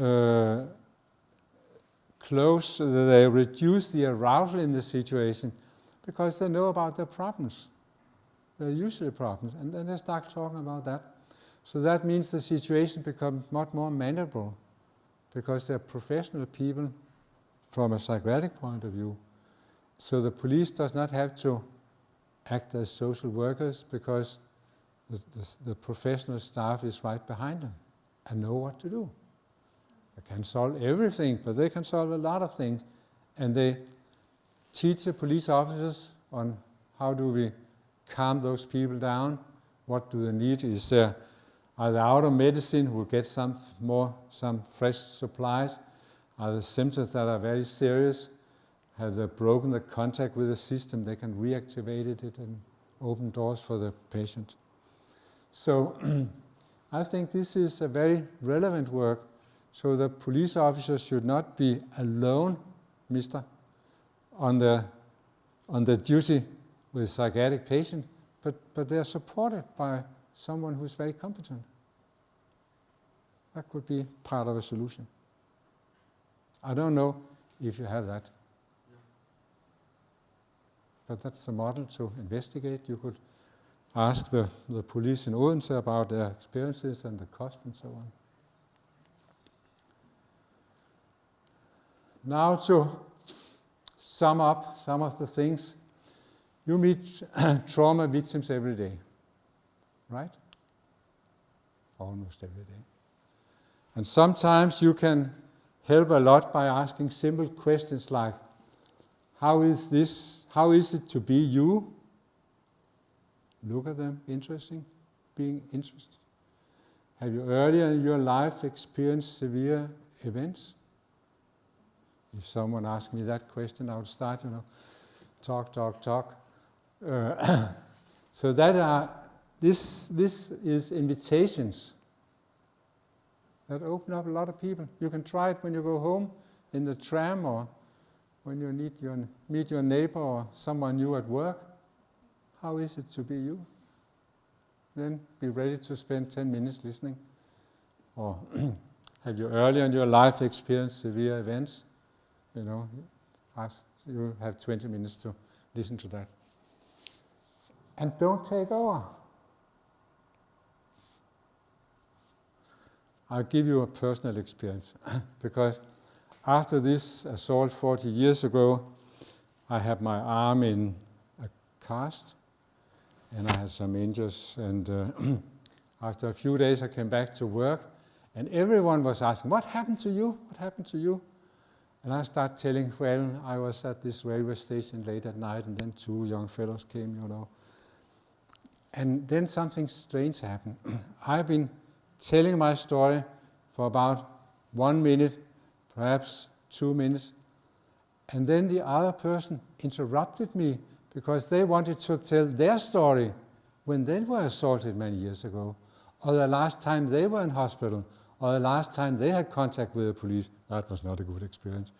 uh, close, they reduce the arousal in the situation because they know about their problems. They're usually problems, and then they start talking about that. So that means the situation becomes much more manageable because they're professional people from a psychiatric point of view. So the police does not have to act as social workers because the, the, the professional staff is right behind them and know what to do. They can solve everything, but they can solve a lot of things. And they teach the police officers on how do we calm those people down, what do they need, is there are they out of medicine, we'll get some more, some fresh supplies, are the symptoms that are very serious, have they broken the contact with the system, they can reactivate it and open doors for the patient. So I think this is a very relevant work. So the police officers should not be alone, mister, on the, on the duty with psychiatric patient, but, but they are supported by someone who's very competent. That could be part of a solution. I don't know if you have that. But that's the model to investigate. You could ask the, the police in Odense about their experiences and the cost and so on. Now to sum up some of the things. You meet trauma victims every day, right? Almost every day. And sometimes you can help a lot by asking simple questions like, how is this, how is it to be you? Look at them, interesting, being interested. Have you earlier in your life experienced severe events? If someone asked me that question, I would start, you know, talk, talk, talk. Uh, so that are, this, this is invitations that open up a lot of people. You can try it when you go home in the tram or when you meet your, meet your neighbor or someone new at work. How is it to be you? Then be ready to spend 10 minutes listening. Or have you earlier in your life experienced severe events? You know, ask, you have 20 minutes to listen to that. And don't take over. I'll give you a personal experience because after this assault 40 years ago, I had my arm in a cast and I had some injuries and uh, after a few days I came back to work and everyone was asking, what happened to you? What happened to you? And I started telling, well, I was at this railway station late at night and then two young fellows came, you know. And then something strange happened. I've been telling my story for about one minute, perhaps two minutes, and then the other person interrupted me because they wanted to tell their story when they were assaulted many years ago, or the last time they were in hospital, or the last time they had contact with the police. That was not a good experience.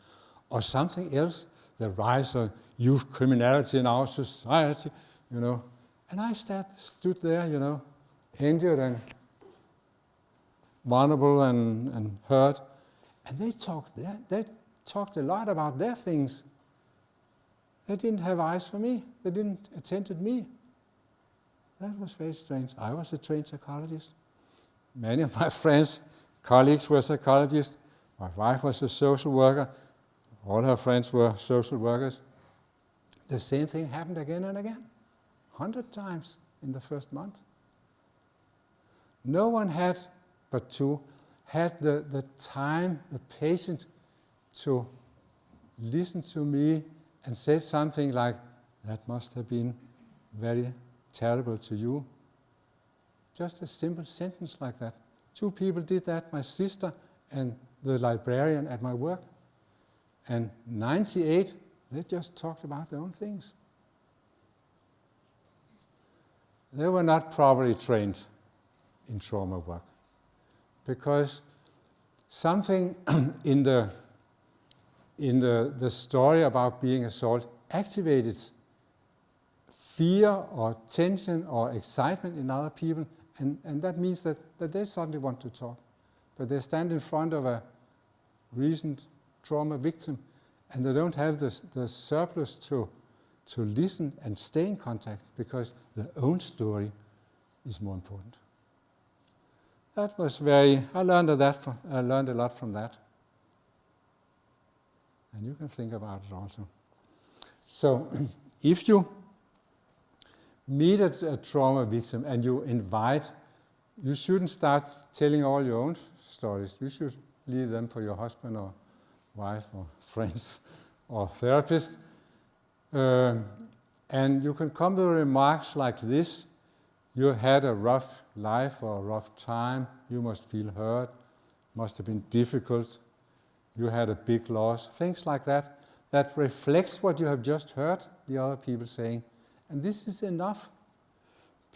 Or something else, the rise of youth criminality in our society, you know. And I sat, stood there, you know, injured and vulnerable and, and hurt. And they talked, they, they talked a lot about their things. They didn't have eyes for me. They didn't attend to me. That was very strange. I was a trained psychologist. Many of my friends, colleagues were psychologists. My wife was a social worker. All her friends were social workers. The same thing happened again and again, hundred times in the first month. No one had but to had the, the time, the patience to listen to me and say something like, that must have been very terrible to you. Just a simple sentence like that. Two people did that, my sister and the librarian at my work. And 98, they just talked about their own things. They were not properly trained in trauma work because something in the in the, the story about being assaulted activated fear or tension or excitement in other people, and, and that means that, that they suddenly want to talk. But they stand in front of a recent trauma victim and they don't have the, the surplus to, to listen and stay in contact because their own story is more important. That was very, I learned, that from, I learned a lot from that. And you can think about it also. So if you meet a, a trauma victim and you invite, you shouldn't start telling all your own stories. You should leave them for your husband or wife or friends or therapist. Uh, and you can come with remarks like this. You had a rough life or a rough time. You must feel hurt. Must have been difficult. You had a big loss. Things like that. That reflects what you have just heard the other people saying. And this is enough.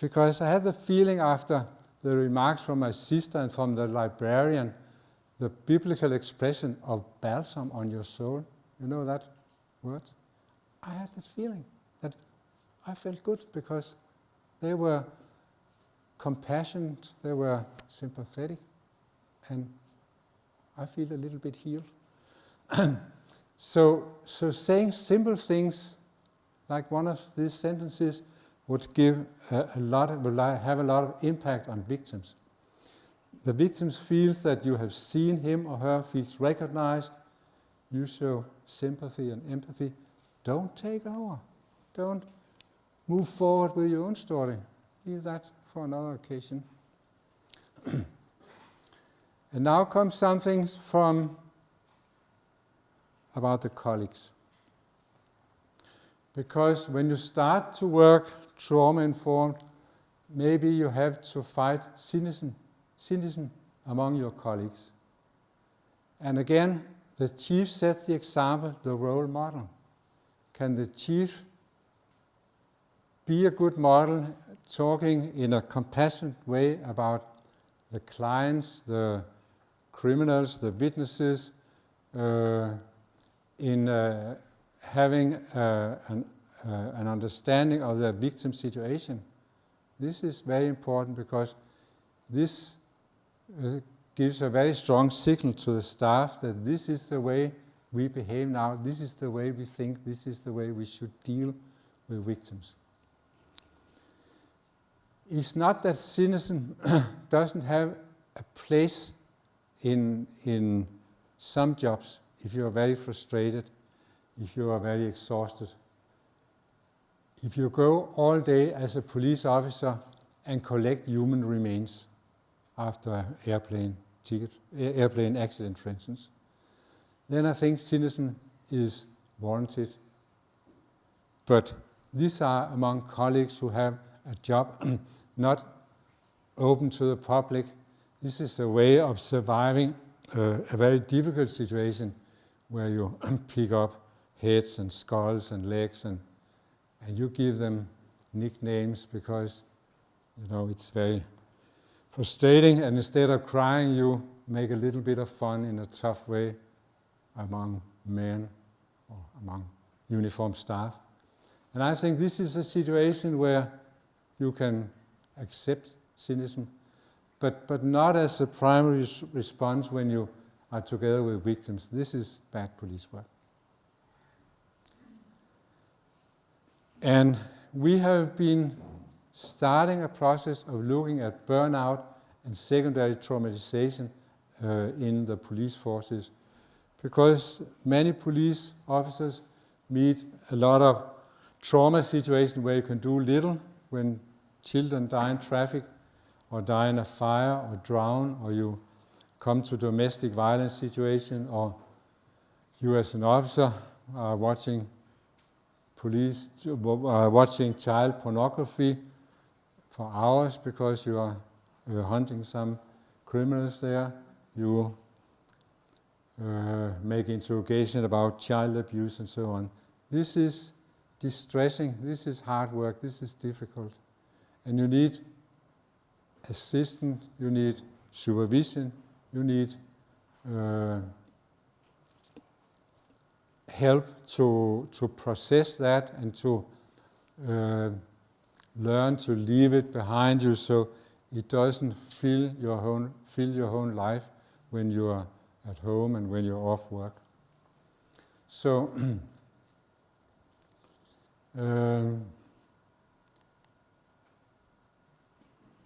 Because I had the feeling after the remarks from my sister and from the librarian, the biblical expression of balsam on your soul. You know that word? I had that feeling that I felt good because they were compassionate, they were sympathetic, and I feel a little bit healed. so, so saying simple things like one of these sentences would give a, a lot, of, will have a lot of impact on victims. The victim feels that you have seen him or her, feels recognized. You show sympathy and empathy. Don't take over. Don't move forward with your own story. Leave that for another occasion. and now comes something from about the colleagues. Because when you start to work trauma informed, maybe you have to fight cynicism, cynicism among your colleagues. And again, the chief sets the example, the role model. Can the chief be a good model, talking in a compassionate way about the clients, the criminals, the witnesses, uh, in uh, having uh, an, uh, an understanding of the victim situation. This is very important because this uh, gives a very strong signal to the staff that this is the way we behave now, this is the way we think, this is the way we should deal with victims. It's not that cynicism doesn't have a place in, in some jobs if you are very frustrated, if you are very exhausted. If you go all day as a police officer and collect human remains after an airplane ticket, airplane accident, for instance, then I think cynicism is warranted. But these are among colleagues who have a job not open to the public. This is a way of surviving uh, a very difficult situation where you pick up heads and skulls and legs and, and you give them nicknames because you know it's very frustrating and instead of crying you make a little bit of fun in a tough way among men or among uniformed staff. And I think this is a situation where you can accept cynicism, but, but not as a primary response when you are together with victims. This is bad police work. And we have been starting a process of looking at burnout and secondary traumatization uh, in the police forces because many police officers meet a lot of trauma situations where you can do little when children die in traffic or die in a fire or drown or you come to domestic violence situation or you as an officer are watching police uh, watching child pornography for hours because you are uh, hunting some criminals there. You uh, make interrogation about child abuse and so on. This is distressing, this is hard work, this is difficult. And you need assistance, you need supervision, you need uh, help to, to process that and to uh, learn to leave it behind you so it doesn't fill your own, fill your own life when you are at home and when you're off work. So, um,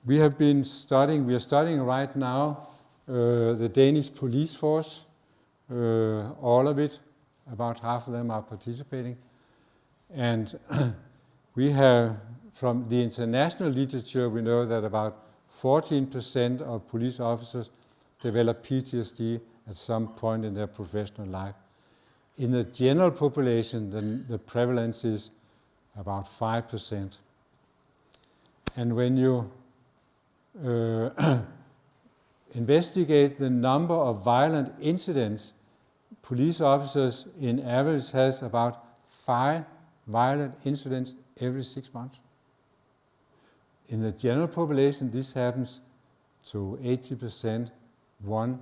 we have been studying, we are studying right now uh, the Danish police force, uh, all of it, about half of them are participating. And we have, from the international literature, we know that about 14% of police officers develop PTSD at some point in their professional life. In the general population, the, the prevalence is about 5%. And when you uh, investigate the number of violent incidents, police officers in average has about five violent incidents every six months. In the general population, this happens to 80% one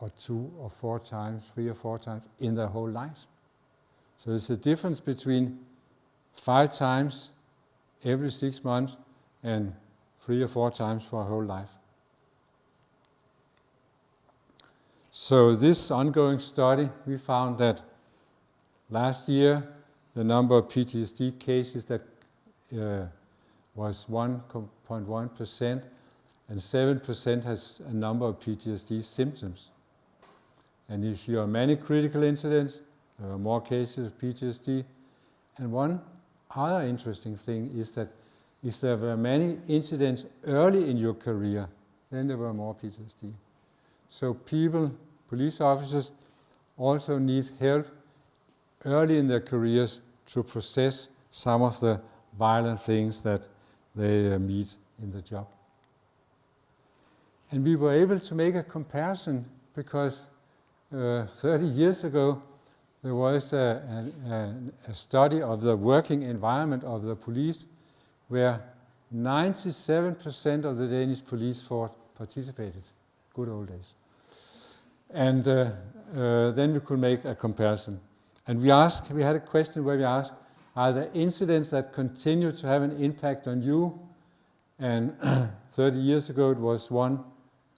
or two or four times, three or four times in their whole lives. So there's a difference between five times every six months and three or four times for a whole life. So this ongoing study, we found that last year the number of PTSD cases that uh, was 1.1% and 7% has a number of PTSD symptoms. And if you have many critical incidents, there are more cases of PTSD. And one other interesting thing is that if there were many incidents early in your career, then there were more PTSD. So people, police officers, also need help early in their careers to process some of the violent things that they uh, meet in the job. And we were able to make a comparison because uh, 30 years ago there was a, a, a, study of the working environment of the police where 97% of the Danish police force participated. Good old days. And uh, uh, then we could make a comparison. And we asked, we had a question where we asked, are there incidents that continue to have an impact on you? And 30 years ago it was one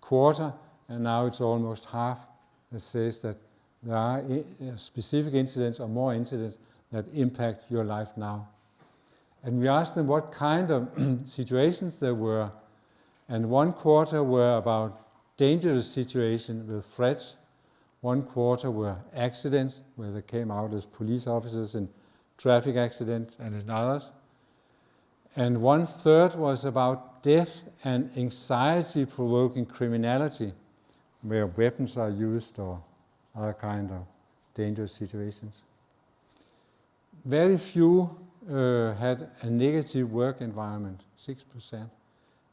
quarter, and now it's almost half. It says that there are uh, specific incidents or more incidents that impact your life now. And we asked them what kind of situations there were. And one quarter were about dangerous situations with threats. One quarter were accidents, where they came out as police officers in traffic accidents and in others. And one third was about death and anxiety-provoking criminality, where weapons are used or other kind of dangerous situations. Very few uh, had a negative work environment, 6%.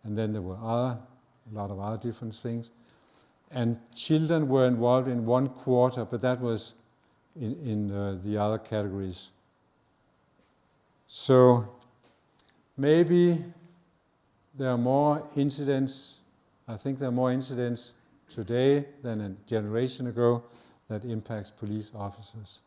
And then there were other, a lot of other different things. And children were involved in one quarter, but that was in, in uh, the other categories. So maybe there are more incidents, I think there are more incidents today than a generation ago that impacts police officers.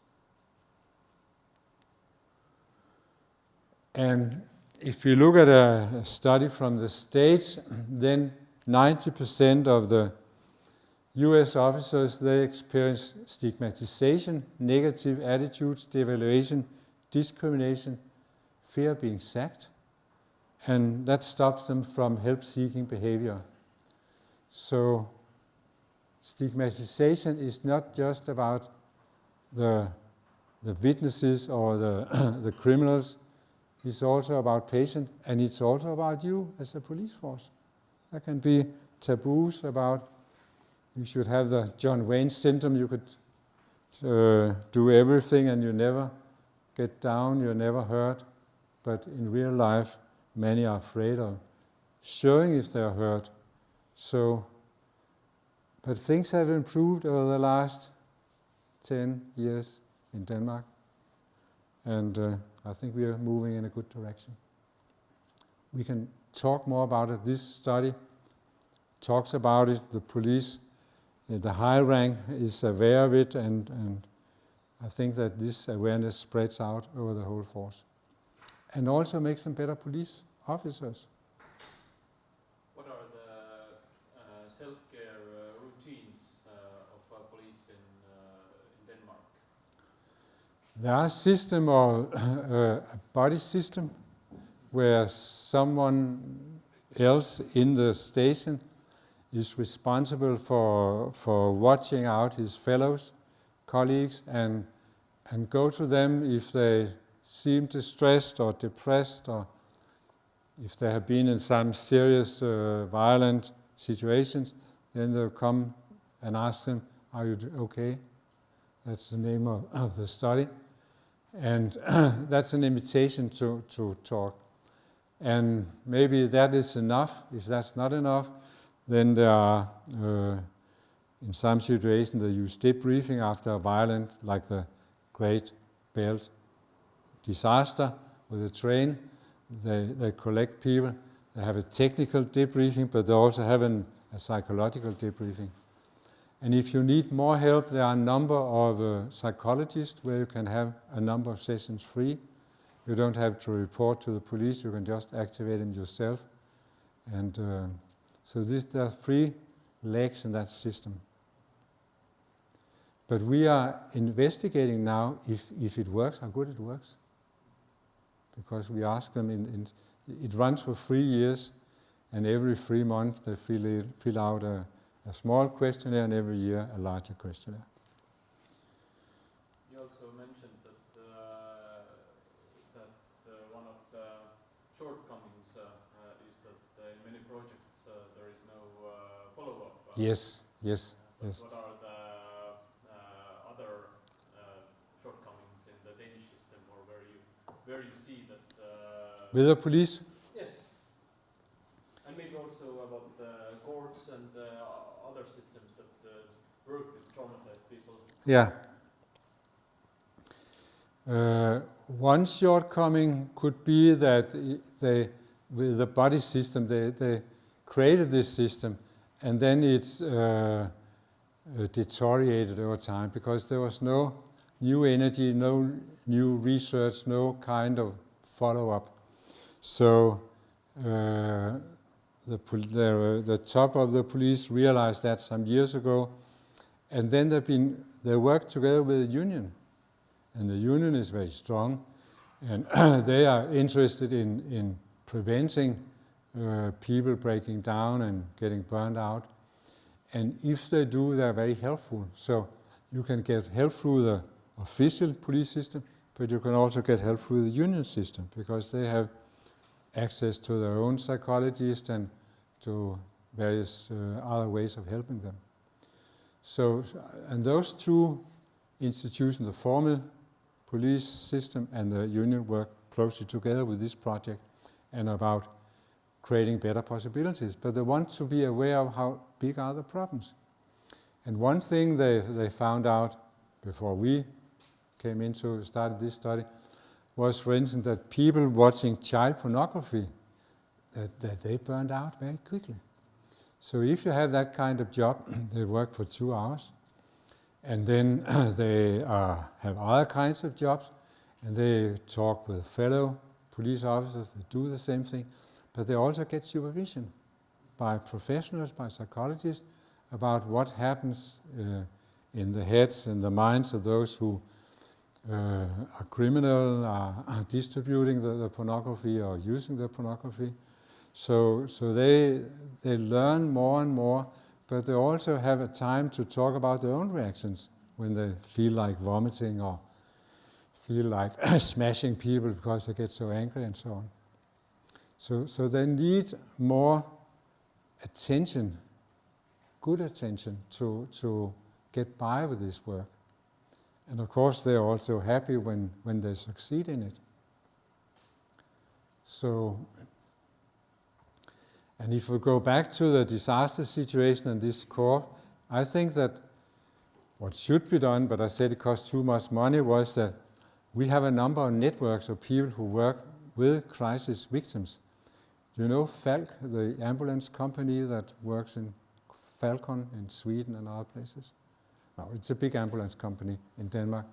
And if you look at a, study from the States, then 90% of the US officers, they experience stigmatization, negative attitudes, devaluation, discrimination, fear of being sacked, and that stops them from help-seeking behavior. So stigmatization is not just about the, the witnesses or the, the criminals, it's also about patient and it's also about you as a police force. There can be taboos about you should have the John Wayne syndrome, you could uh, do everything and you never get down, you're never hurt. But in real life, many are afraid of showing if they're hurt. So, but things have improved over the last 10 years in Denmark. And uh, I think we are moving in a good direction. We can talk more about it. This study talks about it. The police, uh, the high rank is aware of it, and, and I think that this awareness spreads out over the whole force. And also makes them better police officers. What are the uh, self-care uh, routines uh, of uh, police in, uh, in Denmark? There are system or uh, a buddy system where someone else in the station is responsible for, for watching out his fellows, colleagues, and, and go to them if they seem distressed or depressed or if they have been in some serious uh, violent situations, then they'll come and ask them, are you okay? That's the name of, of the study. And that's an invitation to, to talk. And maybe that is enough. If that's not enough, then there are, uh, in some situations, they use debriefing after a violent, like the Great Belt disaster with a train. They, they collect people. They have a technical debriefing, but they also have an, a psychological debriefing. And if you need more help, there are a number of uh, psychologists where you can have a number of sessions free. You don't have to report to the police, you can just activate them yourself. And uh, so this, there are three legs in that system. But we are investigating now if, if it works, how good it works. Because we ask them, in, in, it runs for three years, and every three months they fill, it, fill out a, a small questionnaire, and every year a larger questionnaire. You also mentioned that uh, that uh, one of the shortcomings uh, uh, is that uh, in many projects uh, there is no uh, follow-up. Yes, yes, but yes. What are the uh, other uh, shortcomings in the Danish system, or where you where you see that? Uh, With the police, yes, and maybe also about the courts and uh, other systems that uh, work with traumatized people. Yeah. Uh, one shortcoming could be that they, with the buddy system, they, they created this system and then it's uh, uh, deteriorated over time because there was no new energy, no new research, no kind of follow-up. So uh, the, the, the top of the police realized that some years ago, and then they've been they work together with the union, and the union is very strong, and they are interested in in preventing uh, people breaking down and getting burned out. And if they do, they're very helpful. So you can get help through the official police system, but you can also get help through the union system because they have access to their own psychologists and to various uh, other ways of helping them. So, and those two institutions, the formal police system and the union, work closely together with this project and about creating better possibilities. But they want to be aware of how big are the problems. And one thing they, they found out before we came into started this study was, for instance, that people watching child pornography that, that they burned out very quickly. So if you have that kind of job, they work for two hours, and then they uh, have other kinds of jobs, and they talk with fellow police officers that do the same thing, but they also get supervision by professionals, by psychologists, about what happens uh, in the heads and the minds of those who uh, are criminal, are, are distributing the, the pornography or using the pornography. So, so they, they learn more and more, but they also have a time to talk about their own reactions when they feel like vomiting or feel like smashing people because they get so angry and so on. So, so they need more attention, good attention to, to get by with this work. And of course, they're also happy when, when they succeed in it. So, and if we go back to the disaster situation and this core, I think that what should be done, but I said it costs too much money, was that we have a number of networks of people who work with crisis victims. You know Falck, the ambulance company that works in Falcon in Sweden and other places? No, it's a big ambulance company in Denmark.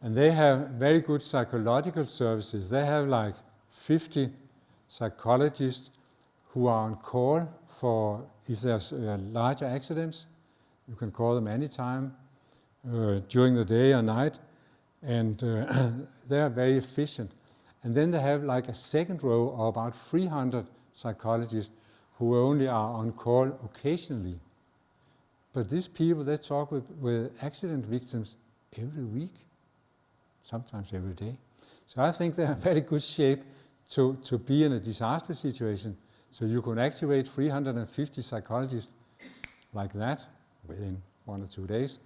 And they have very good psychological services. They have like 50 psychologists who are on call for if there's uh, larger accidents. You can call them anytime uh, during the day or night, and uh, they are very efficient. And then they have like a second row of about 300 psychologists who only are on call occasionally. But these people, they talk with, with accident victims every week, sometimes every day. So I think they're in very good shape to, to be in a disaster situation. So you can activate 350 psychologists like that within one or two days.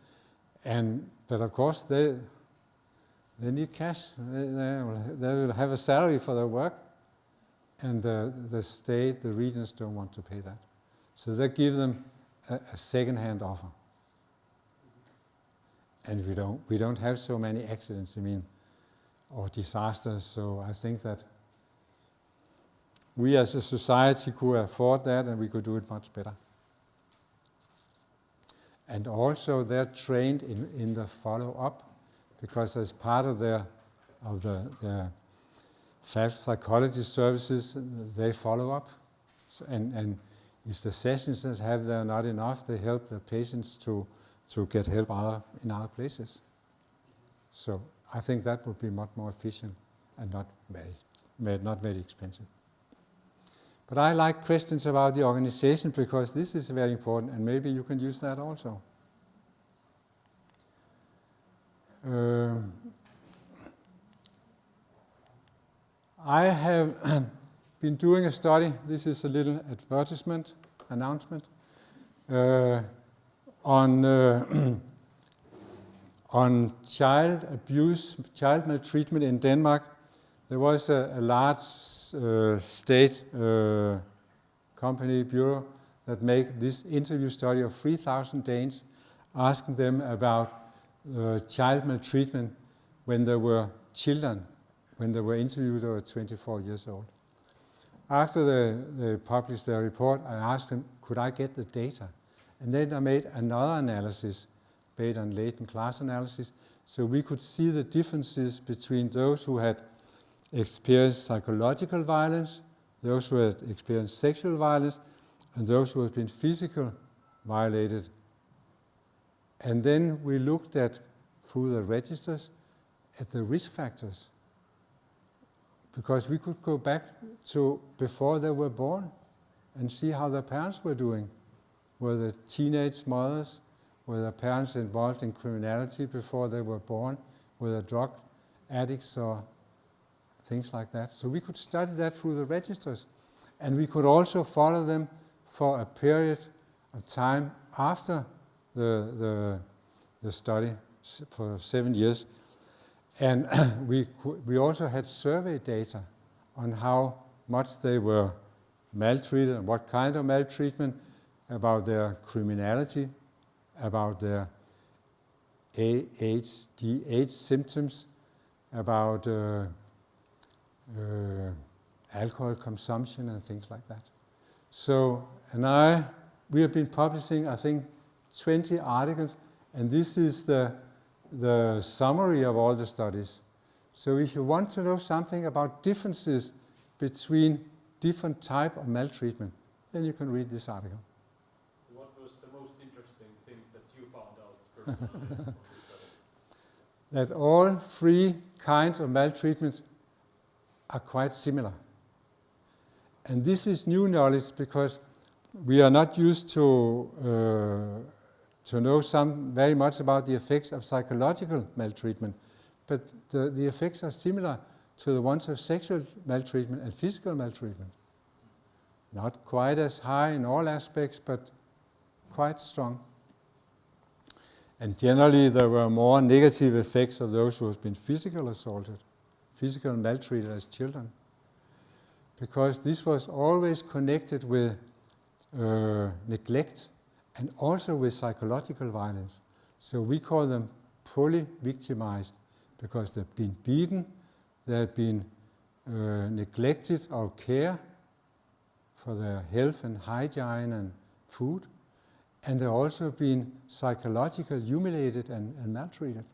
And, but of course, they, they need cash. They, they, will, have a salary for their work. And the, the state, the regions don't want to pay that. So they give them a, a second-hand offer. And we don't, we don't have so many accidents, I mean, or disasters, so I think that we as a society could afford that and we could do it much better. And also they're trained in, in the follow-up because as part of their of the, their psychology services, they follow up. So, and, and if the sessions that have there not enough, they help the patients to, to get help other, in other places. So I think that would be much more efficient and not very, not very expensive. But I like questions about the organization because this is very important and maybe you can use that also. Um, I have been doing a study, this is a little advertisement, announcement, uh, on, uh, on child abuse, child maltreatment in Denmark. There was a, a large uh, state uh, company, bureau, that made this interview study of 3,000 Danes, asking them about uh, child maltreatment when they were children when they were interviewed, they were 24 years old. After they, they published their report, I asked them, could I get the data? And then I made another analysis based on latent class analysis, so we could see the differences between those who had experienced psychological violence, those who had experienced sexual violence, and those who had been physically violated. And then we looked at, through the registers, at the risk factors because we could go back to before they were born and see how their parents were doing. Were the teenage mothers, were their parents involved in criminality before they were born? Were they drug addicts or things like that? So we could study that through the registers. And we could also follow them for a period of time after the, the, the study for seven years and we, we also had survey data on how much they were maltreated and what kind of maltreatment, about their criminality, about their ADHD symptoms, about uh, uh, alcohol consumption and things like that. So, and I, we have been publishing, I think, 20 articles, and this is the the summary of all the studies. So if you want to know something about differences between different type of maltreatment, then you can read this article. What was the most interesting thing that you found out personally from this study? That all three kinds of maltreatments are quite similar. And this is new knowledge because we are not used to uh, to know some very much about the effects of psychological maltreatment, but the, the effects are similar to the ones of sexual maltreatment and physical maltreatment. Not quite as high in all aspects, but quite strong. And generally there were more negative effects of those who have been physically assaulted, physical maltreated as children. Because this was always connected with uh, neglect and also with psychological violence. So we call them poly-victimized because they've been beaten, they've been uh, neglected of care for their health and hygiene and food, and they've also been psychologically humiliated and, and maltreated.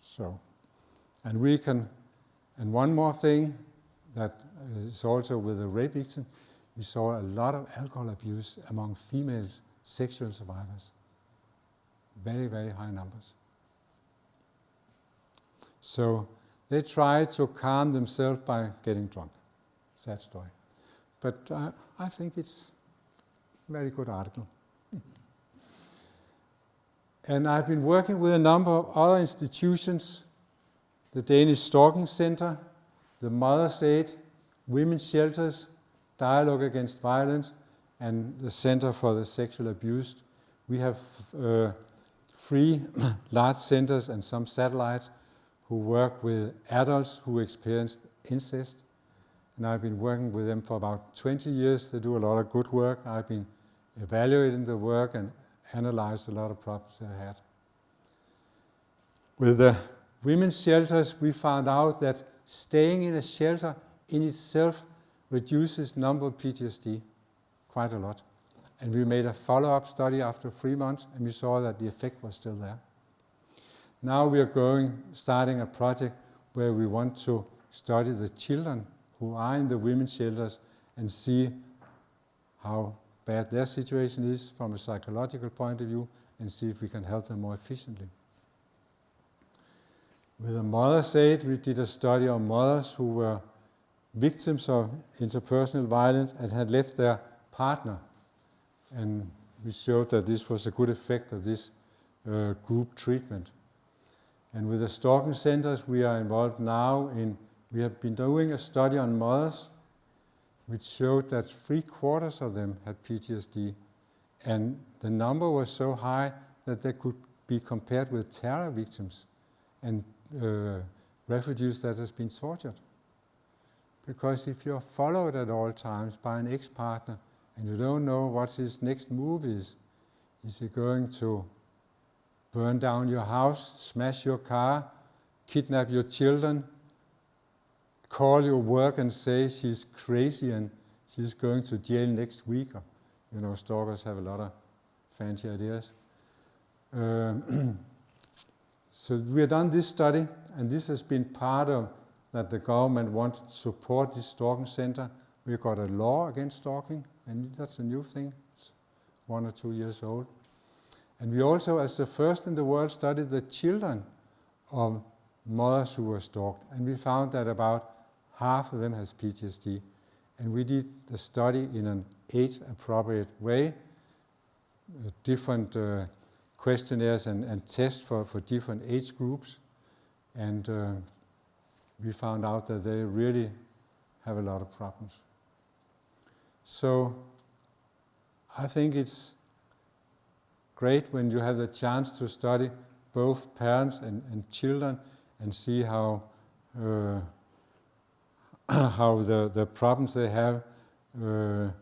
So, and we can, and one more thing that is also with the rape victim, we saw a lot of alcohol abuse among females sexual survivors. Very, very high numbers. So they try to calm themselves by getting drunk. Sad story. But uh, I think it's a very good article. and I've been working with a number of other institutions, the Danish Stalking Center, the Mother's Aid, Women's Shelters, Dialogue Against Violence, and the Center for the Sexual Abused. We have uh, three large centers and some satellites who work with adults who experienced incest. And I've been working with them for about 20 years. They do a lot of good work. I've been evaluating the work and analyzed a lot of problems they had. With the women's shelters, we found out that staying in a shelter in itself reduces number of PTSD quite a lot. And we made a follow-up study after three months, and we saw that the effect was still there. Now we are going, starting a project where we want to study the children who are in the women's shelters and see how bad their situation is from a psychological point of view and see if we can help them more efficiently. With the Mother's Aid, we did a study on mothers who were victims of interpersonal violence and had left their partner. And we showed that this was a good effect of this uh, group treatment. And with the stalking centers, we are involved now in, we have been doing a study on mothers, which showed that three quarters of them had PTSD. And the number was so high that they could be compared with terror victims and uh, refugees that has been tortured. Because if you're followed at all times by an ex-partner and you don't know what his next move is, is he going to burn down your house, smash your car, kidnap your children, call your work and say she's crazy and she's going to jail next week. Or, you know, stalkers have a lot of fancy ideas. Um, so we have done this study, and this has been part of that the government wants to support this stalking center. We've got a law against stalking, and that's a new thing. It's one or two years old. And we also, as the first in the world, studied the children of mothers who were stalked. And we found that about half of them has PTSD. And we did the study in an age-appropriate way, different uh, questionnaires and, and tests for, for different age groups. And uh, we found out that they really have a lot of problems. So I think it's great when you have the chance to study both parents and, and children and see how uh, how the, the problems they have uh, are,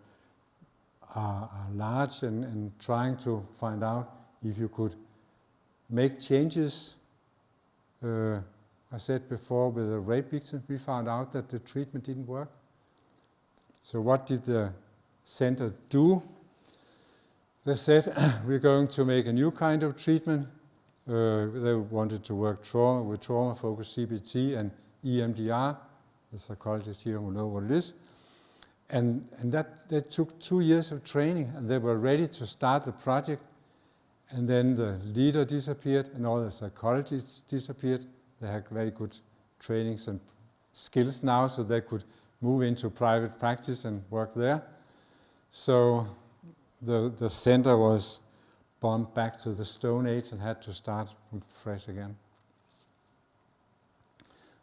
are, large and, and trying to find out if you could make changes. Uh, I said before with the rape victim, we found out that the treatment didn't work. So what did the center do? They said, we're going to make a new kind of treatment. Uh, they wanted to work trauma with trauma-focused CBT and EMDR. The psychologists here will know what it is. And, and that, that took two years of training, and they were ready to start the project. And then the leader disappeared, and all the psychologists disappeared. They had very good trainings and skills now, so they could move into private practice and work there. So the, the center was bombed back to the Stone Age and had to start from fresh again.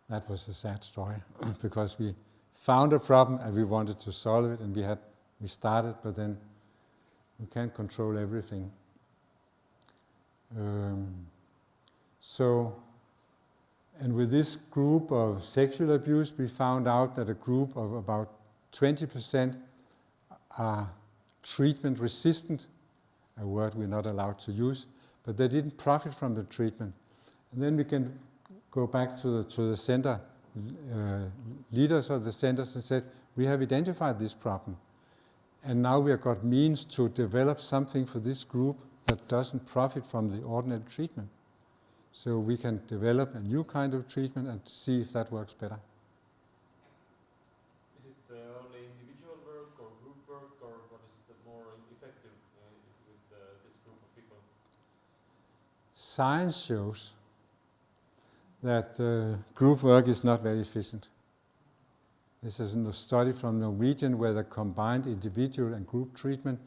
That was a sad story because we found a problem and we wanted to solve it and we had we started but then we can't control everything. Um, so and with this group of sexual abuse we found out that a group of about 20% are treatment resistant, a word we're not allowed to use, but they didn't profit from the treatment. And then we can go back to the, to the center, uh, leaders of the centers and said, we have identified this problem. And now we have got means to develop something for this group that doesn't profit from the ordinary treatment. So we can develop a new kind of treatment and see if that works better. Is it uh, only individual work or group work or what is the more effective uh, with uh, this group of people? Science shows that uh, group work is not very efficient. This is a study from Norwegian where they combined individual and group treatment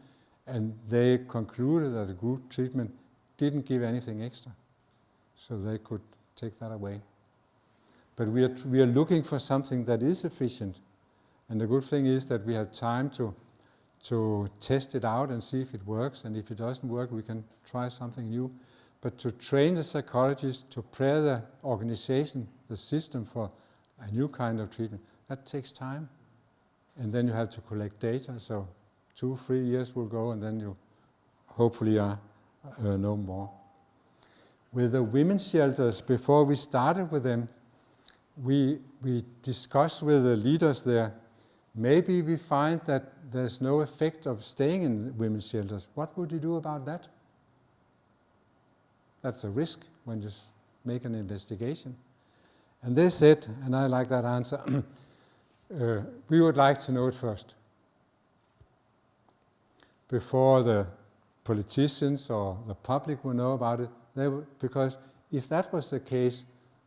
and they concluded that the group treatment didn't give anything extra. So they could take that away. But we are, we are looking for something that is efficient. And the good thing is that we have time to, to test it out and see if it works. And if it doesn't work, we can try something new. But to train the psychologists, to prepare the organization, the system for a new kind of treatment, that takes time. And then you have to collect data. So two, three years will go and then you hopefully are, uh, know more. With the women's shelters, before we started with them, we, we discussed with the leaders there, maybe we find that there's no effect of staying in women's shelters. What would you do about that? That's a risk when you make an investigation. And they said, and I like that answer, uh, we would like to know it first. Before the politicians or the public will know about it, would, because if that was the case,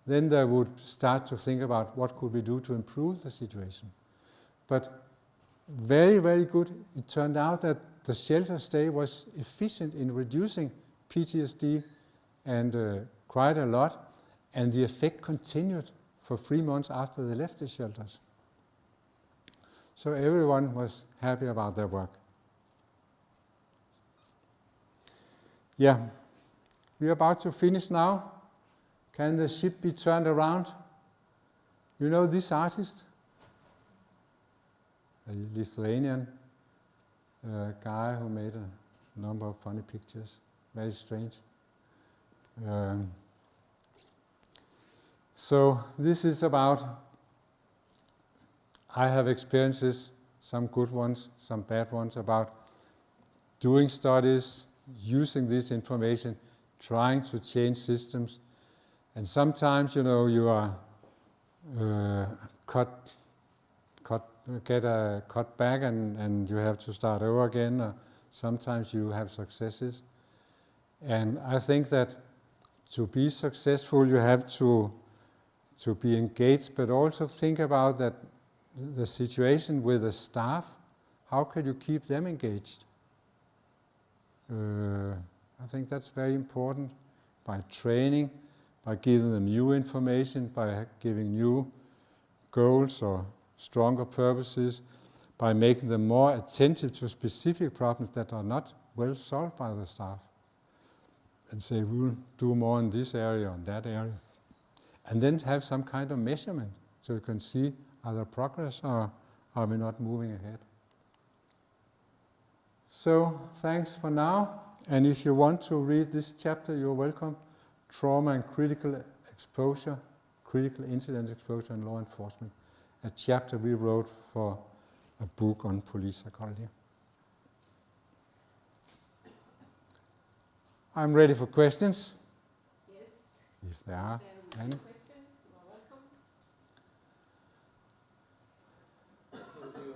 then they would start to think about what could we do to improve the situation. But very, very good. It turned out that the shelter stay was efficient in reducing PTSD and uh, quite a lot, and the effect continued for three months after they left the shelters. So everyone was happy about their work. Yeah, we're about to finish now. Can the ship be turned around? You know this artist? A Lithuanian uh, guy who made a number of funny pictures. Very strange. Um, so this is about, I have experiences, some good ones, some bad ones, about doing studies, using this information, trying to change systems. And sometimes, you know, you are uh, cut, cut, get a cut back and, and you have to start over again. Or sometimes you have successes. And I think that to be successful, you have to, to be engaged, but also think about that the situation with the staff, how can you keep them engaged? Uh, I think that's very important by training, by giving them new information, by giving new goals or stronger purposes, by making them more attentive to specific problems that are not well solved by the staff. And say, we'll do more in this area or that area. And then have some kind of measurement so you can see are there progress or are we not moving ahead. So thanks for now. And if you want to read this chapter, you're welcome. Trauma and critical exposure, critical incident exposure in law enforcement. A chapter we wrote for a book on police psychology. I'm ready for questions, Yes, if there are any. are questions, you are welcome. So you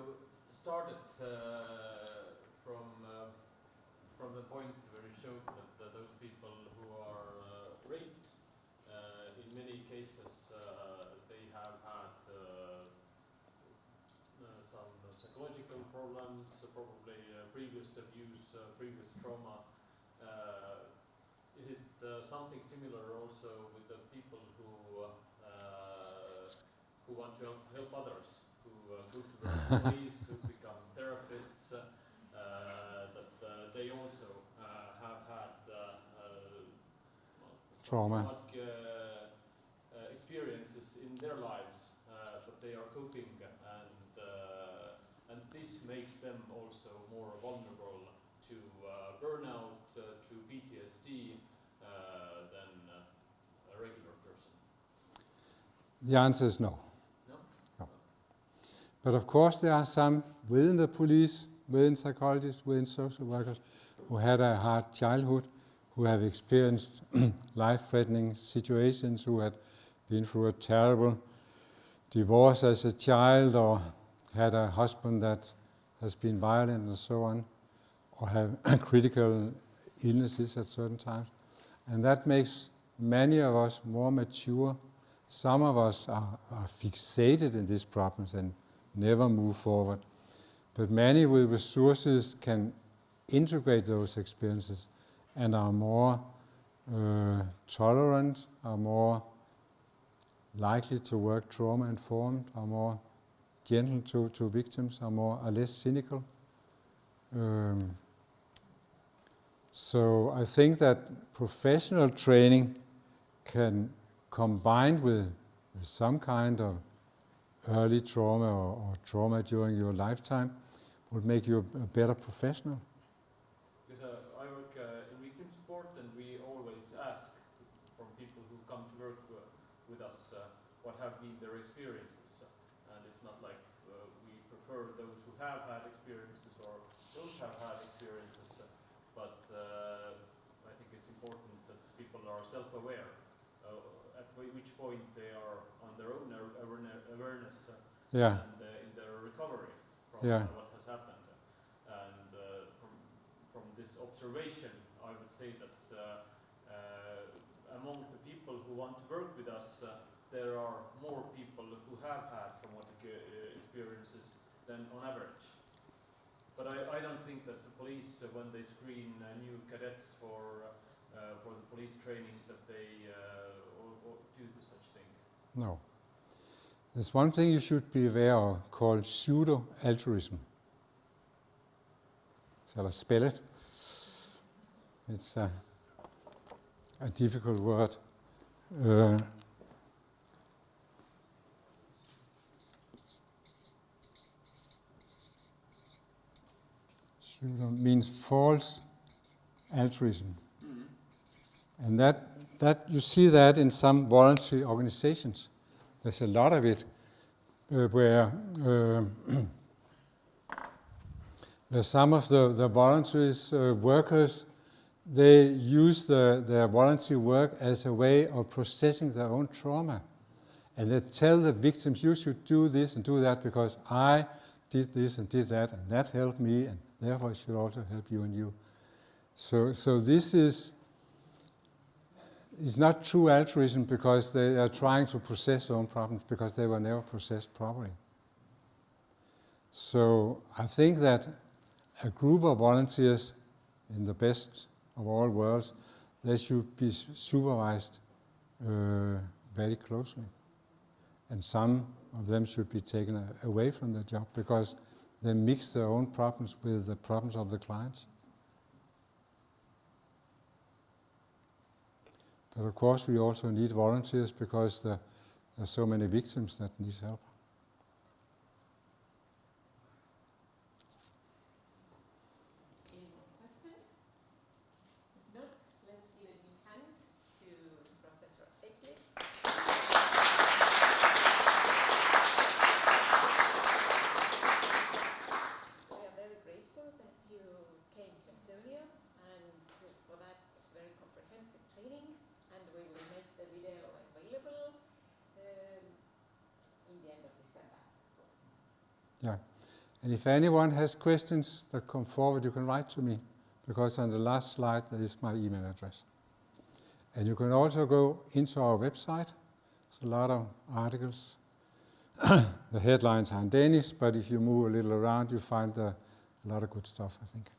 started uh, from uh, from the point where you showed that uh, those people who are uh, raped, uh, in many cases, uh, they have had uh, uh, some psychological problems, uh, probably uh, previous abuse, uh, previous trauma. Uh, is it uh, something similar also with the people who uh, who want to help, help others, who go to the police, who become therapists, that they also have had Trauma. traumatic experiences in their lives, uh, but they are coping, and this makes them also more vulnerable to uh, burnout, uh, to PTSD uh, than uh, a regular person. The answer is no. No? No. But of course, there are some within the police, within psychologists, within social workers who had a hard childhood, who have experienced life-threatening situations, who had been through a terrible divorce as a child, or had a husband that has been violent and so on, or have critical illnesses at certain times. And that makes many of us more mature. Some of us are, are fixated in these problems and never move forward. But many with resources can integrate those experiences and are more uh, tolerant, are more likely to work trauma informed, are more gentle to, to victims, are more are less cynical. Um, so I think that professional training can combined with, with some kind of early trauma or, or, trauma during your lifetime would make you a better professional. Because uh, I work uh, in victim support and we always ask from people who come to work uh, with us uh, what have been their experiences. And it's not like uh, we prefer those who have had experiences or don't have had experiences, but uh, I think it's important that people are self-aware uh, at which point they are on their own awareness uh, yeah. and uh, in their recovery from yeah. what has happened. And from, from this observation, I would say that among the people who want to work with us, there are more people who have had traumatic uh, experiences than on average. But I, I don't think that the police, uh, when they screen uh, new cadets for, for the police training, that they or, or do such thing. No. There's one thing you should be aware of called pseudo-altruism. Shall I spell it? It's a, a difficult word. Uh, means false altruism. And that, that you see that in some voluntary organizations. There's a lot of it uh, where, uh, some of the, the voluntaries uh, workers they use the, their voluntary work as a way of processing their own trauma. And they tell the victims, you should do this and do that because I did this and did that and that helped me and Therefore, it should also help you and you. So, so this is, is not true altruism because they are trying to process their own problems because they were never processed properly. So I think that a group of volunteers in the best of all worlds, they should be supervised uh, very closely. And some of them should be taken away from the job because they mix their own problems with the problems of the clients. But of course we also need volunteers because there are so many victims that need help. And if anyone has questions that come forward, you can write to me, because on the last slide there is my email address. And you can also go into our website. There's a lot of articles. the headlines are in Danish, but if you move a little around, you find uh, a lot of good stuff, I think.